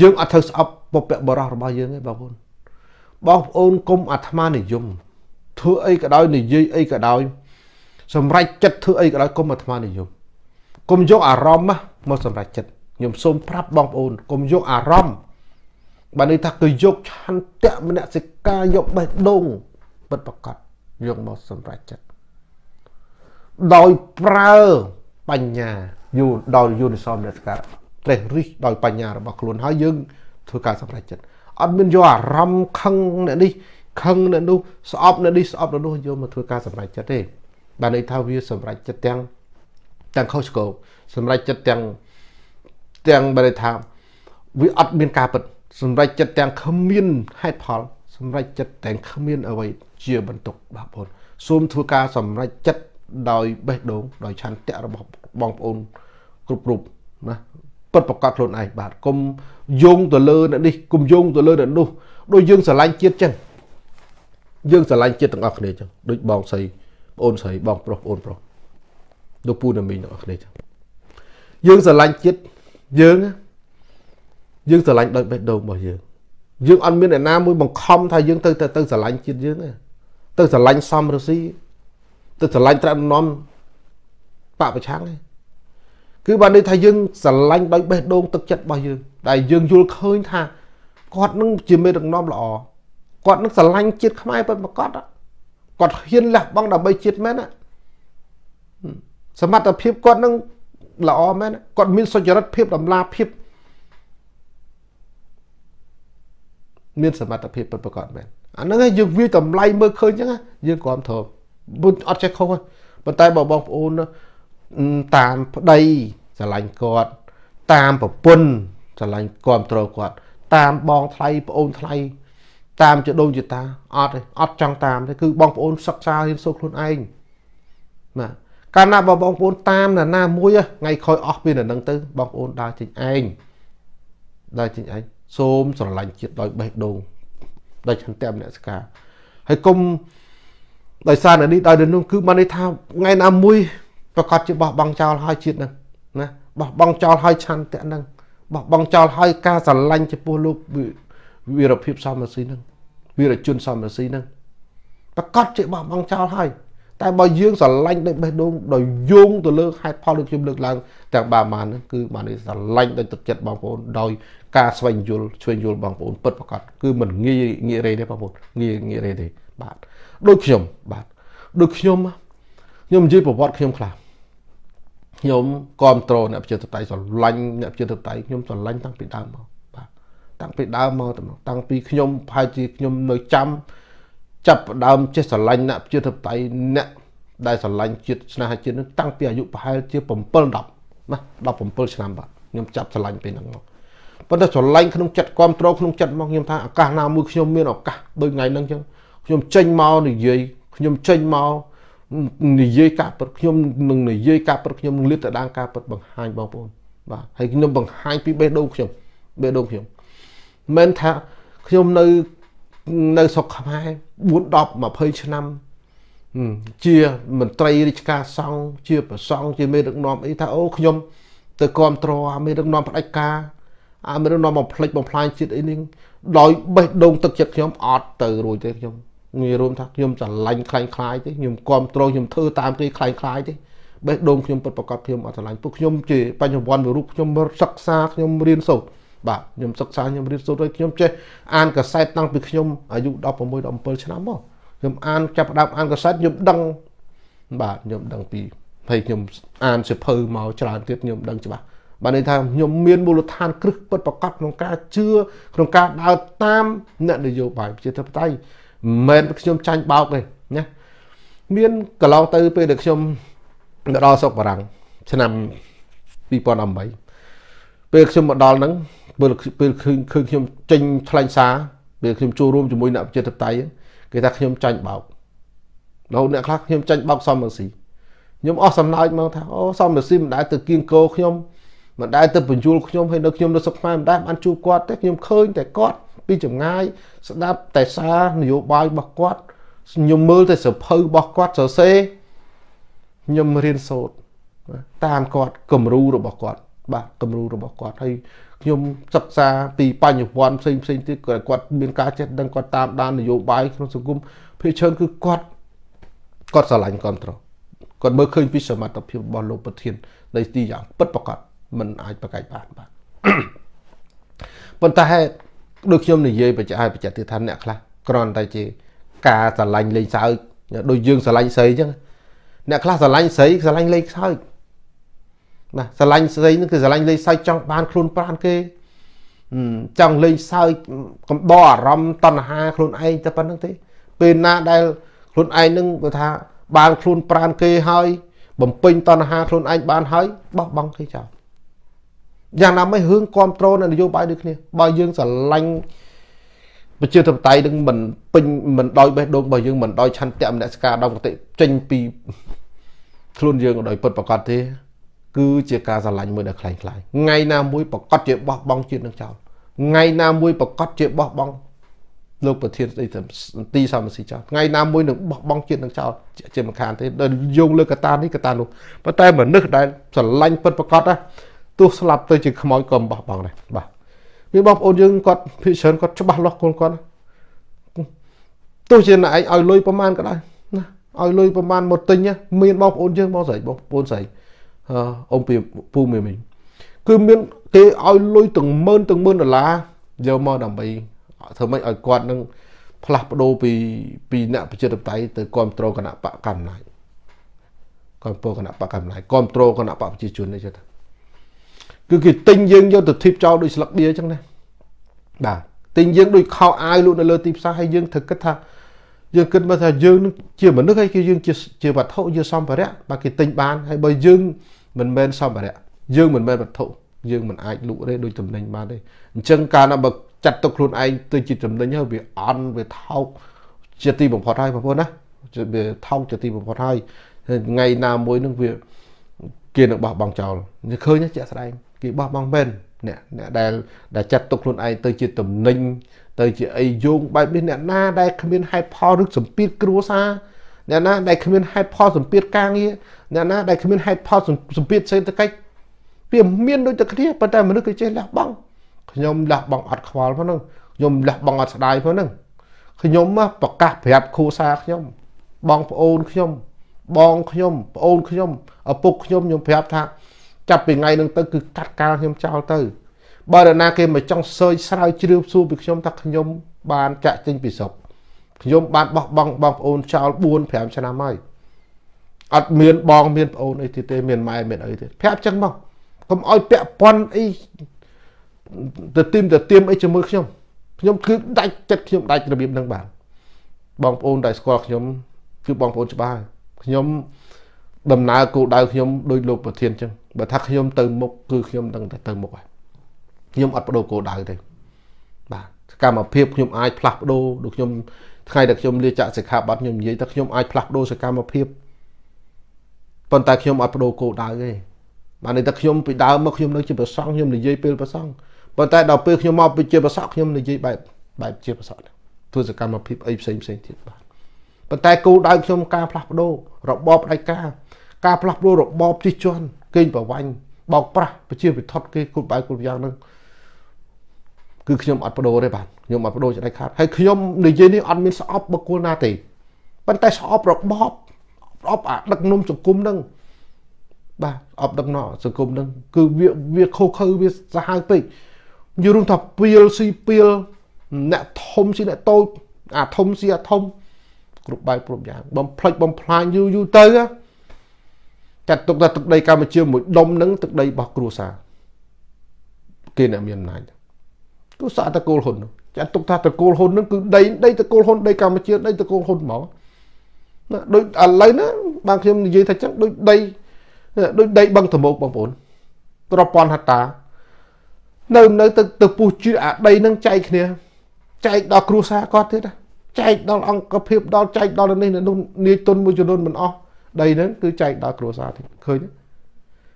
យើងអត់ត្រូវស្អប់ពពកបរោះរបស់យើងទេបងប្អូន បងប្អូនកុំអាត្មានិយមធ្វើអីក៏ដោយនិយាយអីក៏ដោយសម្រេចចិត្តធ្វើអីក៏ដោយកុំអាត្មានិយមកុំយកអារម្មណ៍មកសម្រេចចិត្តខ្ញុំសូមប្រាប់បងប្អូនកុំយកអារម្មណ៍បើនេះថាគឺយកឆន្ទៈមនសិការយកបេះដូងពិតប្រកបយកមកសម្រេចចិត្តដោយប្រើបញ្ញាយូដោយយូនិសមនសិការត្រេះរិះដោយបញ្ញារបស់ខ្លួនហើយយើងធ្វើការសម្រេចចិត្ត អត់មានយកអារម្មណ៍ខឹងអ្នកនេះខឹងអ្នកនោះស្អប់អ្នកនេះស្អប់អ្នកនោះយកមកធ្វើការសម្រេចចិត្តទេបានន័យថាវាសម្រេចចិត្តទាំងទាំងខុសឆ្គងសម្រេចចិត្តទាំងទាំងបានន័យថាវាអត់មានការពិតសម្រេចចិត្តទាំងគ្មានហេតុផលសម្រេចចិត្តទាំងគ្មានអ្វីជាបន្ទុកបងប្អូនសូមធ្វើការសម្រេចចិត្តដោយបេះដូងដោយឆន្ទៈរបស់បងប្អូនគ្រប់រូបណាពិតប្រកបខ្លួនឯងបាទកុំ យោងទៅលើអ្នកនេះកុំយោងទៅលើអ្នកនោះដូចយើងស្រឡាញ់ជាតិចឹងយើងស្រឡាញ់ជាតិទាំងអស់គ្នាចឹងដូចបងស្រីបងអូនស្រីបងប្រុសបងអូនប្រុសដូចពូណាមីងទាំងអស់គ្នាចឹងយើងស្រឡាញ់ជាតិយើងយើងស្រឡាញ់ដោយបេះដូងរបស់យើងយើងអត់មានអ្នកណាមួយបង្ខំថាយើងទៅទៅស្រឡាញ់ជាតិយើងទេទៅស្រឡាញ់សំរស៊ីទៅស្រឡាញ់ត្រាំនំបពប្រឆាំងទេ គឺបានន័យថាយើងស្រឡាញ់ដោយបេះដូងទឹកចិត្តរបស់យើងដែលយើងយល់ឃើញថាគាត់នឹងជាមេដឹកនាំល្អគាត់នឹងស្រឡាញ់ជាតិខ្មែរពិតប្រាកដគាត់ហ៊ានលះបង់ដើម្បីជាតិមែនសមត្ថភាពគាត់នឹងល្អមែនគាត់មានសុចរិតភាពតម្លាភាពមានសមត្ថភាពពិតប្រាកដមែនអាហ្នឹងយើងវាតម្លៃមើលឃើញអញ្ចឹងយើងគ្រាន់ធំអត់ចេះខុសប៉ុន្តែបើបងប្អូន តាមប្តីស្រឡាញ់គាត់ តាមប្រពន្ធស្រឡាញ់គ្រប់គ្រងគាត់ តាមបងថ្លៃប្អូនថ្លៃតាមជាដូនជាតាអត់ទេអត់ចង់តាមទេគឺបងប្អូនសិក្សារៀនសូត្រខ្លួនឯងបាទកាលណាបើបងប្អូនតាមណាណាមួយថ្ងៃក្រោយអស់ពីនៅនឹងទៅបងប្អូនដើរចេញឯងដើរចេញឯងសូមស្រឡាញ់ជាតិដោយបេះដូងដោយឆន្ទៈមនសិការហើយកុំដោយសារនេះដោយនោះគឺបានន័យថាថ្ងៃណាមួយ ប្រកាសជាបោះបង់ចោលហើយជាតិនឹងណាបោះបង់ចោលហើយឆន្ទៈនឹងបោះបង់ចោលហើយការស្រឡាញ់ចំពោះលោកវីរភាពសមរស៊ីនឹងវីរជនសមរស៊ីនឹងប្រកាសជាបោះបង់ចោលហើយតែបើយើងស្រឡាញ់ដោយបេះដូងដោយយោងទៅលើហេតុផលដូចខ្ញុំលើកឡើងទាំងបាម៉ានហ្នឹងគឺបានស្រឡាញ់ដោយទឹកចិត្តបងប្អូនដោយការស្វែងយល់ឆ្វេងយល់បងប្អូនពិតប្រាកដគឺមិនងាយងាយរេទេបងប្អូនងាយងាយរេទេបាទដូចខ្ញុំបាទដូចខ្ញុំខ្ញុំនិយាយប្រវត្តិខ្ញុំខ្លះ ខ្ញុំគ្រប់គ្រងអ្នកប្រជាធិបតេយ្យស្រឡាញ់អ្នកប្រជាធិបតេយ្យខ្ញុំស្រឡាញ់តាំងពីដើមមកបាទតាំងពីដើមមកតាំងពីខ្ញុំប្រហែលជាខ្ញុំនៅចាំចាប់ដើមចេះស្រឡាញ់អ្នកប្រជាធិបតេយ្យអ្នកដែលស្រឡាញ់ជាតិស្នេហាជាតិនឹងតាំងពីអាយុប្រហែលជា7 10ណា17ឆ្នាំបាទខ្ញុំចាប់ស្រឡាញ់ពេលហ្នឹងមកប៉ុន្តែស្រឡាញ់ក្នុងចិត្តគ្រប់គ្រងក្នុងចិត្តមកខ្ញុំថាឱកាសណាមួយខ្ញុំមានឱកាសដូចថ្ងៃហ្នឹងចឹងខ្ញុំចេញមកនិយាយខ្ញុំចេញមក និយាយការពិតខ្ញុំនឹងនិយាយការពិតខ្ញុំនឹងលាតត្រដាងការពិតបង្ហាញបងប្អូនបាទហើយខ្ញុំបង្ហាញពីបេះដូងខ្ញុំបេះដូងខ្ញុំមិនថាខ្ញុំនៅនៅស្រុកខ្មែរ4 10 20ឆ្នាំជាមន្ត្រីរាជការសង្ឃជាប្រសង់ជាមេដឹកនាំអីថាអូខ្ញុំទៅគ្រប់គ្រងអាមេដឹកនាំផ្ដាច់ការអាមេដឹកនាំបំផ្លិចបំផ្លាញជាតិអីនេះដោយបេះដូងទឹកចិត្តខ្ញុំអត់ទៅរួចទេខ្ញុំ ងាយរួមថាខ្ញុំស្រឡាញ់ខ្លាញ់ខ្លាយទេខ្ញុំគ្រប់គ្រងខ្ញុំធ្វើតាមគេខ្លាញ់ខ្លាយទេបេះដូងខ្ញុំពិតប្រកបខ្ញុំអត់ស្រឡាញ់ពួកខ្ញុំជាបញ្ញវន្តមួយរូបខ្ញុំសិក្សាខ្ញុំរៀនសូត្របាទខ្ញុំសិក្សាខ្ញុំរៀនសូត្រហើយខ្ញុំចេះអានកសែតតាំងពីខ្ញុំអាយុ16 17ឆ្នាំមកខ្ញុំអានចាប់ផ្ដើមអានកសែតខ្ញុំដឹងបាទខ្ញុំដឹងពីហើយខ្ញុំអានសិភៅមកច្រើនទៀតខ្ញុំដឹងច្បាស់បានន័យថាខ្ញុំមានមូលដ្ឋានគ្រឹះពិតប្រកបក្នុងការជឿក្នុងការដើរតាមអ្នកនយោបាយប្រជាធិបតេយ្យ មិនមែនខ្ញុំចាញ់បោកទេណាមានកន្លងទៅពេលដែលខ្ញុំមកដល់ស្រុកបារាំងឆ្នាំ2018ពេលខ្ញុំមកដល់ហ្នឹងពេលពេលឃើញឃើញខ្ញុំចេញថ្លែងសារពេលខ្ញុំចូលរួមជាមួយអ្នកប្រជាធិបតេយ្យគេថាខ្ញុំចាញ់បោករហូតអ្នកខ្លះខ្ញុំចាញ់បោកសំរងស៊ីខ្ញុំអស់សំណើចមកថាអូសំរងស៊ីមិនដែលទៅគៀងគោខ្ញុំមិនដែលទៅបញ្យលខ្ញុំហើយនៅខ្ញុំនៅសុខខ្មែរមិនដែលបានជួបគាត់ទេខ្ញុំឃើញតែគាត់ ពីចម្ងាយស្ដាប់តែសារនយោបាយរបស់គាត់ខ្ញុំមើលតែសភៅរបស់គាត់សរសេរខ្ញុំរៀនសូត្រតាមគាត់គំរូរបស់គាត់បាទគំរូរបស់គាត់ហើយខ្ញុំសិក្សាពីបញ្ញវន្តផ្សេងផ្សេងទៀតគាត់មានការចេះដឹងគាត់តាមដាននយោបាយក្នុងសង្គមភាគច្រើនគឺគាត់គាត់ស្រឡាញ់គ្រប់ត្រគាត់មើលឃើញពីសមត្ថភាពរបស់លោកប្រធាននៃទីយ៉ាងពិតប្រាកដมันអាចប្រកែកបានបាទប៉ុន្តែ ដូចខ្ញុំនិយាយបច្ចៈបច្ចៈទៀតថាអ្នកខ្លះគ្រាន់តែជាការស្រឡាញ់លេងសើចដូចយើងស្រឡាញ់ស្រីអញ្ចឹងអ្នកខ្លះស្រឡាញ់ស្រីស្រឡាញ់លេងសើចណាស្រឡាញ់ស្រីនឹងគឺស្រឡាញ់លេងសើចចង់បានខ្លួនប្រានគេចង់លេងសើចកំដរអារម្មណ៍តណ្ហាខ្លួនឯងតែប៉ុណ្្នឹងទេ ពេលណាដែលខ្លួនឯងនឹងគេថាបានខ្លួនប្រានគេហើយបំពេញតណ្ហាខ្លួនឯងបានហើយបោះបង់គេចោល យ៉ាងណាមិនរឿងគ្រប់គ្រងនយោបាយដូចគ្នាបើយើងស្រឡាញ់ប្រជាធិបតេយ្យនឹងមិនពេញមិនដោយបេះដូងរបស់យើងមិនដោយឆន្ទៈមនសិការដល់កតិចេញពីខ្លួនយើងដោយពិតប្រកបទេ គឺជាការស្រឡាញ់មួយដែលខ្លាំងខ្លាយថ្ងៃណាមួយប្រកាសជាបោះបង់ជាតិនឹងចោលថ្ងៃណាមួយប្រកាសជាបោះបង់លោកប្រធានស្ដីទីសមស៊ីចោលថ្ងៃណាមួយនឹងបោះបង់ជាតិនឹងចោលជាមិនខានទេដល់យោងលើកតានេះកតានោះប៉ុន្តែមនុស្សដែលស្រឡាញ់ពិតប្រកបណា ទោះស្លាប់ទៅជាខ្មោចក៏បោះបង់ដែរបាទមានបងប្អូនយើងគាត់ភិកច្រើនគាត់ច្បាស់លាស់ខ្លួនគាត់ទោះជាអ្នកឯងឲ្យលុយប្រមាណក៏ដោយណាឲ្យលុយប្រមាណមកទិញមានបងប្អូនយើងបងស្រីបងប្អូនស្រីអ៊ំពីពូមីមីគឺមានគេឲ្យលុយទាំងម៉ឺនទាំងម៉ឺនដុល្លារយកមកដើម្បីធ្វើម៉េចឲ្យគាត់នឹងផ្លាស់ប្ដូរពីពីអ្នកប្រជាធិបតេយ្យទៅគ្រប់គ្រងគណៈបកកម្មាគ្រប់គ្រងគណៈបកកម្មាគ្រប់គ្រងគណៈបកប្រជាជននេះចេះថា គឺគេទិញយើងយកទៅធីបចោលដូចស្លឹកបៀអញ្ចឹងណាបាទទិញយើងដូចខោអាវលក់នៅលើទីផ្សារហើយយើងត្រូវគិតថាយើងគិតមកថាយើងនឹងជាមនុស្សហើយគឺយើងជាជាវត្ថុជាសម្ភារៈបាទគេទិញបានហើយបើយើងមិនមែនសម្ភារៈយើងមិនមែនវត្ថុយើងមិនអាចលក់ទេដូចតំណែងបានទេអញ្ចឹងកាលណាបើចាត់ទុកខ្លួនឯងទៅជាតំណែងហើយវាអន់វាថោកជាទីបំផុតហើយបងប្អូនណាវាថោកជាទីបំផុតហើយថ្ងៃណាមួយនឹងវាគេនឹងបោះបង់ចោលឃើញជាក់ស្ដែង គេបោះបង់មែនអ្នកអ្នកដែលដែលចាត់ទុកខ្លួនឯងទៅជាតំណែងទៅជាអីយោងបែបនេះអ្នកណាដែលគ្មានហេតុផលឬសម្ពាធគ្រួសារអ្នកណាដែលគ្មានហេតុផលសម្ពាធការងារអ្នកណាដែលគ្មានហេតុផលសម្ពាធសេដ្ឋកិច្ចវាមានដូចតែគ្នាប៉ុន្តែមនុស្សគេចេះលះបង់ខ្ញុំលះបង់អត់ខ្វល់ផងហ្នឹងខ្ញុំលះបង់អត់ស្ដាយផងហ្នឹងខ្ញុំប្រកាសប្រាប់គ្រួសារខ្ញុំបងប្អូនខ្ញុំបងខ្ញុំប្អូនខ្ញុំឪពុកខ្ញុំខ្ញុំប្រាប់ថា ចាប់ពីថ្ងៃហ្នឹងទៅគឺកាត់កាលខ្ញុំចោលទៅបើនរណាគេមកចង់សើចស្រាវជ្រាវសួរពីខ្ញុំថាខ្ញុំបានចាក់ចេញពីស្រុកខ្ញុំបានបោះបង់បងប្អូនចោល4 5ឆ្នាំហើយអត់មានបងមានប្អូនអីទៀតទេមានម៉ែមានអីទៀតប្រាប់ចឹងមកកុំឲ្យពាក់ព័ន្ធអីទៅទីមទៅទៀមអីជាមួយខ្ញុំខ្ញុំគឺដាច់ចិត្តខ្ញុំដាច់របៀបនឹងបានបងប្អូនដែលស្គាល់ខ្ញុំគឺបងប្អូនច្បាស់ខ្ញុំដំណើរគោលដៅខ្ញុំដោយលោកប្រធានចឹង បើថាខ្ញុំទៅមុខគឺខ្ញុំដឹងតែទៅមុខហើយខ្ញុំអត់បដូរគោលដៅទេបាទសកម្មភាពខ្ញុំអាចផ្លាស់ប្ដូរដូចខ្ញុំថ្ងៃដែលខ្ញុំលាចាក់សិក្ខាបទខ្ញុំនិយាយថាខ្ញុំអាចផ្លាស់ប្ដូរសកម្មភាពប៉ុន្តែខ្ញុំអត់បដូរគោលដៅទេបាទនេះតែខ្ញុំពីដើមមកខ្ញុំនៅជាប្រសង់ខ្ញុំនិយាយពេលប្រសង់ប៉ុន្តែដល់ពេលខ្ញុំមកពីជាប្រសង់ខ្ញុំនិយាយបែបបែបជាប្រសង់ធ្វើសកម្មភាពអីផ្សេងផ្សេងទៀតបាទប៉ុន្តែគោលដៅខ្ញុំការផ្លាស់ប្ដូររបបផ្ដាច់ការការផ្លាស់ប្ដូររបបជិះជាន់ កេងប្រវាញ់បោកប្រាស់ប្រជាពិធគេគ្រប់បែបគ្រប់យ៉ាងហ្នឹងគឺខ្ញុំអត់បដូរទេបាទខ្ញុំអត់បដូរច្នៃខាតហើយខ្ញុំនិយាយនេះអត់មានស្អប់បុគ្គលណាទេប៉ុន្តែស្អប់របបស្អប់អាដឹកនាំសង្គមហ្នឹងបាទអប់ដឹកនាំសង្គមហ្នឹងគឺវាវាខុសខើវាសាហាវពេកយល់ថាពីលស៊ីពីលអ្នកធំស៊ីអ្នកតូចអាធំស៊ីអាធំគ្រប់បែបគ្រប់យ៉ាងបំផ្លិចបំផ្លាញយូរយូរទៅ ចាត់ទុកថាទឹកដីកម្ពុជាមួយដុំនឹងទឹកដីរបស់គ្រួសារគេអ្នកមានអំណាចគ្រួសារតកូលហ៊ុនចាត់ទុកថាតកូលហ៊ុននឹងគឺដីដីតកូលហ៊ុនដីកម្ពុជាដីតកូលហ៊ុនហ្មងណាដូចឥឡូវណាបានខ្ញុំនិយាយថាចឹងដូចដីដូចដីបឹងតមោកបងប្អូនប្រព័ន្ធហត្តានៅនៅទៅទៅពុះជឿអាដីនឹងចែកគ្នាចែកដល់គ្រួសារគាត់ទៀតចែកដល់អង្គភាពដល់ចែកដល់នេះនោះនាយទុនមួយចំនួនមិនអស់ ដីហ្នឹងគឺចែកដល់គ្រួសារទៀតឃើញទេ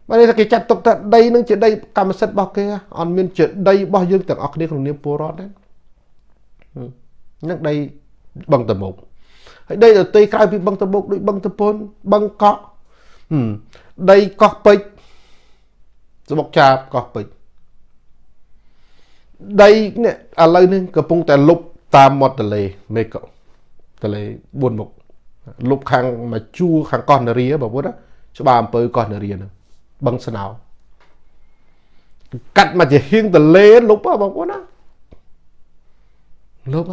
បើនេះគេចាត់ទុកថាដីនឹងជាដីកម្មសិទ្ធិរបស់គេអត់មានជាដីរបស់យើងទាំងអស់គ្នាក្នុងនាមពលរដ្ឋដែរនឹងដីបឹងតមុកហើយដីដទៃក្រៅពីបឹងតមុកដូចបឹងតពុនបឹងកក់ដីកោះពេជ្រស្បុកចាបកោះពេជ្រដីនេះឥឡូវនេះកំពុងតែលុបតាមមាត់ទន្លេមេកទន្លេ4មុខ លុបខាងមកជួរខាងកោះនារីបងប្អូនច្បារអំពើកោះនារីហ្នឹងបឹងស្នោកាត់មកជាហៀងទលេលុបបងប្អូនណាលុប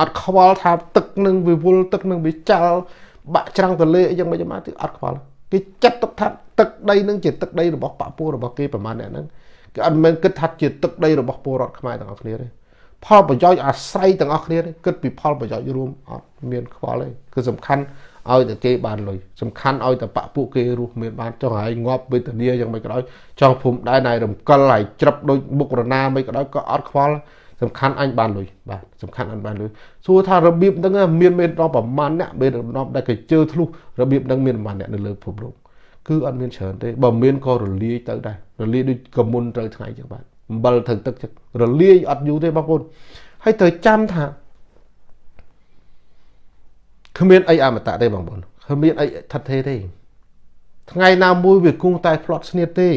អត់ខ្វល់ថាទឹកនឹងវិវលទឹកនឹងវាចោលបាក់ច្រាំងទលេអីយ៉ាងម៉េចមកទីអត់ខ្វល់គេចាត់ទុកថាទឹកដីនឹងជាទឹកដីរបស់បពុះរបស់គេប្រមាណអ្នកហ្នឹងគេអត់មែនគិតថាជាទឹកដីរបស់ពលរដ្ឋខ្មែរទាំងអស់គ្នាទេ ផលប្រយោជន៍អាស្រ័យទាំងអស់គ្នាគិតពីផលប្រយោជន៍រួមអត់មានខ្វល់ទេគឺសំខាន់ឲ្យតែគេបានលុយសំខាន់ឲ្យតែបពពួកគេរស់មានបានចង់ឲ្យងាប់វេទនាយ៉ាងម៉េចក៏ដោយចង់ភូមិដែរណៃរំកិលហើយច្រឹបដូចមុខរណាមិនក៏ដោយក៏អត់ខ្វល់សំខាន់អញបានលុយបាទសំខាន់អញបានលុយសួរថារបៀបហ្នឹងមានមេដល់ប្រមាណអ្នកមេដល់ដែលគេជើធ្លុះរបៀបហ្នឹងមានប្រមាណអ្នកនៅលើភពលោកគឺអត់មានច្រើនទេបើមានក៏រលាយទៅដែររលាយដូចកមុនត្រូវថ្ងៃចឹងបាទ អំបិលត្រូវទឹកចឹងរលាយអត់យូរទេបងប្អូនហើយត្រូវចាំថាគ្មានអីអមតៈទេបងប្អូនគ្មានអីថិតទេទេថ្ងៃណាមួយវាគង់តែផ្្លត់ស្នៀតទេ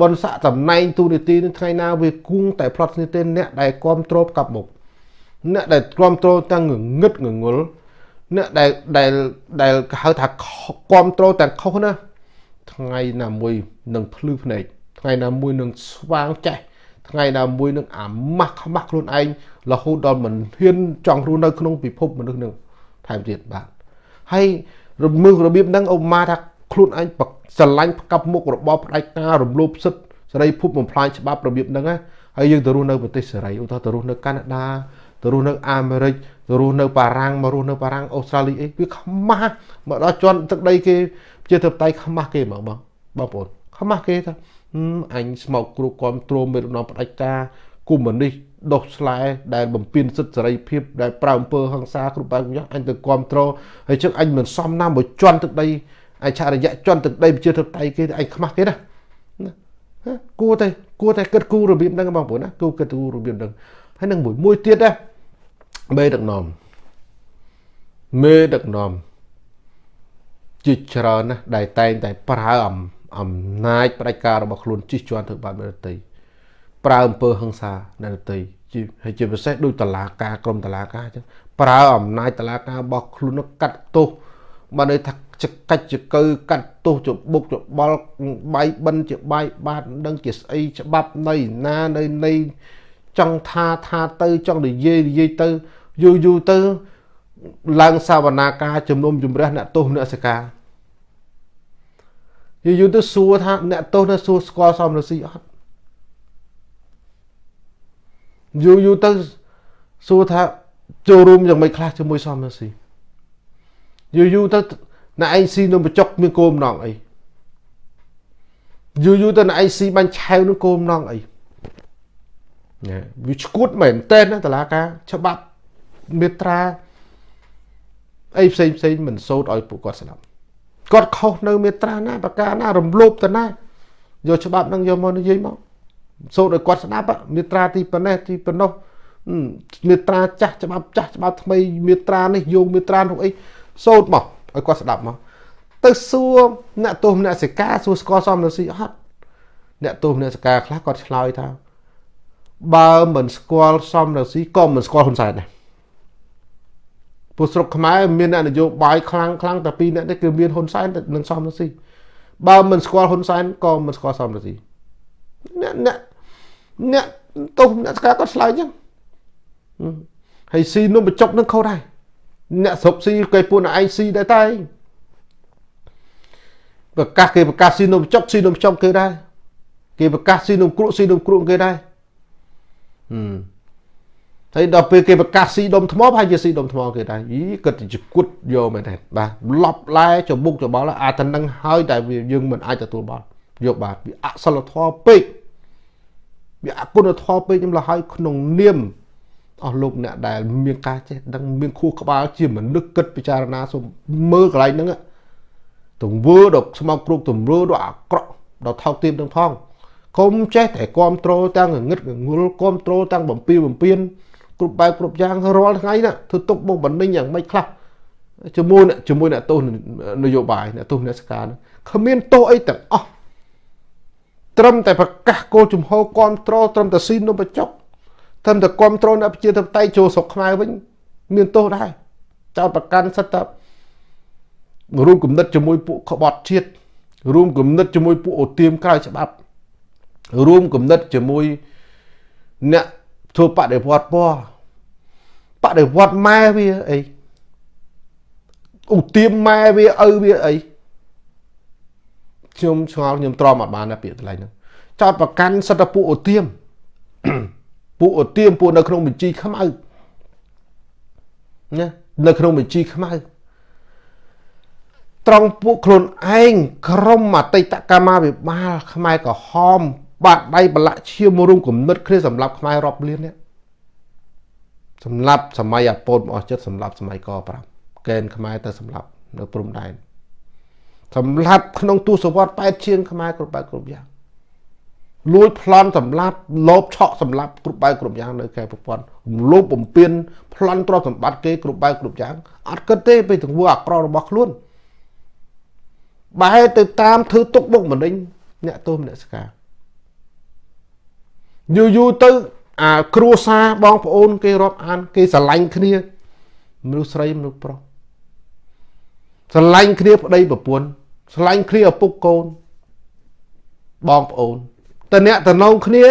បនស័កតំណែងទូនីតិនឹងថ្ងៃណាវាគង់តែផ្្លត់ស្នៀតទេអ្នកដែលគ្រប់គ្រងកាប់មុខអ្នកដែលគ្រប់គ្រងទាំងងឹតងងល់អ្នកដែលដែលដែលហៅថាគ្រប់គ្រងទាំងខុសណាថ្ងៃណាមួយនឹងភ្លឺភ្នែក ថ្ងៃណាមួយនឹងស្វាងចេះថ្ងៃណាមួយនឹងអាម៉ាស់ខ្មាស់ខ្លួនឯងរហូតដល់មិនហ៊ានចង់រស់នៅក្នុងពិភពមនុស្សនឹងថែមទៀតបាទហើយរមើលរបៀបហ្នឹងអូម៉ាថាខ្លួនឯងស្រឡាញ់ផ្កាប់មុខរបបផ្ដាច់ការរំលោភសិទ្ធិសេរីភពបំផ្លាញច្បាប់របៀបហ្នឹងណាហើយយើងទៅរស់នៅប្រទេសសេរីឧទាហរណ៍ទៅរស់នៅកាណាដាទៅរស់នៅអាមេរិកទៅរស់នៅបារាំងមករស់នៅបារាំងអូស្ត្រាលីអីវាខ្មាស់មកដល់ជន់ទឹកដីគេជាទៅតៃខ្មាស់គេហ្មងបងបងប្អូនខ្មាស់គេថា អញស្មោកគ្រូគាំទ្រមេដឹកនាំផ្ដាច់ការគុំមនេះដុសស្លែដែលបំពេញសិទ្ធិសេរីភាពដែលប្រើអំពើហិង្សាគ្រប់បែបយ៉ាងអញទៅគ្រប់គ្រងហើយជឹកអញមិនសមណាមួយជន់ទឹកដីអឆរិយៈជន់ទឹកដីប្រជាធិបតេយ្យគេអញខ្មាស់គេណាគួរតែគួរតែគិតគូររបៀបហ្នឹងបងប្អូនណាគួរគិតគូររបៀបហ្នឹងហើយនឹងមួយមួយទៀតណាមេដឹកនាំមេដឹកនាំជាច្រើនណាស់ដែលតែងតែប្រើអំ អំណាចផ្ដាច់ការរបស់ខ្លួនជិះជាន់ធ្វើបាបអ្នកដទៃប្រើអំពើហិង្សាអ្នកដទៃជាហើយជាពិសេសដូចតឡាការក្រមតឡាការអញ្ចឹងប្រើអំណាចតឡាការរបស់ខ្លួនកាត់ទោសបើន័យថាចកាច់ចកើកាត់ទោសចបុកចបល់បាយបិណ្ឌជាបាយបាតមិនដឹងជាស្អីច្បាប់នៃណានៅនៃចង់ថាថាទៅចង់និយាយនិយាយទៅយូរយូរទៅឡើងសាវនាការជំនុំជម្រះអ្នកទោសអ្នកសិកា យូរយូរទៅសួរថាអ្នកទោសនៅសួរស្គាល់សំរស៊ីអត់យូរយូរទៅសួរថាចូលរួមយ៉ាងម៉េចខ្លះជាមួយសំរស៊ីយូរយូរទៅអ្នកឯងស៊ីនំបញ្ចុកមានគោលបំណងអីយូរយូរទៅអ្នកឯងស៊ីបាញ់ឆាវនឹងគោលបំណងអីណាវាឈួតមែនតើណាតឡាការច្បាប់មេត្រាអីផ្សេងផ្សេងមិនសូត្រឲ្យពួកគាត់ស្ដាប់ គាត់ខុសនៅមេត្រាណាប្រការណារំលោភទៅណាយកច្បាប់ហ្នឹងយកមកនិយាយមកសូត្រឲ្យគាត់ស្ដាប់មេត្រាទីប៉ុណ្ណេះទីប៉ុណ្ណោះមេត្រាចាស់ច្បាប់ចាស់ច្បាប់ថ្មីមេត្រានេះយកមេត្រានោះអីសូត្រមកឲ្យគាត់ស្ដាប់មកទៅសួរអ្នកទោសអ្នកសិកាសួរស្គាល់សមនស៊ីអត់អ្នកទោសអ្នកសិកាខ្លះគាត់ឆ្លើយថាបើមិនស្គាល់សមនស៊ីក៏មិនស្គាល់ហ៊ុនសែនដែរ ពួកស្រុកខ្មែរមានអ្នកនយោបាយខ្លាំងខ្លាំងតែពីរអ្នកនេះគឺមានហ៊ុនសែននិងសមនស៊ីបើមិនស្គាល់ហ៊ុនសែនក៏មិនស្គាល់សមនស៊ីអ្នកអ្នកអ្នកទោសអ្នកស្កាគាត់ឆ្លើយចឹងហើយស៊ីនំបញ្ចុកនឹងខុសដែរអ្នកស្រុកស៊ីគេពួកឯងស៊ីដែរតែប្រកាសគេប្រកាសស៊ីនំចុកស៊ីនំចុកគេដែរគេប្រកាសស៊ីនំគ្រក់ស៊ីនំគ្រក់គេដែរហឹម ហើយដល់ពេលគេប្រកាសស៊ីដុំថ្មប្រហែលជាស៊ីដុំថ្មគេដែរយីគាត់ទៅជគុតយកមែនទេបាទឡប់ឡែចមុកច្បល់អាតែនឹងហើយតែយើងមិនអាចទទួលបានយកបាទវាអសិលធម៌ពេកវាអគុណធម៌ពេកខ្ញុំលហើយក្នុងនាមអស់លោកអ្នកដែលមានការចេះដឹងមានខួរក្បាលជាមនុស្សគិតពិចារណាសូមមើលកន្លែងហ្នឹងទង្វើដល់ស្មោកគ្រប់ទង្វើដល់អាក្រក់ដល់ថោកទាបនឹងផងកុំចេះតែគ្រប់ត្រូលទាំងងឹតងុលគ្រប់ត្រូលទាំងបំពីបំពៀន គ្រប់បែបគ្រប់យ៉ាងរាល់ថ្ងៃណាធ្វើទុកបុកបណ្ដេញយ៉ាងម៉េចខ្លះជាមួយជាមួយអ្នកទោសនយោបាយអ្នកទោសអ្នកសការគ្មានទោសអីទាំងអស់ត្រឹមតែប្រកាសគោលជំហរគ្រប់ត្រូលត្រឹមតែស៊ីនំបញ្ចុកត្រឹមតែគ្រប់ត្រូលអ្នកប្រជាធិបតេយ្យចូលស្រុកខ្មែរវិញមានទោសដែរចោតប្រកាន់សិតតែរួមគំនិតជាមួយពួកក្បត់ជាតិរួមគំនិតជាមួយពួកអូទៀមក្រៅច្បាប់រួមគំនិតជាមួយអ្នកធ្វើបដិវត្តពណ៌ បដិវត្តម៉ែវាអីឧទាមម៉ែវាឪវាអីខ្ញុំឆ្ងល់ខ្ញុំទ្រាំអត់បានណាពាក្យកន្លែងហ្នឹងចោតប្រកាន់សិទ្ធិពួកឧទាមពួកឧទាមពួកនៅក្នុងបញ្ជីខ្មៅណានៅក្នុងបញ្ជីខ្មៅត្រង់ពួកខ្លួនឯងក្រុមអតីតកម្មាភិបាលខ្មែរក្រហមបាត់ដៃបលាក់ឈាមរួមគំនិតគ្នាសម្រាប់ខ្មែររាប់លាននេះ សម្រាប់សម័យអាពតមកអស់ចិត្តសម្រាប់សម័យក5កេនខ្មែរទៅសម្រាប់នៅព្រំដែនសម្រាប់ក្នុងទសវត្ស8ជាងខ្មែរគ្រប់បែបគ្រប់យ៉ាងលួចប្លន់សម្លាប់លោបឆក់សម្លាប់គ្រប់បែបគ្រប់យ៉ាងនៅកែប្រព័ន្ធលោបបំពេញប្លន់ទ្រព្យសម្បត្តិគេគ្រប់បែបគ្រប់យ៉ាងអត់គិតទេពេលទង្វើអាក្រក់របស់ខ្លួនបែរទៅតាមធ្វើទុកបុកម្នេញអ្នកទោសមនសិការយូរយូរទៅ អាគ្រួសារបងប្អូន គេរាប់អាន គេស្រឡាញ់គ្នាមនុស្សស្រីមនុស្សប្រុសស្រឡាញ់គ្នាប្តីប្រពន្ធស្រឡាញ់គ្នាឪពុកកូនបងប្អូនតអ្នកតំណងគ្នា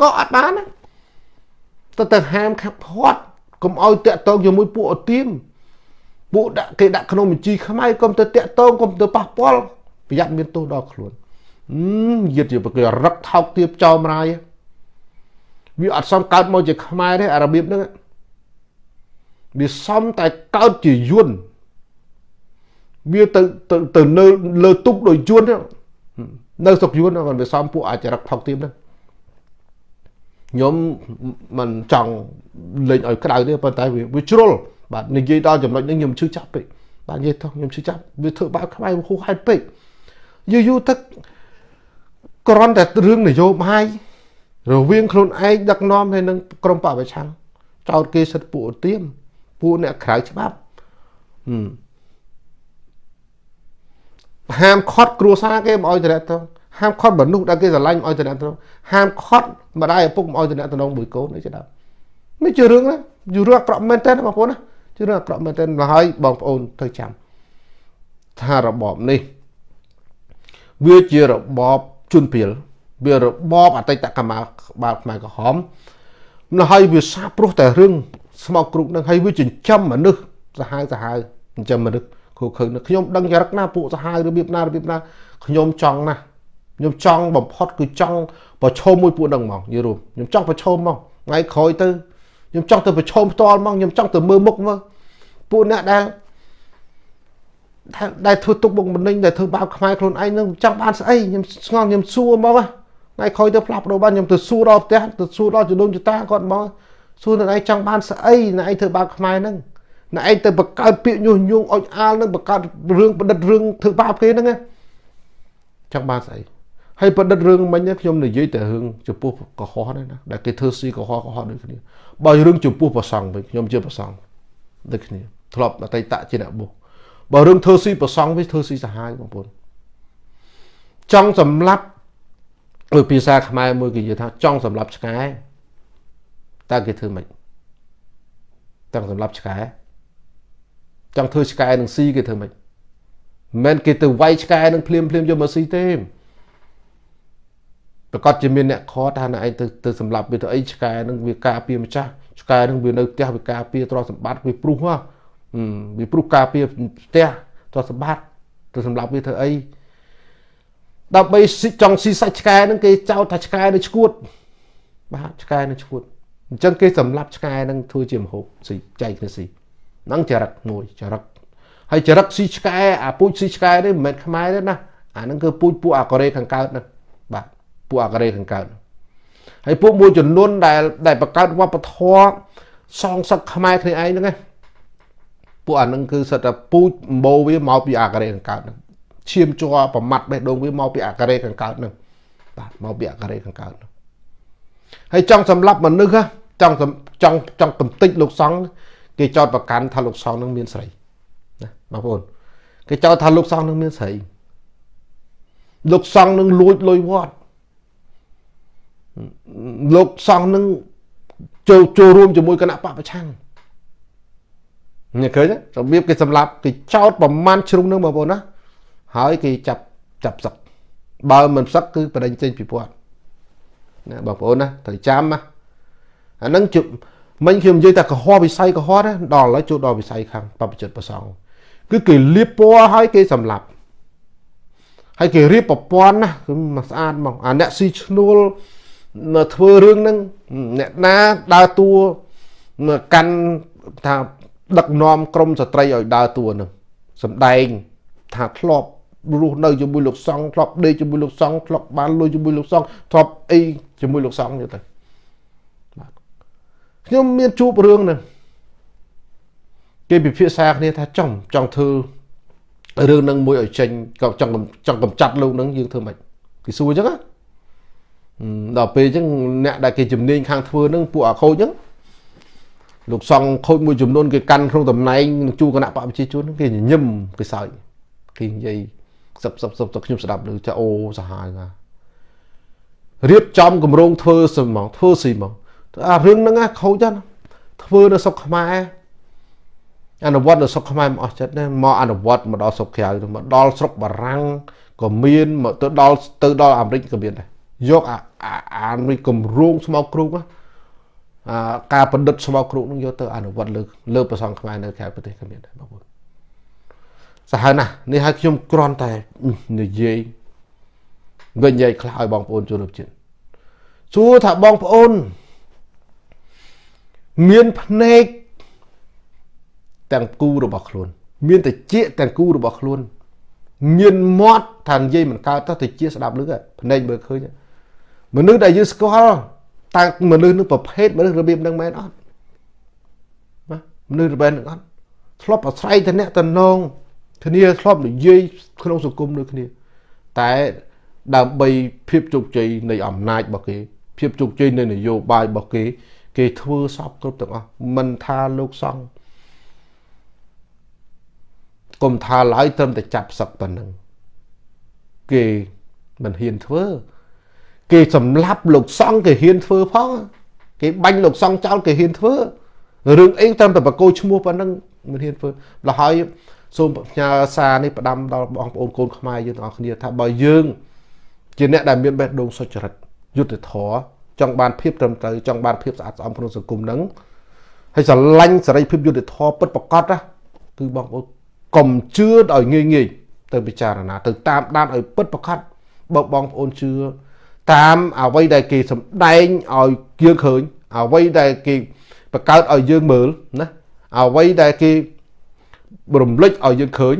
ក៏អត់បានដែរទៅទៅហាមខាត់ផាត់កុំឲ្យតាក់តងជាមួយពួកអទៀមពួកដាក់គេដាក់ក្នុងបញ្ជីខ្មៅកុំទៅតាក់តងកុំទៅប៉ះពាល់ប្រយ័ត្នមានទោសដល់ខ្លួនអឺយឺតយឺគេរឹកថោកទៀបចោមរាយ វាអត់សមកើតមកជាខ្មែរទេអារបៀបហ្នឹងវាសមតែកើតជាយួនវាទៅទៅទៅនៅលើទុកដោយយួននៅស្រុកយួនគាត់វាសមពួកអាចរឹកថោកទៀបហ្នឹងខ្ញុំមិនចង់លេងឲ្យក្តៅទេប៉ុន្តែវាជ្រុលបាទនិយាយដល់ចំណុចនេះខ្ញុំឈឺចាប់ពេកបាទនិយាយទៅខ្ញុំឈឺចាប់វាធ្វើបាបខ្មែរហួសហេតុពេកយូរយូរទឹកគ្រាន់តែរឿងនយោបាយ រវាងខ្លួនឯងដឹកនាំហើយនឹងក្រុមបពប្រឆាំងចោតគេសិទ្ធពួកឧទាមពួកអ្នកក្រៅច្បាប់ហាមខត់គ្រួសារគេមិនអោយតំណទៅហាមខត់មនុស្សដែលគេស្រឡាញ់មិនអោយតំណទៅហាមខត់ម្ដាយឪពុកមិនអោយតំណទៅមួយកូននេះចេះដល់នេះជារឿងណាយូររឿងអាក្រក់មែនតើបងប្អូនណាជារឿងអាក្រក់មែនទែនមកហើយបងប្អូនទៅចាំថារបបនេះ វាជារបបជនព្រាល វារបបអតីតកម្មាបាលខ្មែរក្រហមនៅហើយវាសាព្រោះតែរឿងស្មោកគ្រុកនឹងហើយវាចិញ្ចឹមមនុស្សសាហាវសាហាវចិញ្ចឹមមនុស្សគូខឹងខ្ញុំដឹងចរិតណាពួកសាហាវរបៀបណារបៀបណាខ្ញុំចង់ណាខ្ញុំចង់បំផុតគឺចង់ប្រឈមមួយពួកនឹងហ្មងយល់រួមខ្ញុំចង់ប្រឈមហ្មងថ្ងៃក្រោយទៅខ្ញុំចង់ទៅប្រឈមផ្ទាល់មកខ្ញុំចង់ទៅមើលមុខមើលពួកអ្នកដែលដែលធ្វើទុកបុកម្នេញដែលធ្វើបាបខ្មែរខ្លួនឯងនឹងចង់បានស្អីខ្ញុំស្ងល់ខ្ញុំសួរមក ថ្ងៃក្រោយទៅផ្លាស់ប្ដូរបានខ្ញុំទៅសួរដល់ផ្ទះទៅសួរដល់ជំនុំចតាគាត់មកសួរនឹងឯងចង់បានស្អីនឹងឯងធ្វើបាបខ្មែរហ្នឹងនឹងឯងទៅបង្កើតពាក្យញុះញង់អុចអាលនឹងបង្កើតរឿងប្រឌិតរឿងធ្វើបាបគេហ្នឹងចង់បានស្អីហើយប្រឌិតរឿងមិញខ្ញុំនិយាយតែរឿងចំពោះកុហកហ្នឹងណាដែលគេធ្វើស៊ីកុហកកុហកដូចគ្នាបើរឿងចំពោះប្រសង់វិញខ្ញុំជាប្រសង់ដូចគ្នាធ្លាប់អតីតជាអ្នកបុះបើរឿងធ្វើស៊ីប្រសង់វិញធ្វើស៊ីសាហាវបងប្អូនចង់សម្លាប់ដោយ ភាសាខ្មែរមួយគេនិយាយថាចង់សម្លាប់ឆ្កែតើគេធ្វើម៉េចចង់សម្លាប់ឆ្កែចង់ធ្វើឆ្កែនឹងស៊ីគេធ្វើម៉េចមិនមែនគេទៅវាយឆ្កែនឹងភ្លាមភ្លាមយកមកស៊ីទេប្រកាសជាមានអ្នកខថាណែឯងទៅទៅសម្លាប់វាទៅអីឆ្កែនឹងវាការពារម្ចាស់ឆ្កែនឹងវានៅផ្ទះវាការពារទ្រព្យសម្បត្តិវាព្រុសហ៎វាព្រុសការពារផ្ទះទ្រព្យសម្បត្តិទៅសម្លាប់វាធ្វើអី ដើម្បីចង់ស៊ីសាច់ឆ្កែនឹងគេចោទថាឆ្កែនៅឈួតបាទឆ្កែនៅឈួតអញ្ចឹងគេសម្លាប់ឆ្កែនឹងធ្វើជាមហូបស៊ីចែកគ្នាស៊ីហ្នឹងចរិតមួយចរិតហើយចរិតស៊ីឆ្កែអាពូជស៊ីឆ្កែនេះមិនមែនខ្មែរទេណាអាហ្នឹងគឺពូជពួកអាកូរ៉េខាងកើតហ្នឹងបាទពួកអាកូរ៉េខាងកើតហើយពួកមួយចំនួនដែលដែលបង្កើតវប្បធម៌សងសឹកខ្មែរគ្នាឯងហ្នឹងណាពួកអានឹងគឺសិតតែពូជអម្បូវាមកពីអាការ៉េកង្កើតហ្នឹង ឈាមជ័រប្រមាត់បេះដូងវាមកពីអាការ៉េកង្កើតហ្នឹងបាទមកពីអាការ៉េកង្កើតហ្នឹងហើយចង់សម្លាប់មនុស្សចង់ចង់ចង់បន្តិចលោកសង្ឃគេចោតប្រកាន់ថាលោកសង្ឃនឹងមានស្រីណាបងប្អូនគេចោទថាលោកសង្ឃនឹងមានស្រីលោកសង្ឃនឹងលួចលុយវត្តលោកសង្ឃនឹងចូលចូលរួមជាមួយគណៈបពប្រឆាំងញ៉ាឃើញរបៀបគេសម្លាប់គេចោតប្រមាណជ្រុងនឹងបងប្អូនណា ហើយគេចាប់ចាប់សឹកបើមិនសឹកគឺបដិញ្ញចេញពីគាត់ណាបងប្អូនណាត្រូវចាំណាអានឹងជមិញខ្ញុំនិយាយតែកុហកវិស័យកុហកណាដល់ឥឡូវចូលដល់វិស័យខាងបព្វជិតប្រសងគឺគេលៀបពណ៌ហើយគេសម្លាប់ហើយគេរៀបប្រព័ន្ធណាគឺមកស្អាតមកអាអ្នកស៊ីឈ្នួលធ្វើរឿងហ្នឹងអ្នកណាដើរតួកាន់ថាដឹកនាំក្រមស្ត្រីឲ្យដើរតួហ្នឹងសំដែងថាធ្លាប់ រស់នៅជាមួយលោកសង្ឃធ្លាប់ដេកជាមួយលោកសង្ឃធ្លាប់បានលុយជាមួយលោកសង្ឃធ្លាប់អីជាមួយលោកសង្ឃទៀតទៅបាទខ្ញុំមានជួបរឿងហ្នឹងគេពិភាក្សាគ្នាថាចង់ចង់ធ្វើរឿងនឹងមួយឲ្យចេញក៏ចង់ចង់កំចាត់លោកនឹងយើងធ្វើម៉េចគេសួរអញ្ចឹងណាដល់ពេលអញ្ចឹងអ្នកដែលគេជំនាញខាងធ្វើនឹងពួកអាខូចអញ្ចឹងលោកសង្ឃខូចមួយចំនួនគេកាន់ក្នុងតំណែងនឹងជួគណៈបព្វជិជនគេញញឹមគេសើចគេនិយាយ សឹបសឹបសឹបទៅខ្ញុំស្ដាប់លើចាអូសាហាវណារៀបចំគម្រោងធ្វើសិហ្មងធ្វើស៊ីហ្មងអារឿងហ្នឹងខូចណាធ្វើនៅស្រុកខ្មែរអនុវត្តនៅស្រុកខ្មែរមិនអស់ចិត្តទេមកអនុវត្តមកដល់ស្រុកក្រៅមកដល់ស្រុកបារាំងក៏មានមកទៅដល់ទៅដល់អាមេរិកក៏មានដែរយកអាអាមេរិកគម្រោងស្មោកគ្រូអាការបណ្ឌិតស្មោកគ្រូនឹងយកទៅអនុវត្តលើលើប្រសងខ្មែរនៅក្រៅប្រទេសក៏មានដែរបងប្អូន សាហាវណាស់នេះឲ្យខ្ញុំគ្រាន់តែនិយាយវិញនិយាយខ្លះឲ្យបងប្អូនចូលរួមជាតិសួរថាបងប្អូន មានភ្នែកទាំងគូរបស់ខ្លួន មានតិចទាំងគូរបស់ខ្លួន មានមាត់ថានិយាយមិនកើតទៅតិចស្ដាប់លឺភ្នែកមើលឃើញមនុស្សដែលយើងស្គាល់តើមនុស្សនឹងប្រភេទមនុស្សរបៀបនឹងមែនអត់ណាមនុស្សរបៀបនឹងអត់ធ្លាប់អាស្រ័យទៅអ្នកតំណង គ្នាធ្លាប់និយាយក្នុងសង្គមដូចគ្នា តែដើម្បីភាពជោគជ័យនៃអំណាចរបស់គេ ភាពជោគជ័យនៃនយោបាយរបស់គេ គេធ្វើសពគ្រប់ទាំងអស់មិនថាលោកសង្ឃកុំថាឡើយត្រឹមតែចាប់សឹកប៉ុណ្ណឹងគេមិនហ៊ានធ្វើ គេសម្លាប់លោកសង្ឃគេហ៊ានធ្វើផង គេបាញ់លោកសង្ឃចោលគេហ៊ានធ្វើរឿងអីត្រឹមតែបកគោឈ្មោះប៉ុណ្ណឹងមិនហ៊ានធ្វើលហើយ សូមផ្ញើសារនេះផ្ដាំដល់បងប្អូនកូនខ្មែរយើងទាំងអស់គ្នាថាបើយើង ជាអ្នកដែលមានបេះដូងសុចរិតយុត្តិធម៌ចង់បានភាពត្រឹមត្រូវចង់បានភាពស្អាតស្អំក្នុងសង្គមហ្នឹងហើយស្រឡាញ់សេរីភាពយុត្តិធម៌ពិតប្រាកដណាគឺបងប្អូនកុំជឿឲ្យងាយងាយទៅពិចារណា ទៅតាមដានឲ្យពិតប្រាកដបើបងប្អូនជឿតាមអ្វីដែលគេសម្ដែងឲ្យយើងឃើញអ្វីដែលគេបង្កើតឲ្យយើងមើលណាអ្វីដែលគេ រំលេចឲ្យយើងឃើញ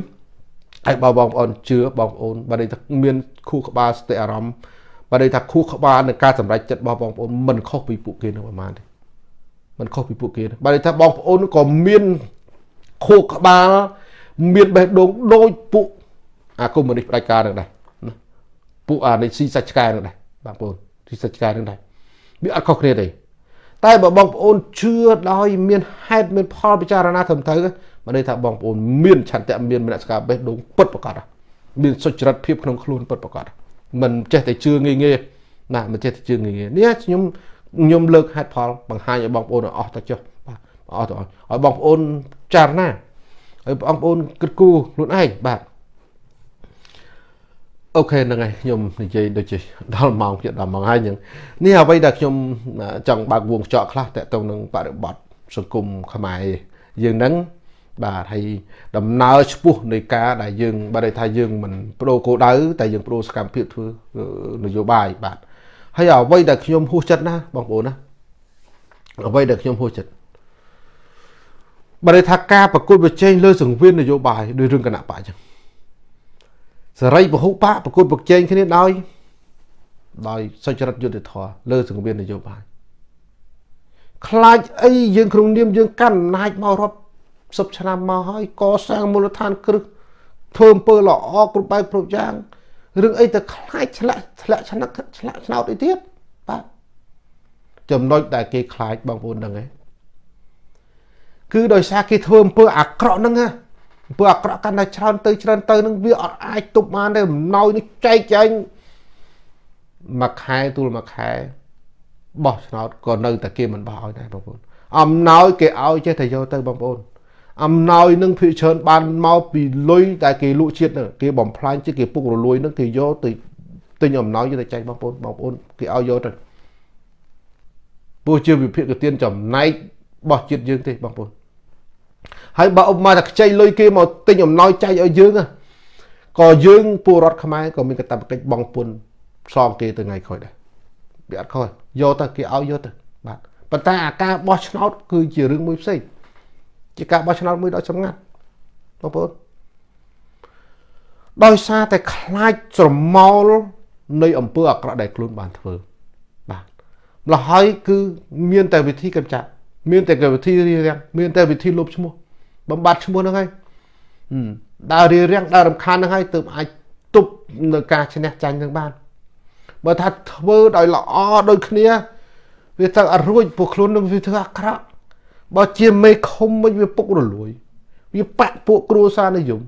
ហើយបើបងប្អូនជឿបងប្អូនបើន័យថាមានខួរក្បាលស្តិអារម្មណ៍បើន័យថាខួរក្បាលនៃការសម្រេចចិត្តរបស់បងប្អូនមិនខុសពីពួកគេនឹងប្រហែលទេមិនខុសពីពួកគេបើន័យថាបងប្អូនក៏មានខួរក្បាលមានបេះដូងដូចពួកអាកុម្មុយនីសផ្ដាច់ការនឹងដែរណាពួកអានេះស៊ីសាច់ឆ្កែនឹងដែរបងប្អូនស៊ីសាច់ឆ្កែនឹងដែរវាអត់ខុសគ្នាទេតែបើបងប្អូនជឿដោយមានហេតុមានផលពិចារណាត្រឹមត្រូវ មកន័យថាបងប្អូនមានឆន្ទៈមានមនសិការបេះដូងពិតប្រកបមានសុចរិតភាពក្នុងខ្លួនពិតប្រកបមិនចេះតែជឿងាយងាយណាមិនចេះតែជឿងាយងាយនេះខ្ញុំខ្ញុំលើកហេតុផលបង្ហាញឲ្យបងប្អូនអស់ទៅចុះបាទអស់ទៅឲ្យបងប្អូនចារណាហើយបងប្អូនគិតគូរខ្លួនឯងបាទអូខេហ្នឹងហើយខ្ញុំនិយាយដូចជាដល់ម៉ោងទៀតដល់ម៉ោងហើយហ្នឹងនេះអ្វីដែលខ្ញុំចង់បើកវងចកខ្លះតទៅនឹងបរិបទសង្គមខ្មែរយើងហ្នឹង បាទហើយដំណើរឆ្ពោះនៃការដែលយើងបើន័យថាយើងមិនបដូរគោលដៅតែយើងបដូរសកម្មភាពធ្វើនយោបាយបាទហើយអ្វីដែលខ្ញុំហួសចិត្តណាបងប្អូនណាអ្វីដែលខ្ញុំហួសចិត្តបើន័យថាការប្រកួតប្រជែងលើសង្វៀននយោបាយដោយរឿងគណៈបកអញ្ចឹងសេរីពហុបកប្រកួតប្រជែងគ្នាដោយដោយសុចរិតយុត្តិធម៌លើសង្វៀននយោបាយខ្លាចអីយើងក្នុងនាមយើងកាន់អំណាចមករាប់ សិបឆ្នាំមកហើយកសាងមូលដ្ឋានគ្រឹះធ្វើអំពើល្អគ្រប់បែបគ្រប់យ៉ាងរឿងអីទៅខ្លាចឆ្លាក់ឆ្លាក់ឆ្នាក់ឆ្លាក់ឆ្នោតអីទៀតបាទចំណុចដែលគេខ្លាចបងប្អូនហ្នឹងឯងគឺដោយសារគេធ្វើអំពើអាក្រក់ហ្នឹងណាអំពើអាក្រក់កាន់តែច្រើនទៅច្រើនទៅនឹងវាអត់អាចទប់បានទេអំណោយនេះចែកចែងមួយខែទូលមួយខែបោះឆ្នោតក៏នៅតែគេមិនបោះឲ្យដែរបងប្អូនអំណោយគេឲ្យចេះតែយកទៅបងប្អូន អំណោយនឹងភិកច្រើនបានមកពីលុយតែគេលក់ជាតិនឹងគេបំផ្លាញជាតិគេពុករលួយនឹងគេយកទៅទិញអំណោយទៅចែកបងប្អូនបងប្អូនគេឲ្យយកទៅពួកជាវិភាគទានចំណែករបស់ជាតិយើងទេបងប្អូនហើយបើឧបមាថាខ្ចីលុយគេមកទិញអំណោយចែកឲ្យយើងក៏យើងពលរដ្ឋខ្មែរក៏មានកាតព្វកិច្ចបង់ពន្ធសងគេទៅថ្ងៃក្រោយដែរវាអត់ខុសយកទៅគេឲ្យយកទៅបាទប៉ុន្តែអាការបោះឆ្នោតគឺជារឿងមួយផ្សេង ជាការបោះឆ្នោតមួយដ៏ចម្ងាត់បងប្អូនដោយសារតែខ្លាចស្រមោលនៃអំពើអាក្រក់ដែលខ្លួនបានធ្វើបាទម្ល៉េះហើយគឺមានតែវិធីកម្ចាត់មានតែវិធីរៀបរៀងមានតែវិធីលុបឈ្មោះបំបត្តិឈ្មោះហ្នឹងហើយដើររៀបរៀងដើររំខានហ្នឹងហើយទើបអាចទប់នៅការឈ្នះចាញ់នឹងបានបើថាធ្វើដោយល្អដូចគ្នាវាទៅអត់រួចពួកខ្លួននឹងវាធ្វើអាក្រក់ បើជាមេឃុំវិញវាពុករលួយ វាបាក់ពួកគ្រួសារនិយម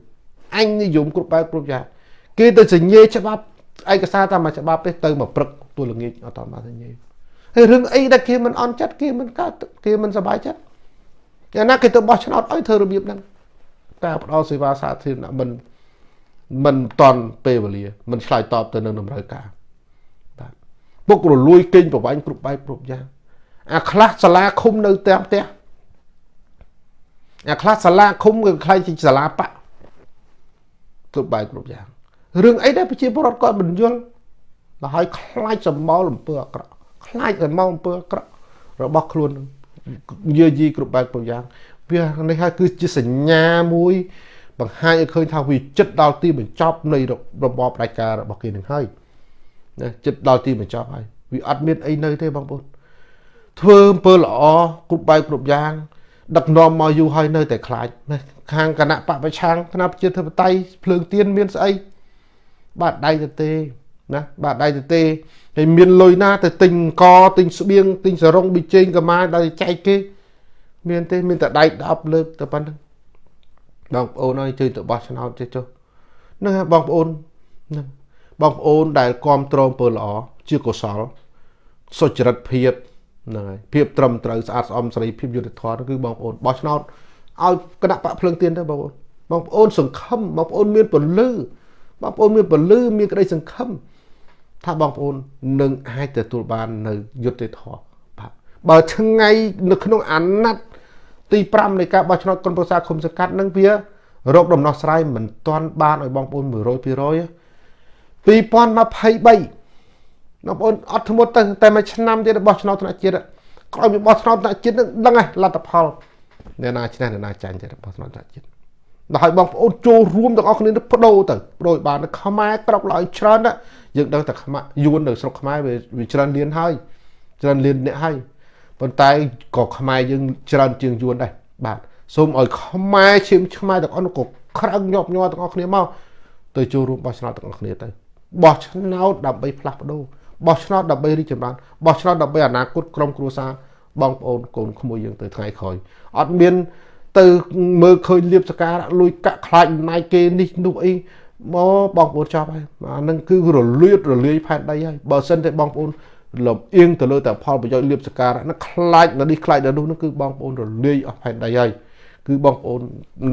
អញនិយមគ្រប់បែបគ្រប់យ៉ាងគេទៅសញ្ញេច្បាប់ឯកសារតាមមួយច្បាប់ទេទៅមកព្រឹកទូល្ងាចអត់តាមសញ្ញេហើយរឿងអីដែលគេមិនអន់ចិត្តគេមិនកើតគេមិនសប្បាយចិត្តយ៉ាងណាគេទៅបោះឆ្នោតឲ្យធ្វើរបៀបហ្នឹងតែផ្ដល់សេវាសាធារណៈមិនមិនតន់ពេលវេលាមិនឆ្លើយតបទៅនឹងតម្រូវការបាទពុករលួយគេងប្រវាញ់គ្រប់បែបគ្រប់យ៉ាងអាខ្លះសាលាឃុំនៅតាមផ្ទះ អាខ្លះសាលាឃុំគឺខ្លាចជាសាលាបៈគ្រប់បែបគ្រប់យ៉ាងរឿងអីដែលប្រជាពលរដ្ឋគាត់មិនយល់ដល់ហើយខ្លាចសម្បល់អំពើអាក្រក់ខ្លាចសម្បល់អំពើអាក្រក់របស់ខ្លួនយាយីគ្រប់បែបគ្រប់យ៉ាងវានេះហើយគឺជាសញ្ញាមួយ បង្ហាញឲ្យឃើញថាវាចិត្តដល់ទីបញ្ចប់នៃរបបផ្ដាច់ការរបស់គេនឹងហើយណាចិត្តដល់ទីបញ្ចប់ហើយវាអត់មានអីនៅទេបងប្អូនធ្វើអំពើល្អគ្រប់បែបគ្រប់យ៉ាង ដឹកនាំមកយូរហើយនៅតែខ្លាចខាងគណៈបពប្រឆាំងគណៈប្រជាធិបតេយ្យភ្លើងទៀនមានស្អីបាទដៃទៅទេណាបាទដៃទៅទេហើយមានលុយណាទៅទិញកទិញស្បៀងទិញសរងប៊ីចេងកាម៉ាដល់ចែកគេ មានទេ មានតែដៃ10លើកទៅប៉ុណ្្នឹងបងប្អូនអើយជួយទៅបោះឆ្នោតចេះចុះហ្នឹងហើយបងប្អូនហ្នឹងបងប្អូនដែលគ្រប់គ្រងពើល្អជាកុសលសុចរិតភាព ហ្នឹងហើយភាពត្រឹមត្រូវស្អាតស្អំសេរីភាពយុត្តិធម៌គឺបងប្អូនបោះឆ្នោតឲ្យគណៈបកភ្លើងទៀនទៅបងប្អូនបងប្អូនសង្ឃឹមបងប្អូនមានពលឺបងប្អូនមានពលឺមានក្តីសង្ឃឹមថាបងប្អូននឹងអាចទទួលបាននៅយុត្តិធម៌បាទបើថ្ងៃនៅក្នុងអាណត្តិទី5នៃការបោះឆ្នោតគុនប្រសាគុំសង្កាត់នឹងវារោគដំណោះស្រាយមិនទាន់បានឲ្យបងប្អូន100% 2023 បងប្អូនអត់ធ្មត់ទៅតែមួយឆ្នាំទៀតរបស់ឆ្នោតថ្នាក់ជាតិក្រោយពីបោះឆ្នោតថ្នាក់ជាតិនឹងដឹងហើយលទ្ធផលអ្នកណាឈ្នះអ្នកណាចាញ់ទៀតរបស់ឆ្នោតថ្នាក់ជាតិដល់ឲ្យបងប្អូនចូលរួមទាំងអស់គ្នាទៅបដូរទៅបដូរបានខ្មែរក្រោកឡើងច្រើនណាយើងដឹងតែខ្មែរយួននៅស្រុកខ្មែរវាច្រើនលៀនហើយច្រើនលៀនអ្នកហើយប៉ុន្តែក៏ខ្មែរយើងច្រើនជាងយួនដែរបាទសូមឲ្យខ្មែរឈាមខ្មែរទាំងអស់នោះក៏ក្រឹងញាប់ញ័រទាំងអស់គ្នាមកទៅចូលរួមបោះឆ្នោតទាំងអស់គ្នាទៅបោះឆ្នោតដើម្បីផ្លាស់ប្ដូរ បោះឆ្នោតដើម្បីរីកចម្រើនបោះឆ្នោតដើម្បីអនាគតក្រុមគ្រួសារបងប្អូនកូនក្មួយយើងទៅថ្ងៃក្រោយអត់មាន ទៅមើលឃើញលៀបសការៈលួយកាក់ខ្លាចអំណាចគេនេះនោះអីមកបងប្អូនចប់ហើយអានឹងគឺរលួយរលាយផែនដីហើយបើសិនតែបងប្អូនលំអៀងទៅលើតែផលប្រយោជន៍លៀបសការៈនឹងខ្លាចនៅនេះខ្លាចនៅនោះនោះគឺបងប្អូនរលាយអស់ផែនដីហើយគឺបងប្អូន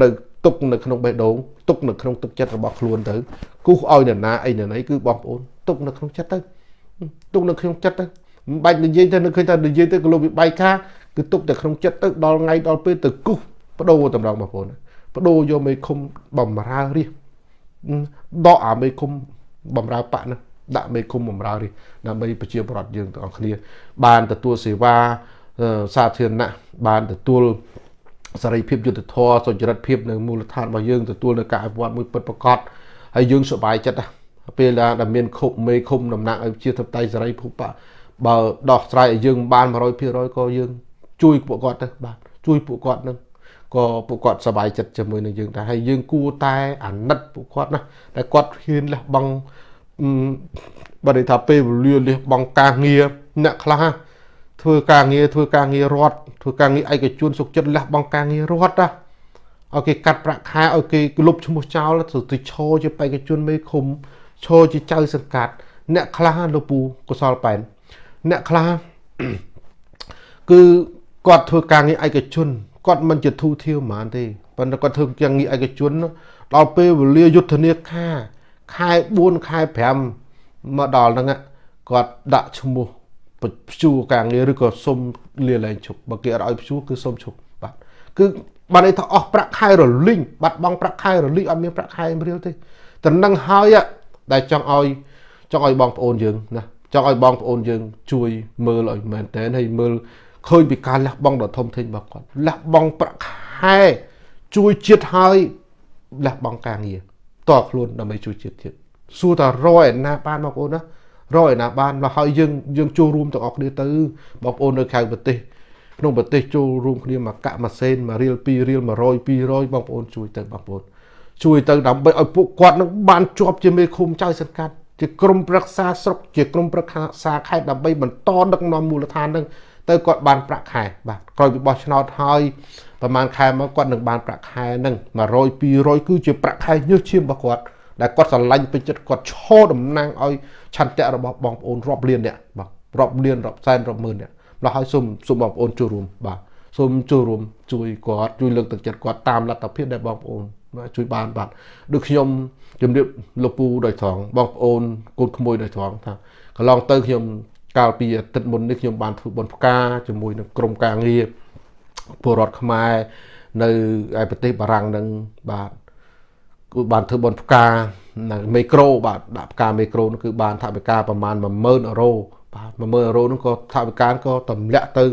នៅទុកនៅក្នុងបេះដូងទុកនៅក្នុងទឹកចិត្តរបស់ខ្លួនទៅគូសឲ្យនរណាអីនរណីគឺបងប្អូនទុកនៅក្នុងចិត្តទៅ ទុកនៅក្នុងចិត្តទៅមិនបាច់និយាយទៅនឹកឃើញថានិយាយទៅក៏លោកវិបាយការគឺទុកតែក្នុងចិត្តទៅដល់ថ្ងៃដល់ពេលទៅគូសបដូរតម្រងបងប្អូនបដូរយកមេឃុំបំរើរាជដកអាមេឃុំបំរើបកហ្នឹងដាក់មេឃុំបំរើរាជដើម្បីប្រជាប្រដ្ឋយើងទាំងអស់គ្នា បានទទួលសេវាសាធារណៈបានទទួលសេរីភាពយុត្តិធម៌សុចរិតភាពនៅមូលដ្ឋានរបស់យើងទទួលនៅការអភិវឌ្ឍមួយពិតប្រាកដហើយយើងសប្បាយចិត្ត ពេលដែលមានខុបមេឃុំតំណាងឲ្យជាធិបតេយ្យសេរីភូបៈបើដោះស្រាយឲ្យយើងបាន100%ក៏យើង ជួយពួកគាត់ទៅបាទជួយពួកគាត់នឹងក៏ពួកគាត់សប្បាយចិត្តជាមួយនឹងយើងដែរហើយយើងគួរតែអាណិតពួកគាត់ណាតែគាត់ហ៊ានលះបង់បើនិយាយថាពេលវេលាលះបង់ការងារអ្នកខ្លះធ្វើការងារធ្វើការងាររដ្ឋធ្វើការងារឯកជនសុខចិត្តលះបង់ការងាររដ្ឋណាឲ្យគេកាត់ប្រាក់ខែឲ្យគេលុបឈ្មោះចោលទៅឈរជាបេក្ខជនមេឃុំ ឈរជាចៅសង្កាត់អ្នកខ្លះលោកពូកុសលប៉ែនអ្នកខ្លះគឺគាត់ធ្វើការងារឯកជនគាត់មិនជាធូរធាវហ្មងទេប៉ុន្តែគាត់ធ្វើការងារឯកជនដល់ពេលវេលាយុទ្ធនាការខែ4ខែ5មកដល់ហ្នឹងគាត់ដាក់ឈ្មោះព្យួរការងារឬក៏សុំលាលែងឈប់បើគេអត់ឲ្យព្យួរគឺសុំឈប់បាទគឺបានន័យថាអស់ប្រាក់ខែរលីងបាត់បង់ប្រាក់ខែរលីងអត់មានប្រាក់ខែរៀលទេតែនឹងហើយ ដែលចង់ឲ្យចង់ឲ្យបងប្អូនយើងណាចង់ឲ្យបងប្អូនយើងជួយមើលឲ្យមែនតើហើយមើលឃើញពីការលះបង់ដ៏ធំធេងរបស់គាត់លះបង់ប្រាក់ខែជួយជាតិហើយលះបង់ការងារតខ្លួនដើម្បីជួយជាតិទៀតសួរតារយណាបានបងប្អូនណារយណាបានមកហើយយើងយើងចូលរួមទាំងអស់គ្នាទៅបងប្អូននៅក្រៅប្រទេសក្នុងប្រទេសចូលរួមគ្នាមកកាក់ម៉ាសេនមួយរៀល2រៀល100 200បងប្អូនជួយទៅបងប្អូន ជួយទៅដើម្បីឲ្យពួកគាត់នឹងបានជាប់ជាមេឃុំចៅសង្កាត់ជាក្រមប្រឹក្សាស្រុកជាក្រមប្រឹក្សាខេត្តដើម្បីបន្តដឹកនាំមូលដ្ឋាននឹងទៅគាត់បានប្រាក់ខែបាទក្រោយពីបោះឆ្នោតហើយប្រហែលខែមកគាត់នឹងបានប្រាក់ខែនឹង100 200គឺជាប្រាក់ខែញើសឈាមរបស់គាត់ដែលគាត់ស្រឡាញ់ពេញចិត្តគាត់ឈរតំណាងឲ្យឆន្ទៈរបស់បងប្អូនរាប់លានអ្នកបាទរាប់លានរាប់សែនរាប់ម៉ឺនអ្នកម្ល៉េះហើយសូមសូមបងប្អូនចូលរួមបាទសូមចូលរួមជួយគាត់ជួយលើកទឹកចិត្តគាត់តាមលទ្ធភាពដែលបងប្អូន ជួយបានបាទដូចខ្ញុំជំរាបលោកពូដោយត្រង់បងប្អូនកូនក្មួយដោយត្រង់ថាកន្លងទៅខ្ញុំកាលពីអាទិត្យមុននេះខ្ញុំបានធ្វើបុណ្យផ្កាជាមួយនឹងក្រុមការងារពលរដ្ឋខ្មែរនៅឯប្រទេសបារាំងនឹងបាទគឺបានធ្វើបុណ្យផ្កានៅមេក្រូបាទដាក់ផ្កាមេក្រូនោះគឺបានថវិកាប្រមាណ10000អឺរ៉ូបាទ10000អឺរ៉ូនោះក៏ថវិកាក៏ទម្លាក់ទៅ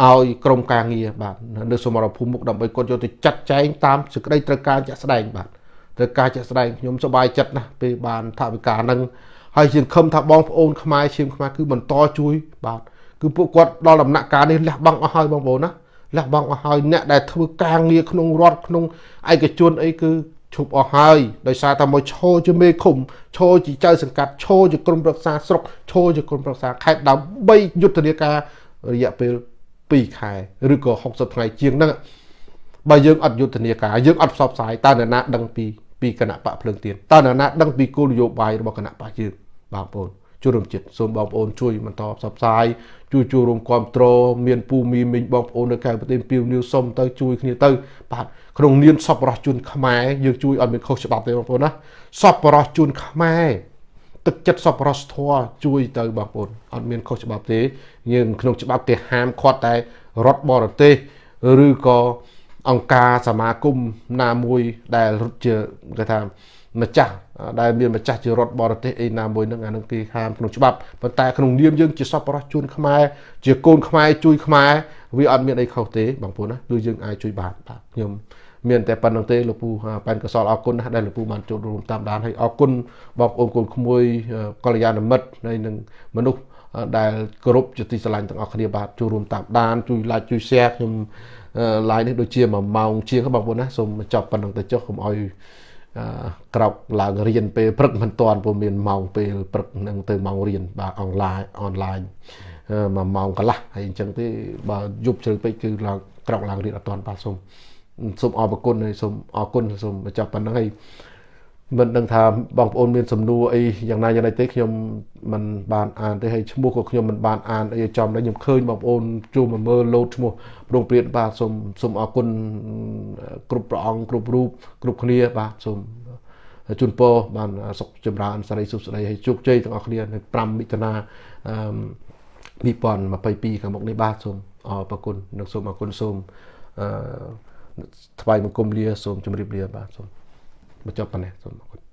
ឲ្យក្រុមការងារបាទនៅសមរភូមិមុខដើម្បីគាត់យកទៅចាត់ចែងតាមសេចក្តីត្រូវការជាក់ស្ដែងបាទត្រូវការជាក់ស្ដែងខ្ញុំសប្បាយចិត្តណាស់ពេលបានថវិកានឹងហើយជាខំថាបងប្អូនខ្មែរឈាមខ្មែរគឺបន្តជួយ បាទគឺពួកគាត់ដល់ដំណាក់កាលនេះលះបង់អស់ហើយបងប្អូនណាលះបង់អស់ហើយអ្នកដែលធ្វើការងារក្នុងរដ្ឋក្នុងឯកជនអីគឺឈប់អស់ហើយដោយសារតែមកឈរជាមេឃុំឈរជាចៅសង្កាត់ឈរជាក្រុមប្រឹក្សាស្រុកឈរជាក្រុមប្រឹក្សាខេត្តដើម្បីយុទ្ធនាការរយៈពេល 2ខែឬក៏60ថ្ងៃជាងហ្នឹងបើយើងអត់យុទ្ធនាការយើងអត់ផ្សព្វផ្សាយតើនរណាដឹងពីពីគណៈបកភ្លើងទៀនតើនរណាដឹងពីគោលនយោបាយរបស់គណៈបកយើងបងប្អូនជួយរួមចិត្តសូមបងប្អូនជួយបន្តផ្សព្វផ្សាយជួយចូលរួមគ្រប់គ្រងមានពូមីមីងបងប្អូននៅក្រៅប្រទេសពីវនីវសុំទៅជួយគ្នាទៅបាទក្នុងនាមសពរស់ជួនខ្មែរយើងជួយអត់មានខុសច្បាប់ទេបងប្អូនណាសពរស់ជួនខ្មែរ ទឹកចិត្តសពរស់ធัวជួយទៅបងប្អូនអត់មានខុសច្បាប់ទេយើងក្នុងច្បាប់គេហាមឃាត់តែរដ្ឋបរទេសឬក៏អង្គការសមាគមណាមួយដែលរត់ជាគេថាម្ចាស់ដែលមានម្ចាស់ជារដ្ឋបរទេសអីណាមួយនឹងអានឹងគេហាមក្នុងច្បាប់ប៉ុន្តែក្នុងនាមយើងជាសពរស់ជួនខ្មែរជាកូនខ្មែរជួយខ្មែរវាអត់មានអីខុសទេបងប្អូនណាគឺយើងអាចជួយបានបាទខ្ញុំ មានតែប៉ុណ្្នឹងទេលោកពូប៉ែនកសលអរគុណណាស់ដែលលោកពូបានចូលរួមតាមដានហើយអរគុណបងប្អូនកូនក្មួយកល្យាណមិត្តហើយនឹងមនុស្សដែលគោរពជាទីស្រឡាញ់ទាំងអស់គ្នាបាទចូលរួមតាមដានជួយ like ជួយ share ខ្ញុំ live នេះដូចជា1ម៉ោងជាងបងប្អូនណាសូមចប់ប៉ុណ្្នឹងទៅចុះកុំឲ្យក្រោកឡើងរៀនពេលព្រឹកមិនតាន់ពុំមានម៉ោងពេលព្រឹកនឹងទៅម៉ោងរៀនបាទអនឡាញអនឡាញមួយម៉ោងកន្លះហើយអញ្ចឹងទេបើយប់ជ្រៅពេកគឺឡើងក្រោកឡើងរៀនអត់តាន់បាទសូម សូមអរគុណហើយសូមអរគុណសូមបញ្ចប់ប៉ុណ្្នឹងហើយមិនដឹងថាបងប្អូនមានសំណួរអីយ៉ាងណាយ៉ាងណាទេខ្ញុំមិនបានអានទេហើយឈ្មោះក៏ខ្ញុំមិនបានអានអីចំដែរខ្ញុំឃើញបងប្អូនជួមមកមើលលោតឈ្មោះប្រងព្រាតបាទសូមសូមអរគុណគ្រប់ព្រះអង្គគ្រប់រូបគ្រប់គ្នាបាទសូមជូនពរបានសុខចម្រើនសិរីសុខស្ដីហើយជោគជ័យទាំងអស់គ្នានៅ5មិថុនា2022ខាងមុខនេះបាទសូមអរគុណនិងសូមអរគុណសូមអឺ ថ្វាយបង្គំលាសូមជម្រាបលាបាទសូមបញ្ចប់ប៉ុណ្ណេះសូមអរគុណ